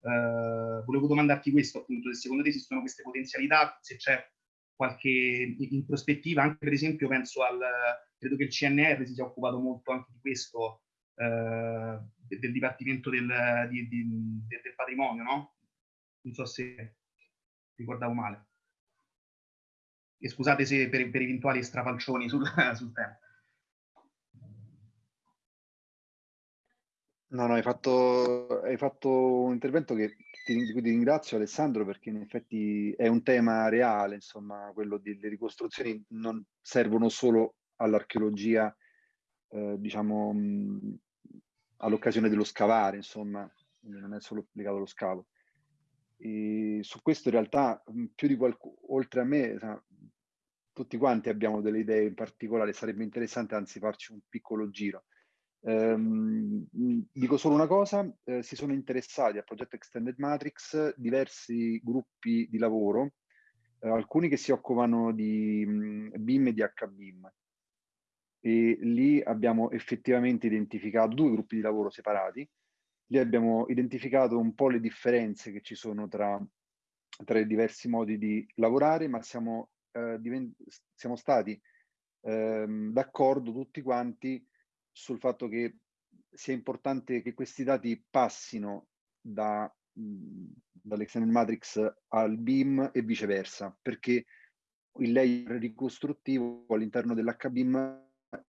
J: eh, volevo domandarti questo appunto, se secondo te esistono queste potenzialità, se c'è qualche in prospettiva, anche per esempio penso al, credo che il CNR si sia occupato molto anche di questo, eh, del Dipartimento del, di, di, del, Patrimonio, no? Non so se ricordavo male. E scusate se per, per eventuali strafalcioni sul, sul tema.
B: No, no, hai fatto, hai fatto un intervento che ti, ti ringrazio Alessandro perché in effetti è un tema reale, insomma, quello delle ricostruzioni non servono solo all'archeologia, eh, diciamo, all'occasione dello scavare, insomma, non è solo legato allo scavo. E su questo in realtà più di qualcuno, oltre a me, tutti quanti abbiamo delle idee in particolare, sarebbe interessante anzi farci un piccolo giro. Um, dico solo una cosa, eh, si sono interessati al progetto Extended Matrix diversi gruppi di lavoro, eh, alcuni che si occupano di mh, BIM e di HBIM. E lì abbiamo effettivamente identificato due gruppi di lavoro separati, lì abbiamo identificato un po' le differenze che ci sono tra, tra i diversi modi di lavorare, ma siamo, eh, siamo stati ehm, d'accordo tutti quanti sul fatto che sia importante che questi dati passino da, dall'extended matrix al BIM e viceversa, perché il layer ricostruttivo all'interno dell'HBIM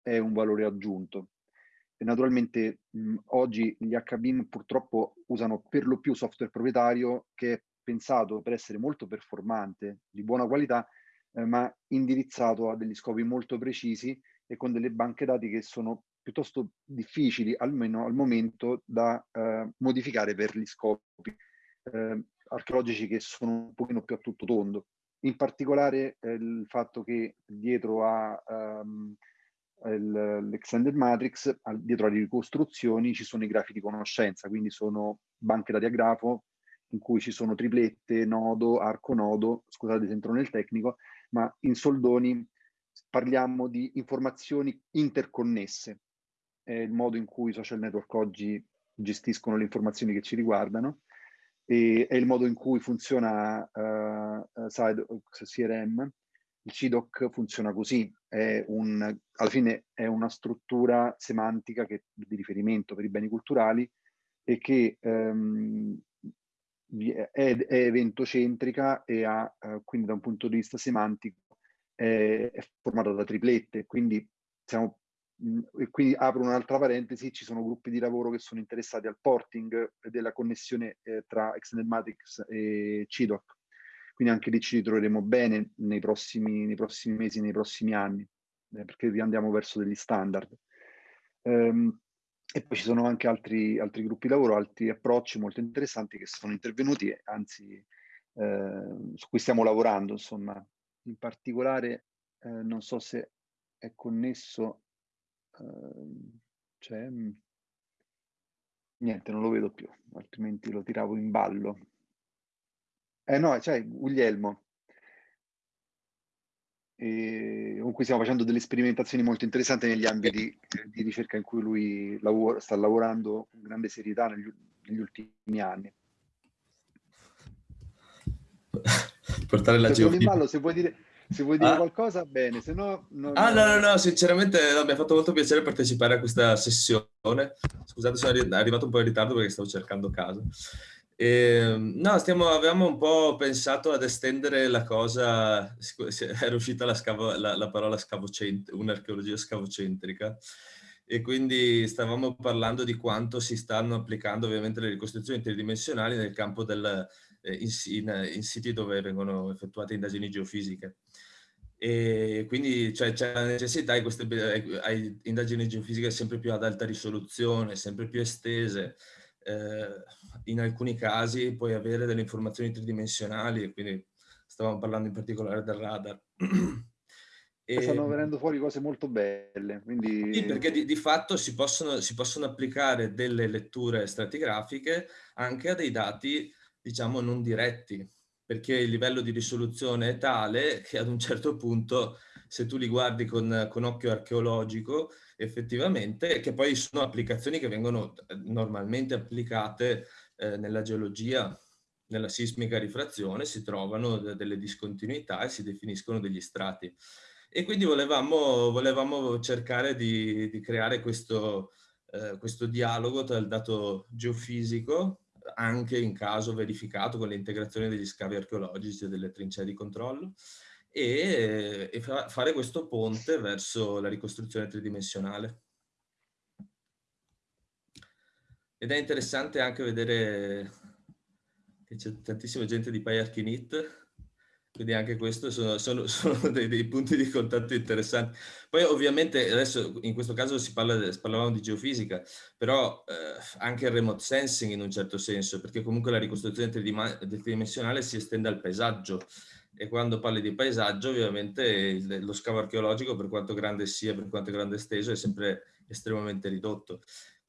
B: è un valore aggiunto. E naturalmente mh, oggi gli HBIM purtroppo usano per lo più software proprietario che è pensato per essere molto performante, di buona qualità, eh, ma indirizzato a degli scopi molto precisi e con delle banche dati che sono piuttosto difficili, almeno al momento, da eh, modificare per gli scopi eh, archeologici che sono un pochino più a tutto tondo. In particolare eh, il fatto che dietro a um, l'extended matrix, dietro alle ricostruzioni ci sono i grafi di conoscenza, quindi sono banche dati a grafo in cui ci sono triplette, nodo, arco nodo, scusate se entro nel tecnico, ma in soldoni parliamo di informazioni interconnesse, è il modo in cui i social network oggi gestiscono le informazioni che ci riguardano e è il modo in cui funziona uh, Side, CRM. Il CIDOC funziona così, è un, alla fine è una struttura semantica che, di riferimento per i beni culturali e che um, è, è, eventocentrica e ha, uh, quindi da un punto di vista semantico, è, è formata da triplette, quindi siamo e qui apro un'altra parentesi, ci sono gruppi di lavoro che sono interessati al porting della connessione eh, tra Extended Matrix e CIDOC. Quindi anche lì ci ritroveremo bene nei prossimi, nei prossimi mesi, nei prossimi anni, eh, perché andiamo verso degli standard. Um, e poi ci sono anche altri, altri gruppi di lavoro, altri approcci molto interessanti che sono intervenuti, anzi eh, su cui stiamo lavorando, insomma. In particolare, eh, non so se è connesso c'è... Mm, niente, non lo vedo più, altrimenti lo tiravo in ballo. Eh no, c'è Guglielmo. e con cui stiamo facendo delle sperimentazioni molto interessanti negli ambiti di ricerca in cui lui lavora, sta lavorando con grande serietà negli, negli ultimi anni.
K: Portare la geofisica.
B: Se vuoi dire, se vuoi dire ah. qualcosa, bene, se no...
K: Non... Ah, no, no, no, sinceramente no, mi ha fatto molto piacere partecipare a questa sessione. Scusate, sono arrivato un po' in ritardo perché stavo cercando casa. E, ehm, no, stiamo, avevamo un po' pensato ad estendere la cosa, era uscita la, scavo, la, la parola un'archeologia scavocentrica, e quindi stavamo parlando di quanto si stanno applicando ovviamente le ricostruzioni tridimensionali nel campo del, eh, in, in, in, siti dove vengono effettuate indagini geofisiche. E quindi c'è, cioè, la necessità di queste hai indagini geofisiche sempre più ad alta risoluzione, sempre più estese, eh, in alcuni casi puoi avere delle informazioni tridimensionali, quindi stavamo parlando in particolare del radar.
B: e, stanno venendo fuori cose molto belle. Quindi...
K: Sì, perché di, di fatto si possono, si possono, applicare delle letture stratigrafiche anche a dei dati, diciamo, non diretti, perché il livello di risoluzione è tale che ad un certo punto, se tu li guardi con, con occhio archeologico, effettivamente, che poi sono applicazioni che vengono eh, normalmente applicate eh, nella geologia, nella sismica rifrazione, si trovano delle discontinuità e si definiscono degli strati. E quindi volevamo, volevamo cercare di, di creare questo, eh, questo dialogo tra il dato geofisico, anche in caso verificato con l'integrazione degli scavi archeologici e delle trincee di controllo, e, e fare questo ponte verso la ricostruzione tridimensionale. Ed è interessante anche vedere che c'è tantissima gente di PyArchinit, quindi anche questo sono, sono, sono dei, dei, punti di contatto interessanti. Poi ovviamente adesso in questo caso si parla, parlavamo di geofisica, però eh, anche il remote sensing in un certo senso, perché comunque la ricostruzione tridimensionale si estende al paesaggio e quando parli di paesaggio ovviamente lo scavo archeologico per quanto grande sia, per quanto grande esteso è sempre estremamente ridotto.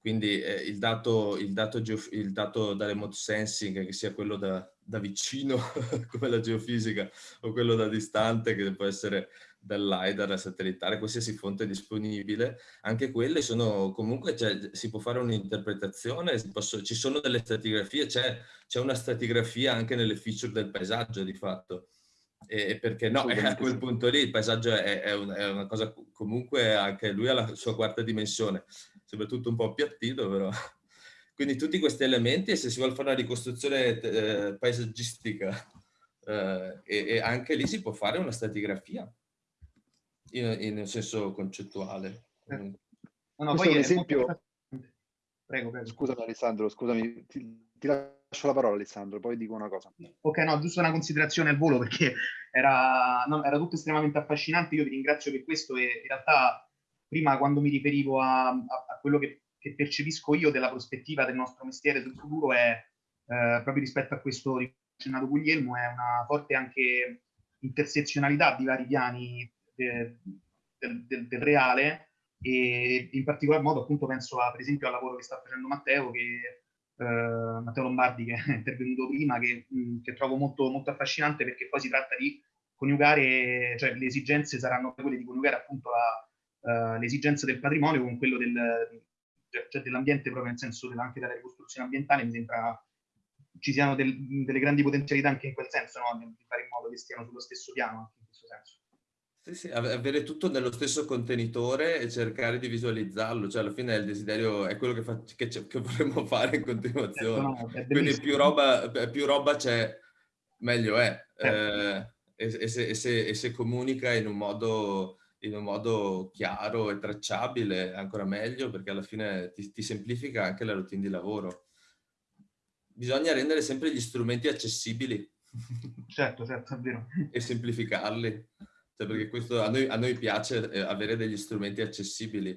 K: Quindi eh, il, dato, il, dato il, dato, da remote sensing, che sia quello da, da vicino come la geofisica o quello da distante che può essere dal LiDAR satellitare, qualsiasi fonte disponibile, anche quelle sono comunque, cioè, si può fare un'interpretazione, ci sono delle stratigrafie, c'è una stratigrafia anche nelle feature del paesaggio di fatto e perché no, a quel punto lì il paesaggio è, è, un, è, una cosa comunque anche lui ha la sua quarta dimensione, soprattutto un po' appiattito però. Quindi tutti questi elementi e se si vuole fare una ricostruzione eh, paesaggistica eh, e, e, anche lì si può fare una stratigrafia in, in senso concettuale.
B: Eh. No, no, poi un esempio... Prego, prego. Scusami Alessandro, scusami, ti, ti lascio la parola Alessandro, poi dico una cosa.
J: Ok, no, giusto una considerazione al volo perché era, no, era tutto estremamente affascinante, io vi ringrazio per questo e in realtà prima quando mi riferivo a, a, a quello che, che, percepisco io della prospettiva del nostro mestiere sul futuro è eh, proprio rispetto a questo accennato Guglielmo, è una forte anche intersezionalità di vari piani de, del, del, del reale e in particolar modo appunto penso a, per esempio al lavoro che sta facendo Matteo che eh, Matteo Lombardi che è intervenuto prima, che, che trovo molto, molto, affascinante perché poi si tratta di coniugare, cioè le esigenze saranno quelle di coniugare appunto la, uh, le esigenze del patrimonio con quello del, cioè dell'ambiente proprio nel senso della, anche della ricostruzione ambientale, mi sembra ci siano del, delle grandi potenzialità anche in quel senso, no? di fare in modo che stiano sullo stesso piano anche in questo senso.
K: Sì, sì, avere tutto nello stesso contenitore e cercare di visualizzarlo, cioè alla fine il desiderio è quello che, fa, che, che vorremmo fare in continuazione. Certo, no, Quindi più roba, più roba c'è, meglio è. Certo. Eh, e, e, se, e, se, e, se, comunica in un, modo, in un modo chiaro e tracciabile, ancora meglio, perché alla fine ti, ti semplifica anche la routine di lavoro. Bisogna rendere sempre gli strumenti accessibili.
J: Certo, certo, è vero.
K: e semplificarli cioè perché questo, a, noi, a noi piace eh, avere degli strumenti accessibili,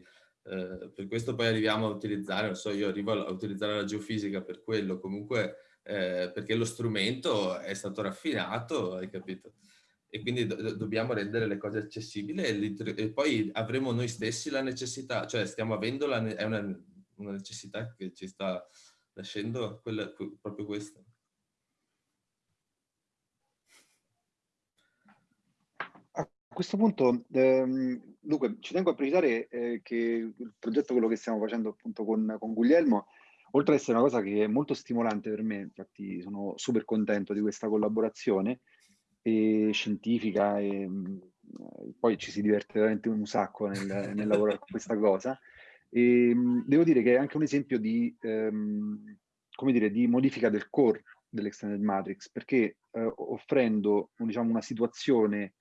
K: eh, per questo poi arriviamo a utilizzare, non so, io arrivo a, utilizzare la geofisica per quello, comunque eh, perché lo strumento è stato raffinato, hai capito? E quindi do, dobbiamo rendere le cose accessibili e, e, poi avremo noi stessi la necessità, cioè stiamo avendo la, è una, una necessità che ci sta nascendo quella, proprio questa.
B: Questo punto, ehm, dunque, ci tengo a precisare eh, che il progetto, quello che stiamo facendo appunto con, con Guglielmo, oltre ad essere una cosa che è molto stimolante per me, infatti sono super contento di questa collaborazione e scientifica e poi ci si diverte veramente un sacco nel, nel lavorare con questa cosa. E, devo dire che è anche un esempio di, ehm, come dire, di modifica del core dell'Extended Matrix, perché eh, offrendo diciamo, una situazione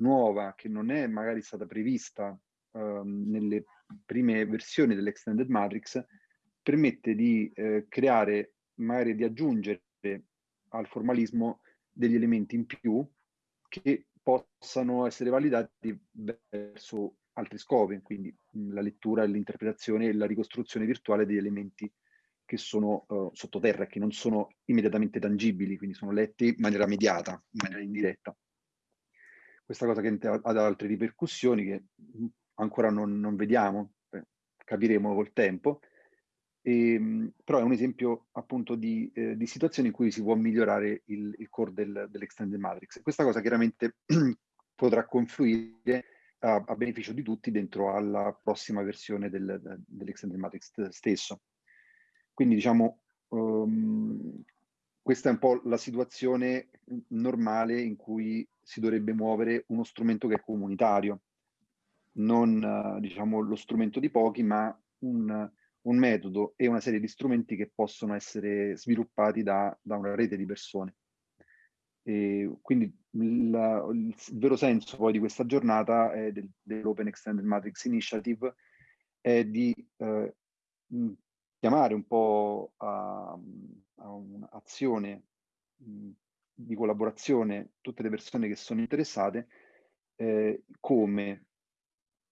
B: nuova che non è magari stata prevista eh, nelle prime versioni dell'Extended Matrix, permette di eh, creare, magari di aggiungere al formalismo degli elementi in più che possano essere validati verso altri scopi, quindi la lettura, l'interpretazione e la ricostruzione virtuale degli elementi che sono uh, sottoterra, che non sono immediatamente tangibili, quindi sono letti in maniera mediata, in maniera indiretta. Questa cosa che ha altre ripercussioni che ancora non, non vediamo, eh, capiremo col tempo, e, ehm, però è un esempio appunto di, eh, di, situazioni in cui si può migliorare il, il core del, dell'Extended Matrix. Questa cosa chiaramente potrà confluire a, a, beneficio di tutti dentro alla prossima versione del, dell'Extended Matrix stesso. Quindi diciamo, um, questa è un po' la situazione normale in cui si dovrebbe muovere uno strumento che è comunitario, non uh, diciamo lo strumento di pochi, ma un, un metodo e una serie di strumenti che possono essere sviluppati da, da una rete di persone. E quindi la, il vero senso poi di questa giornata del, dell'Open Extended Matrix Initiative è di eh, chiamare un po' a, a un'azione di collaborazione tutte le persone che sono interessate eh, come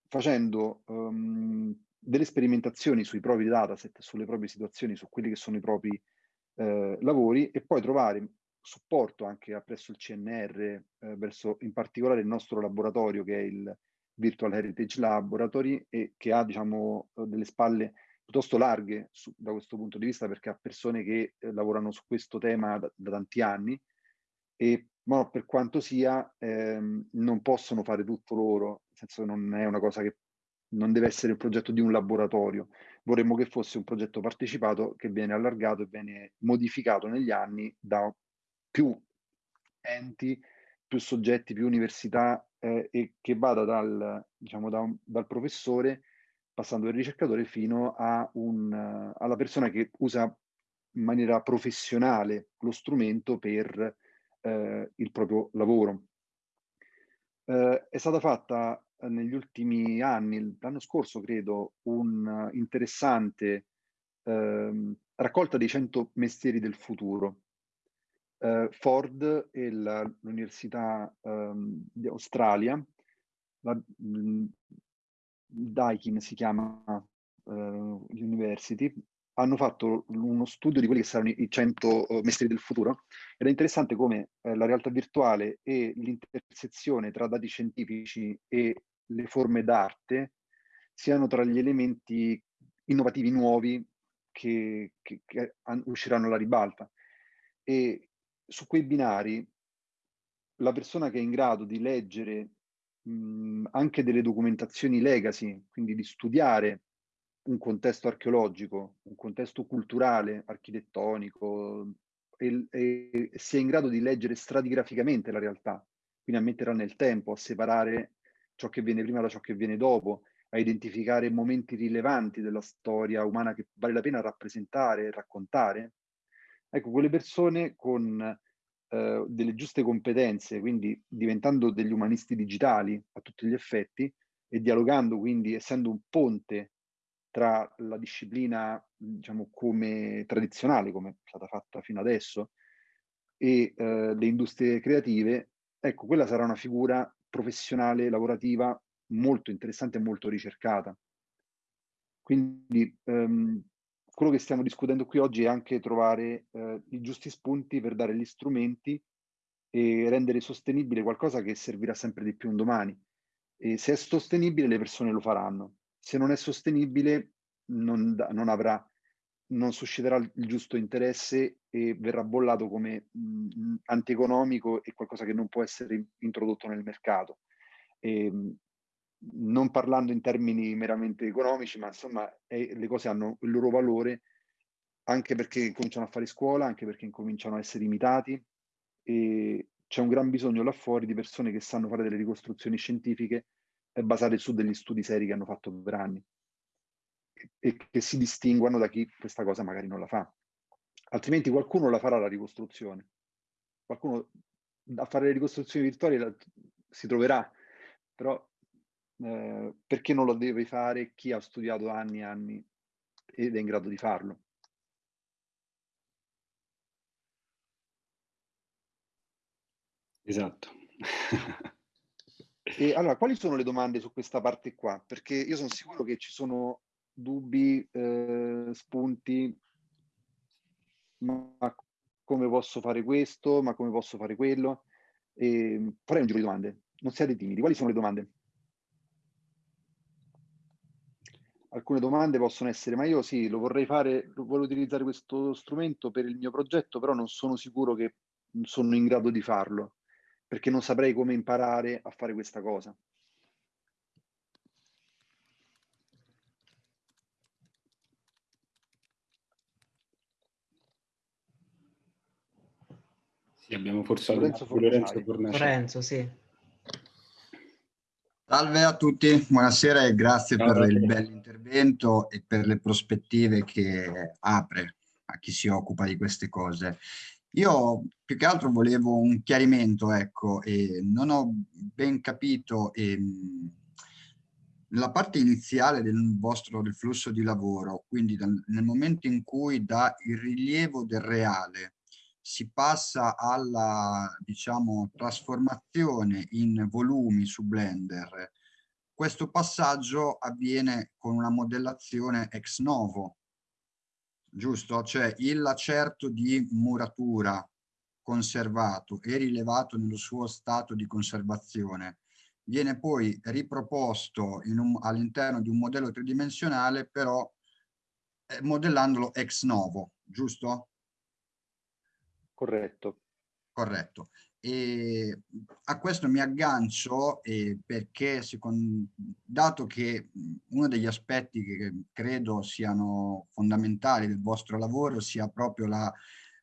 B: facendo um, delle sperimentazioni sui propri dataset, sulle proprie situazioni, su quelli che sono i propri eh, lavori e poi trovare supporto anche presso il CNR, eh, verso in particolare il nostro laboratorio che è il Virtual Heritage Laboratory e che ha diciamo delle spalle piuttosto larghe su, da questo punto di vista perché ha persone che eh, lavorano su questo tema da, da tanti anni e ma per quanto sia ehm, non possono fare tutto loro, nel senso che non è una cosa che non deve essere il progetto di un laboratorio, vorremmo che fosse un progetto partecipato che viene allargato e viene modificato negli anni da più enti, più soggetti, più università eh, e che vada dal, diciamo, da un, dal professore, passando dal ricercatore, fino un, uh, alla persona che usa in maniera professionale lo strumento per uh, il proprio lavoro. Uh, è stata fatta negli ultimi anni, l'anno scorso credo, un interessante ehm, raccolta dei 100 mestieri del futuro. Eh, Ford e l'Università ehm, di Australia, la, mh, Daikin si chiama uh, University, hanno fatto uno studio di quelli che saranno i 100 uh, mestieri del futuro ed è interessante come uh, la realtà virtuale e l'intersezione tra dati scientifici e le forme d'arte siano tra gli elementi innovativi nuovi che, che, che usciranno alla ribalta. E su quei binari la persona che è in grado di leggere anche delle documentazioni legacy, quindi di studiare un contesto archeologico, un contesto culturale, architettonico, e, e sia in grado di leggere stratigraficamente la realtà, quindi a metterla nel tempo, a separare ciò che viene prima da ciò che viene dopo, a identificare momenti rilevanti della storia umana che vale la pena rappresentare e raccontare. Ecco, quelle persone con eh, delle giuste competenze, quindi diventando degli umanisti digitali a tutti gli effetti e dialogando, quindi essendo un ponte tra la disciplina, diciamo, come tradizionale, come è stata fatta fino adesso, e eh, le industrie creative, ecco, quella sarà una figura professionale, lavorativa molto interessante e molto ricercata. Quindi ehm, quello che stiamo discutendo qui oggi è anche trovare eh, i giusti spunti per dare gli strumenti e rendere sostenibile qualcosa che servirà sempre di più un domani. E se è sostenibile le persone lo faranno, se non è sostenibile non, non avrà non susciterà il giusto interesse e verrà bollato come mh, antieconomico e qualcosa che non può essere introdotto nel mercato. E, ehm, non parlando in termini meramente economici, ma insomma è, le cose hanno il loro valore anche perché cominciano a fare scuola, anche perché incominciano a essere imitati e c'è un gran bisogno là fuori di persone che sanno fare delle ricostruzioni scientifiche basate su degli studi seri che hanno fatto per anni e che si distinguano da chi questa cosa magari non la fa. Altrimenti qualcuno la farà la ricostruzione. Qualcuno a fare le ricostruzioni virtuali si troverà, però eh, perché non lo deve fare chi ha studiato anni e anni ed è in grado di farlo?
C: Esatto.
B: e allora, quali sono le domande su questa parte qua? Perché io sono sicuro che ci sono dubbi, eh, spunti, ma come posso fare questo, ma come posso fare quello? E farei un giro di domande. Non siate timidi. Quali sono le domande? Alcune domande possono essere, ma io sì, lo vorrei fare, voglio utilizzare questo strumento per il mio progetto, però non sono sicuro che sono in grado di farlo, perché non saprei come imparare a fare questa cosa.
C: Sì, abbiamo forse
B: Lorenzo
C: Lorenzo
B: Fornaciari.
E: Lorenzo, sì.
L: Salve a tutti, buonasera e grazie
C: Ciao,
L: per il bell'intervento e per le prospettive che apre a chi si occupa di queste cose. Io più che altro volevo un chiarimento, ecco, e non ho ben capito ehm, la parte iniziale del vostro del flusso di lavoro, quindi dal- nel momento in cui da il rilievo del reale si passa alla, diciamo, trasformazione in volumi su Blender, questo passaggio avviene con una modellazione ex novo, giusto? Cioè il lacerto di muratura conservato e rilevato nello suo stato di conservazione viene poi riproposto all'interno di un modello tridimensionale però eh, modellandolo ex novo, giusto?
B: Corretto.
L: Corretto. E a questo mi aggancio eh, perché, secondo, dato che uno degli aspetti che credo siano fondamentali del vostro lavoro sia proprio la,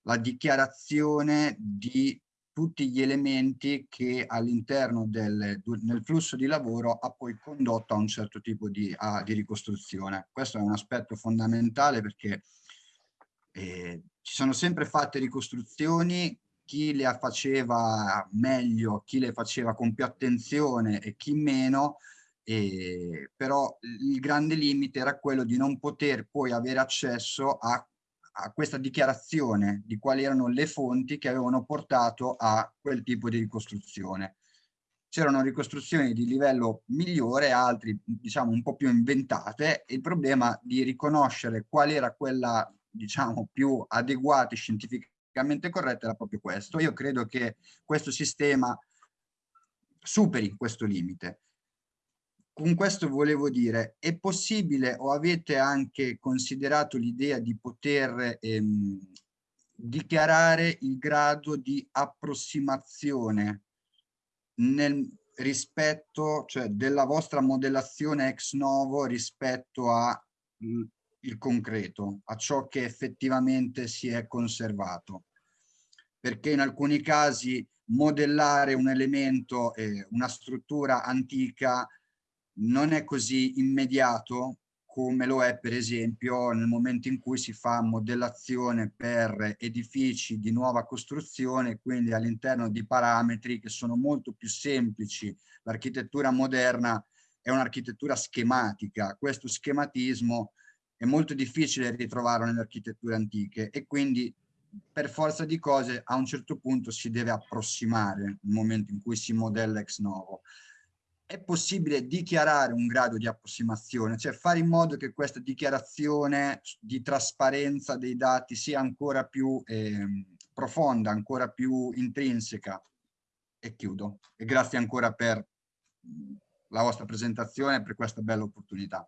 L: la dichiarazione di tutti gli elementi che all'interno del flusso di lavoro ha poi condotto a un certo tipo di, a, di ricostruzione. Questo è un aspetto fondamentale perché eh, ci sono sempre fatte ricostruzioni, chi le faceva meglio, chi le faceva con più attenzione e chi meno, eh, però il grande limite era quello di non poter poi avere accesso a, a questa dichiarazione di quali erano le fonti che avevano portato a quel tipo di ricostruzione. C'erano ricostruzioni di livello migliore, altri diciamo un po' più inventate, e il problema di riconoscere qual era quella diciamo, più adeguate scientificamente corrette era proprio questo. Io credo che questo sistema superi questo limite. Con questo volevo dire, è possibile o avete anche considerato l'idea di poter ehm, dichiarare il grado di approssimazione nel rispetto, cioè della vostra modellazione ex novo rispetto a il concreto, a ciò che effettivamente si è conservato. Perché in alcuni casi modellare un elemento, eh, una struttura antica, non è così immediato come lo è per esempio nel momento in cui si fa modellazione per edifici di nuova costruzione, quindi all'interno di parametri che sono molto più semplici. L'architettura moderna è un'architettura schematica, questo schematismo è molto difficile ritrovarlo nelle architetture antiche e quindi per forza di cose a un certo punto si deve approssimare nel momento in cui si modella ex novo. È possibile dichiarare un grado di approssimazione, cioè fare in modo che questa dichiarazione di trasparenza dei dati sia ancora più eh, profonda, ancora più intrinseca. E chiudo. E grazie ancora per la vostra presentazione e per questa bella opportunità.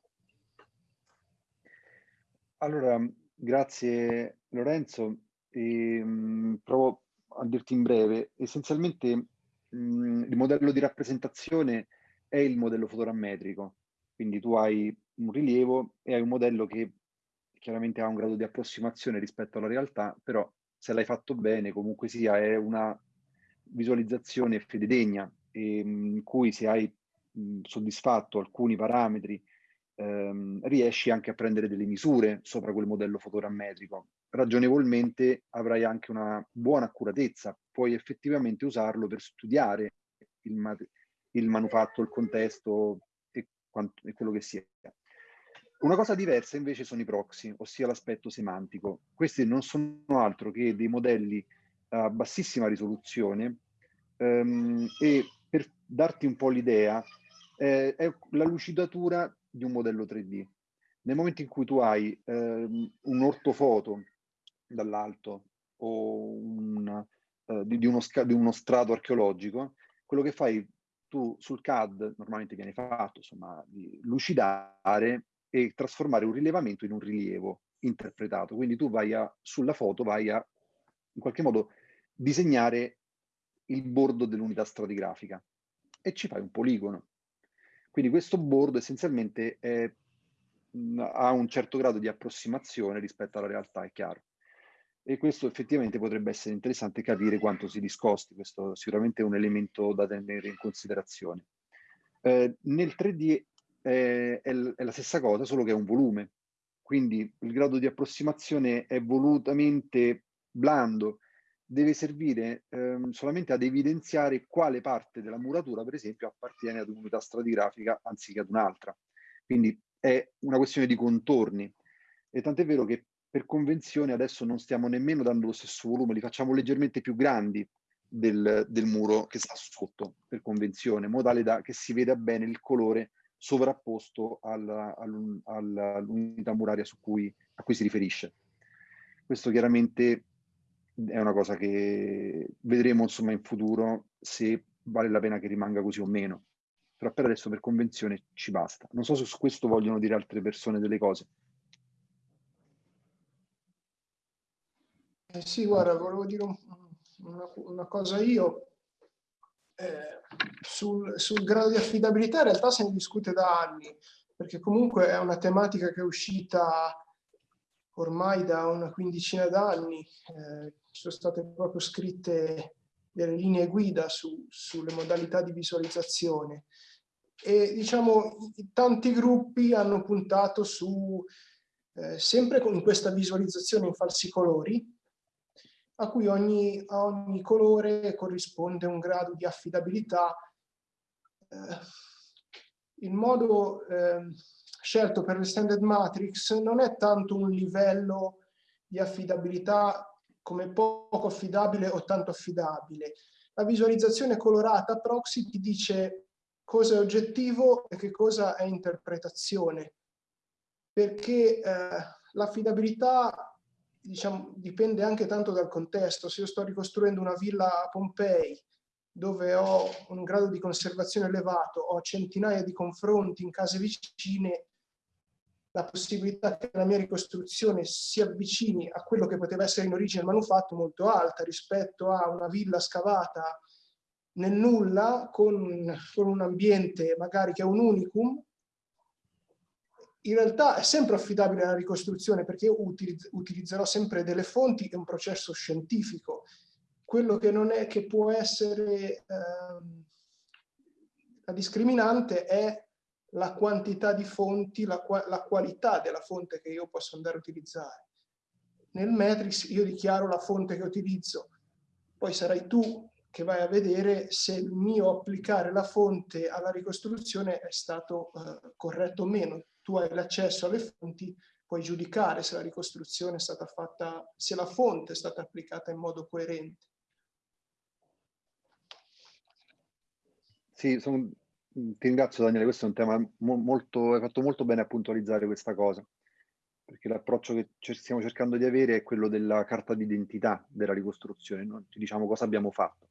B: Allora, grazie Lorenzo. E, mh, provo a dirti in breve. Essenzialmente mh, il modello di rappresentazione è il modello fotorammetrico. Quindi tu hai un rilievo e hai un modello che chiaramente ha un grado di approssimazione rispetto alla realtà, però se l'hai fatto bene comunque sia è una visualizzazione fededegna in cui se hai mh, soddisfatto alcuni parametri ehm, riesci anche a prendere delle misure sopra quel modello fotorammetrico. Ragionevolmente avrai anche una buona accuratezza, puoi effettivamente usarlo per studiare il, il manufatto, il contesto e, e quello che sia. Una cosa diversa invece sono i proxy, ossia l'aspetto semantico. Questi non sono altro che dei modelli a bassissima risoluzione ehm, e per darti un po' l'idea eh, è la lucidatura di un modello 3D. Nel momento in cui tu hai ehm, un ortofoto dall'alto o un, eh, di, di, uno di uno strato archeologico, quello che fai tu sul CAD normalmente viene fatto insomma di lucidare e trasformare un rilevamento in un rilievo interpretato. Quindi tu vai a, sulla foto vai a in qualche modo disegnare il bordo dell'unità stratigrafica e ci fai un poligono. Quindi questo bordo essenzialmente è, ha un certo grado di approssimazione rispetto alla realtà, è chiaro. E questo effettivamente potrebbe essere interessante capire quanto si discosti, questo sicuramente è un elemento da tenere in considerazione. Eh, nel 3D è, è, è la stessa cosa, solo che è un volume, quindi il grado di approssimazione è volutamente blando, deve servire ehm, solamente ad evidenziare quale parte della muratura, per esempio, appartiene ad un'unità stratigrafica anziché ad un'altra. Quindi è una questione di contorni. E tant'è vero che per convenzione adesso non stiamo nemmeno dando lo stesso volume, li facciamo leggermente più grandi del, del muro che sta sotto, per convenzione, in modo tale da, che si veda bene il colore sovrapposto all'unità muraria cui, a cui si riferisce. Questo chiaramente è una cosa che vedremo insomma in futuro se vale la pena che rimanga così o meno. Però per adesso per convenzione ci basta. Non so se su questo vogliono dire altre persone delle cose.
G: Eh sì, guarda, volevo dire un, una, una, cosa io. Eh, sul, sul, grado di affidabilità in realtà se ne discute da anni, perché comunque è una tematica che è uscita ormai da una quindicina d'anni. Eh, sono state proprio scritte delle linee guida su, sulle modalità di visualizzazione. E diciamo, tanti gruppi hanno puntato su, eh, sempre con questa visualizzazione in falsi colori, a cui ogni, a ogni colore corrisponde un grado di affidabilità. Eh, il modo eh, scelto per l'extended matrix non è tanto un livello di affidabilità come poco affidabile o tanto affidabile. La visualizzazione colorata proxy ti dice cosa è oggettivo e che cosa è interpretazione, perché eh, l'affidabilità diciamo, dipende anche tanto dal contesto. Se io sto ricostruendo una villa a Pompei, dove ho un grado di conservazione elevato, ho centinaia di confronti in case vicine, la possibilità che la mia ricostruzione si avvicini a quello che poteva essere in origine il manufatto molto alta rispetto a una villa scavata nel nulla con, con un ambiente magari che è un unicum in realtà è sempre affidabile la ricostruzione perché io utilizz utilizzerò sempre delle fonti e un processo scientifico. Quello che non è che può essere ehm, la discriminante è la quantità di fonti, la, la qualità della fonte che io posso andare a utilizzare. Nel Matrix io dichiaro la fonte che utilizzo, poi sarai tu che vai a vedere se il mio applicare la fonte alla ricostruzione è stato eh, corretto o meno tu hai l'accesso alle fonti, puoi giudicare se la ricostruzione è stata fatta, se la fonte è stata applicata in modo coerente.
B: Sì, sono, ti ringrazio Daniele, questo è un tema mo molto, hai fatto molto bene a puntualizzare questa cosa, perché l'approccio che stiamo cercando di avere è quello della carta d'identità della ricostruzione, no? ci diciamo cosa abbiamo fatto.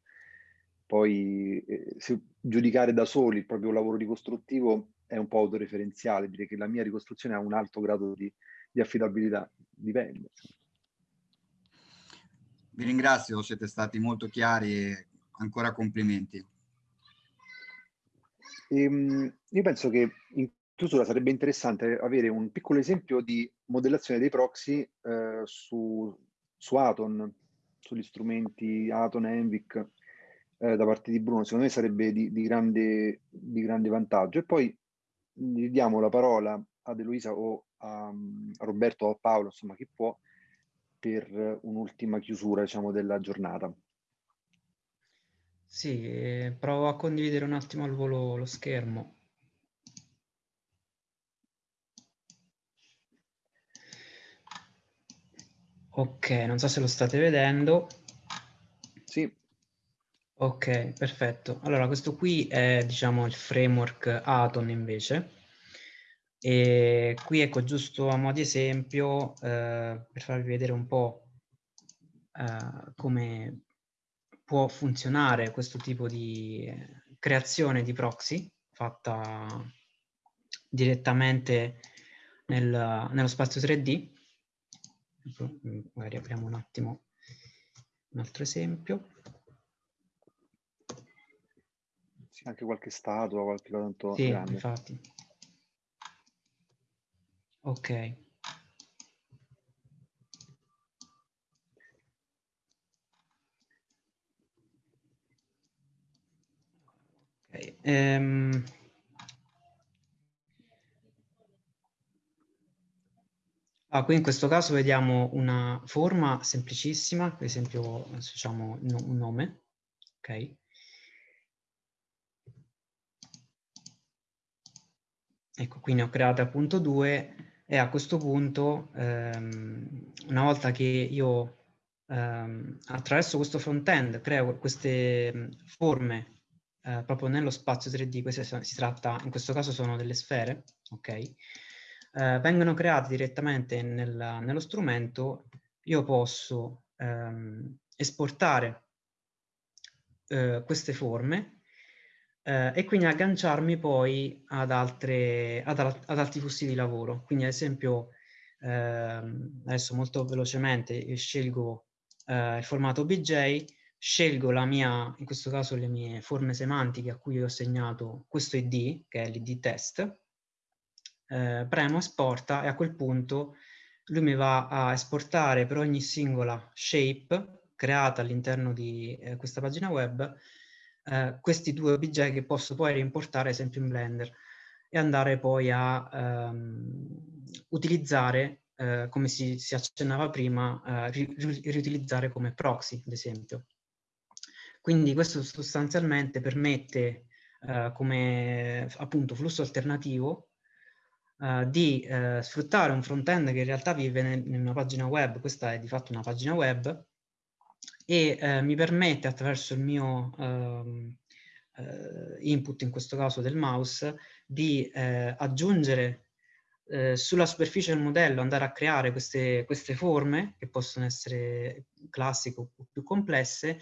B: Poi eh, giudicare da soli il proprio lavoro ricostruttivo è un po' autoreferenziale, dire che la mia ricostruzione ha un alto grado di, di affidabilità, dipende.
L: Vi ringrazio, siete stati molto chiari e ancora complimenti.
B: Ehm, io penso che in chiusura sarebbe interessante avere un piccolo esempio di modellazione dei proxy eh, su, su Aton, sugli strumenti Aton e Envic eh, da parte di Bruno. Secondo me sarebbe di, di, grande, di grande vantaggio. E poi gli diamo la parola ad Eloisa o a, a Roberto o a Paolo, insomma chi può, per un'ultima chiusura diciamo, della giornata.
E: Sì, eh, provo a condividere un attimo al volo lo schermo. Ok, non so se lo state vedendo.
B: Sì.
E: Ok, perfetto. Allora, questo qui è, diciamo, il framework Aton invece. E qui, ecco, giusto a mo' di esempio, eh, per farvi vedere un po' eh, come può funzionare questo tipo di creazione di proxy fatta direttamente nel, nello spazio 3D. Magari apriamo un attimo un altro esempio.
B: Sì, anche qualche statua, qualche cosa tanto
E: sì,
B: grande.
E: infatti. Ok. Okay. Um, ah, qui in questo caso vediamo una forma semplicissima, per esempio associamo un nome, ok? Ecco, qui ne ho create appunto due e a questo punto, ehm, una volta che io ehm, attraverso questo front-end creo queste forme eh, proprio nello spazio 3D, queste si tratta, in questo caso sono delle sfere, ok? Eh, vengono create direttamente nel, nello strumento, io posso ehm, esportare eh, queste forme eh, e quindi agganciarmi poi ad, altre, ad, ad, altri flussi di lavoro. Quindi ad esempio, ehm, adesso molto velocemente scelgo eh, il formato BJ, scelgo la mia, in questo caso le mie forme semantiche a cui ho assegnato questo id, che è l'id test, eh, premo esporta e a quel punto lui mi va a esportare per ogni singola shape creata all'interno di eh, questa pagina web eh, questi due OBJ che posso poi rimportare esempio in Blender e andare poi a ehm, utilizzare, eh, come si, si, accennava prima, eh, ri, riutilizzare come proxy, ad esempio. Quindi questo sostanzialmente permette eh, come appunto flusso alternativo eh, di eh, sfruttare un front-end che in realtà vive in una pagina web, questa è di fatto una pagina web, e eh, mi permette attraverso il mio ehm, eh, input, in questo caso del mouse, di aggiungere sulla superficie del modello, andare a creare queste, queste forme, che possono essere classiche o più complesse,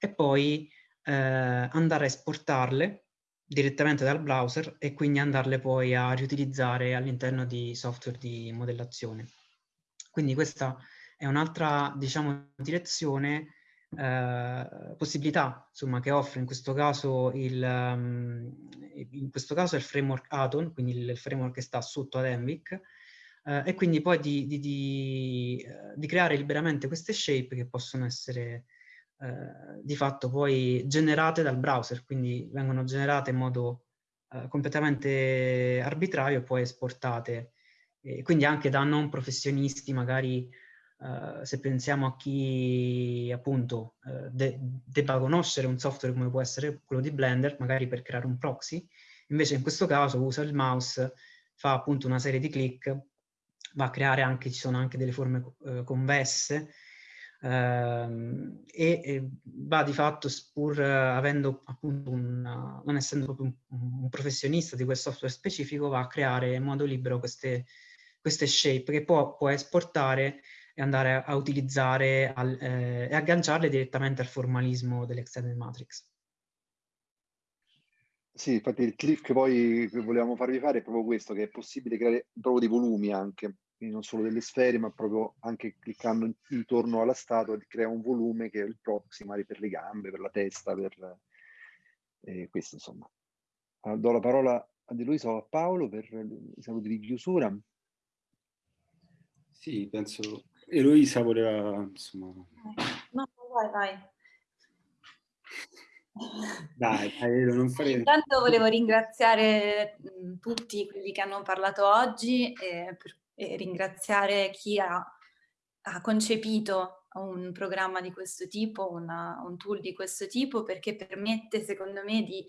E: e poi eh, andare a esportarle direttamente dal browser e quindi andarle poi a riutilizzare all'interno di software di modellazione. Quindi questa è un'altra, diciamo, direzione, eh, possibilità, insomma, che offre in questo caso il, um, in questo caso il framework Atom, quindi il framework che sta sotto ad Envic, eh, e quindi poi di, di, di, eh, di creare liberamente queste shape che possono essere eh, di fatto poi generate dal browser, quindi vengono generate in modo eh, completamente arbitrario e poi esportate, e quindi anche da non professionisti, magari eh, se pensiamo a chi appunto eh, de debba conoscere un software come può essere quello di Blender, magari per creare un proxy, invece in questo caso usa il mouse, fa appunto una serie di click, va a creare anche, ci sono anche delle forme eh, convesse, e, e, va di fatto, pur avendo appunto una, non essendo proprio un, un, professionista di quel software specifico, va a creare in modo libero queste, queste shape che può, può esportare e andare a, utilizzare al, eh, e agganciarle direttamente al formalismo dell'extended matrix.
B: Sì, infatti il click poi volevamo farvi fare è proprio questo, che è possibile creare proprio dei volumi anche, quindi non solo delle sfere, ma proprio anche cliccando intorno alla statua crea un volume che è il proxy, magari per le gambe, per la testa, per eh, questo insomma. Uh, do la parola a Di Luisa o a Paolo per i saluti di chiusura.
C: Sì, penso Eloisa voleva, insomma...
D: No, vai, vai.
C: Dai, dai non fare...
M: Intanto volevo ringraziare tutti quelli che hanno parlato oggi e, per, e ringraziare chi ha, ha, concepito un programma di questo tipo, una, un tool di questo tipo, perché permette secondo me di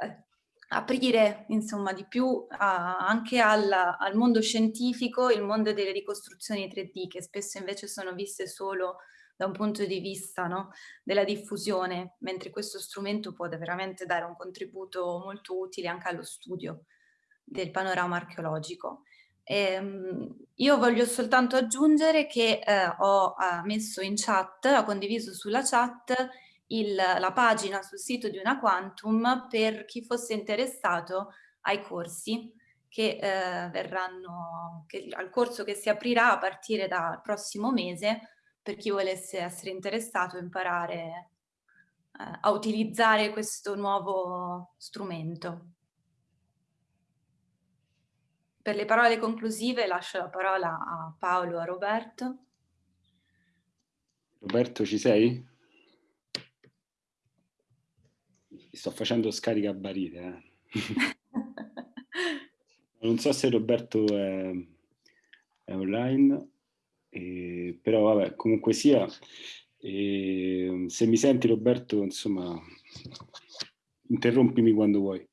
M: eh, aprire insomma di più a, anche al, al, mondo scientifico il mondo delle ricostruzioni 3D che spesso invece sono viste solo da un punto di vista no, della diffusione, mentre questo strumento può veramente dare un contributo molto utile anche allo studio del panorama archeologico. Ehm, io voglio soltanto aggiungere che eh, ho eh, messo in chat, ho condiviso sulla chat il, la pagina sul sito di una Quantum per chi fosse interessato ai corsi che eh, verranno, che, al corso che si aprirà a partire dal prossimo mese per chi volesse essere interessato a imparare eh, a utilizzare questo nuovo strumento. Per le parole conclusive lascio la parola a Paolo a Roberto.
C: Roberto, ci sei? sto facendo scarica a barile. Eh. non so se Roberto è, è online, eh, però vabbè, comunque sia, eh, se mi senti Roberto, insomma, interrompimi quando vuoi.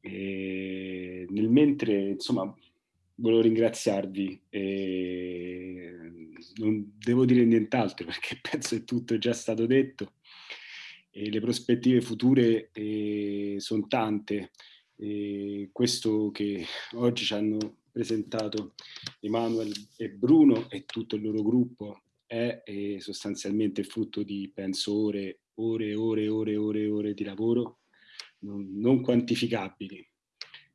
C: E nel mentre, insomma, volevo ringraziarvi. E non devo dire nient'altro perché penso che tutto è già stato detto e le prospettive future eh, sono tante. E questo che oggi ci hanno presentato Emanuele e Bruno e tutto il loro gruppo è, è sostanzialmente frutto di, penso, ore, ore, ore, ore, ore, ore di lavoro non quantificabili.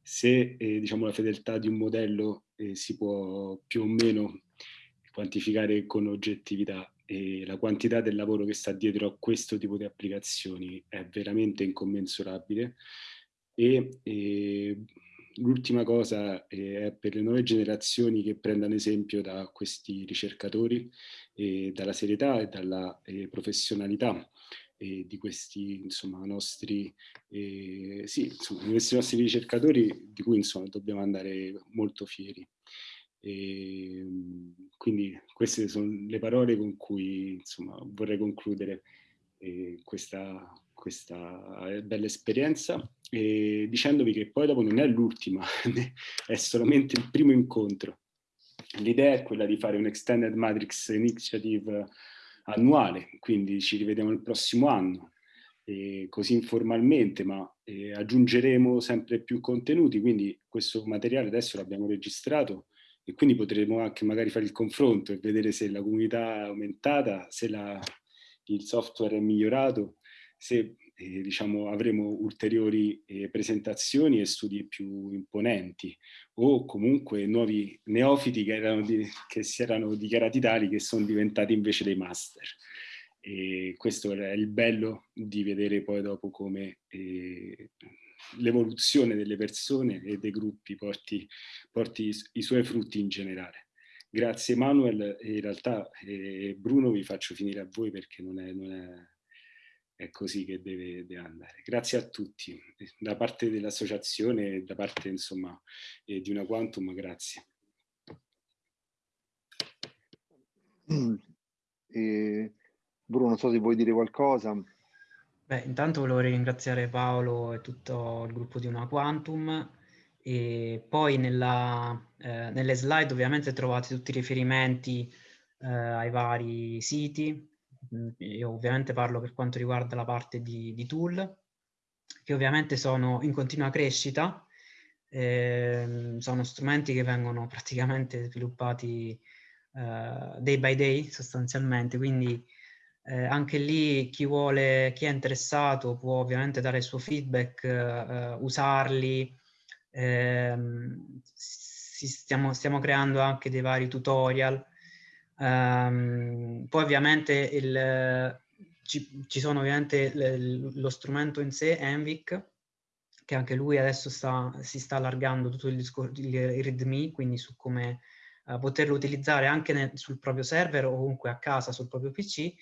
C: Se eh, diciamo, la fedeltà di un modello eh, si può più o meno quantificare con oggettività, e la quantità del lavoro che sta dietro a questo tipo di applicazioni è veramente incommensurabile. E, e l'ultima cosa è per le nuove generazioni che prendano esempio da questi ricercatori, e dalla serietà e dalla professionalità e di questi insomma, nostri, eh, sì, insomma, questi nostri ricercatori di cui insomma, dobbiamo andare molto fieri. E, ehm, quindi queste sono le parole con cui insomma, vorrei concludere eh, questa, questa eh, bella esperienza e dicendovi che poi dopo non è l'ultima, è solamente il primo incontro. L'idea è quella di fare un Extended Matrix Initiative annuale, quindi ci rivediamo il prossimo anno, eh, così informalmente, ma eh, aggiungeremo sempre più contenuti, quindi questo materiale adesso l'abbiamo registrato, e quindi potremo anche magari fare il confronto e vedere se la comunità è aumentata, se la, il software è migliorato, se eh, diciamo, avremo ulteriori eh, presentazioni e studi più imponenti o comunque nuovi neofiti che, erano di, che si erano dichiarati tali che sono diventati invece dei master. E questo è il bello di vedere poi dopo come eh, l'evoluzione delle persone e dei gruppi porti, porti i suoi frutti in generale. Grazie Manuel, in realtà eh, Bruno vi faccio finire a voi perché non è, non è, è così che deve, deve, andare. Grazie a tutti, da parte dell'associazione e da parte insomma eh, di una Quantum, grazie.
B: Eh, Bruno, non so se vuoi dire qualcosa.
E: Beh, intanto volevo ringraziare Paolo e tutto il gruppo di Una Quantum e poi nella, eh, nelle slide ovviamente trovate tutti i riferimenti eh, ai vari siti. Mm, io ovviamente parlo per quanto riguarda la parte di, di tool, che ovviamente sono in continua crescita, eh, sono strumenti che vengono praticamente sviluppati uh, day by day sostanzialmente, quindi eh, anche lì chi vuole, chi è interessato può ovviamente dare il suo feedback, eh, usarli. Eh, stiamo, stiamo, creando anche dei vari tutorial. Um, poi ovviamente il, ci, ci, sono ovviamente l, lo strumento in sé, Envic, che anche lui adesso sta, si sta allargando tutto il, discorso, il README, quindi su come uh, poterlo utilizzare anche nel, sul proprio server o comunque a casa sul proprio PC.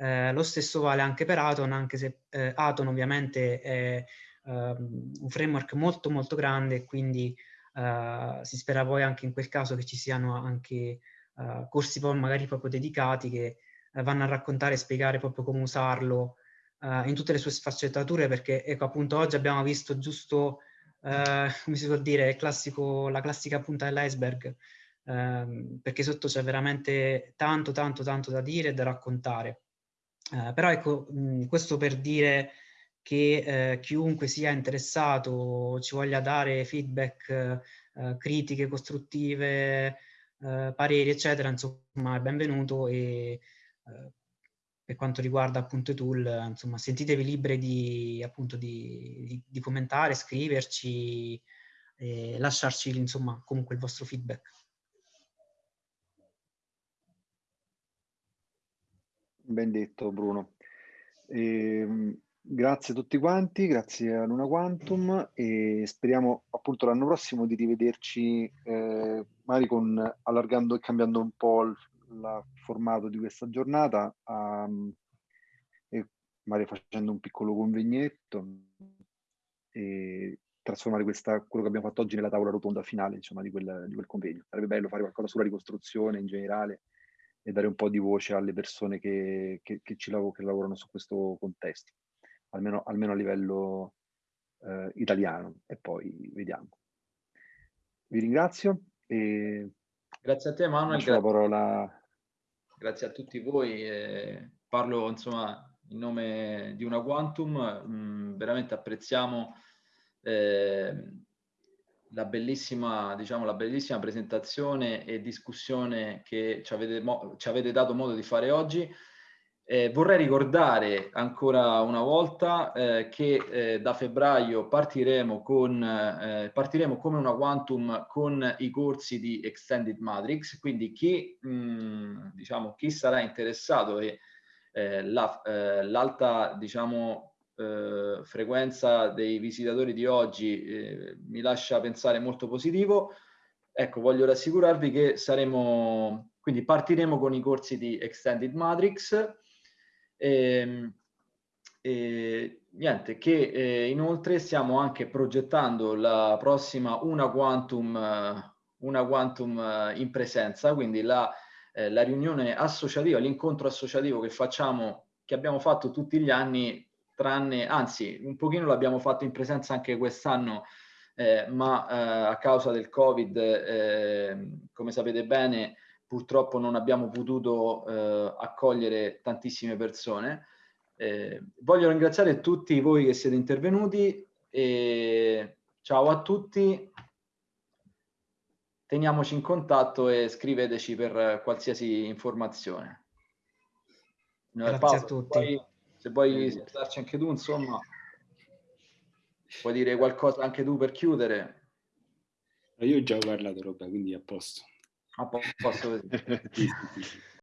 E: Eh, lo stesso vale anche per Aton, anche se eh, Aton ovviamente è um, un framework molto molto grande, quindi uh, si spera poi anche in quel caso che ci siano anche uh, corsi poi magari proprio dedicati che vanno a raccontare e spiegare proprio come usarlo uh, in tutte le sue sfaccettature perché ecco appunto oggi abbiamo visto giusto uh, come si può dire classico, la classica punta dell'iceberg uh, perché sotto c'è veramente tanto tanto tanto da dire e da raccontare. Uh, però ecco mh, questo per dire che chiunque sia interessato ci voglia dare feedback critiche costruttive pareri eccetera insomma è benvenuto e per quanto riguarda appunto i tool, insomma, sentitevi liberi di, appunto, di, di, di commentare, scriverci, e lasciarci insomma comunque il vostro feedback.
B: Ben detto Bruno. Eh, grazie a tutti quanti, grazie a Luna Quantum e speriamo appunto l'anno prossimo di rivederci eh, magari con allargando e cambiando un po' il, il formato di questa giornata, um, e magari facendo un piccolo convegnetto e trasformare questa, quello che abbiamo fatto oggi nella tavola rotonda finale insomma, di, quel, di quel convegno. Sarebbe bello fare qualcosa sulla ricostruzione in generale e dare un po' di voce alle persone che, che, che ci lav che lavorano su questo contesto, almeno, almeno a livello eh, italiano, e poi vediamo. Vi ringrazio e
A: Grazie a te Manuel.
B: La parola.
A: Grazie a tutti voi. Eh, parlo insomma in nome di una Quantum. Mh, mm, veramente apprezziamo eh, la, bellissima, diciamo, la bellissima presentazione e discussione che ci avete, ci avete dato modo di fare oggi. Eh, vorrei ricordare ancora una volta eh, che eh, da febbraio partiremo, con, eh, partiremo come una Quantum con i corsi di Extended Matrix, quindi chi, mh, mm, diciamo, chi sarà interessato e eh, eh, l'alta diciamo, frequenza dei visitatori di oggi mi lascia pensare molto positivo, ecco voglio rassicurarvi che saremo, quindi partiremo con i corsi di Extended Matrix, e, ehm, e, niente, che eh, inoltre stiamo anche progettando la prossima Una Quantum, una quantum eh, in presenza, quindi la, eh, la riunione associativa, l'incontro associativo che facciamo, che abbiamo fatto tutti gli anni, tranne, anzi, un pochino l'abbiamo fatto in presenza anche quest'anno, eh, ma eh, a causa del Covid, eh, come sapete bene, purtroppo non abbiamo potuto eh, accogliere tantissime persone. Eh, voglio ringraziare tutti voi che siete intervenuti e ciao a tutti. Teniamoci in contatto e scriveteci per qualsiasi informazione.
E: Grazie Paolo, a tutti.
A: Poi, se vuoi darci anche tu, insomma, puoi dire qualcosa anche tu per chiudere.
C: Io ho già parlato, roba, quindi a posto.
A: A posto.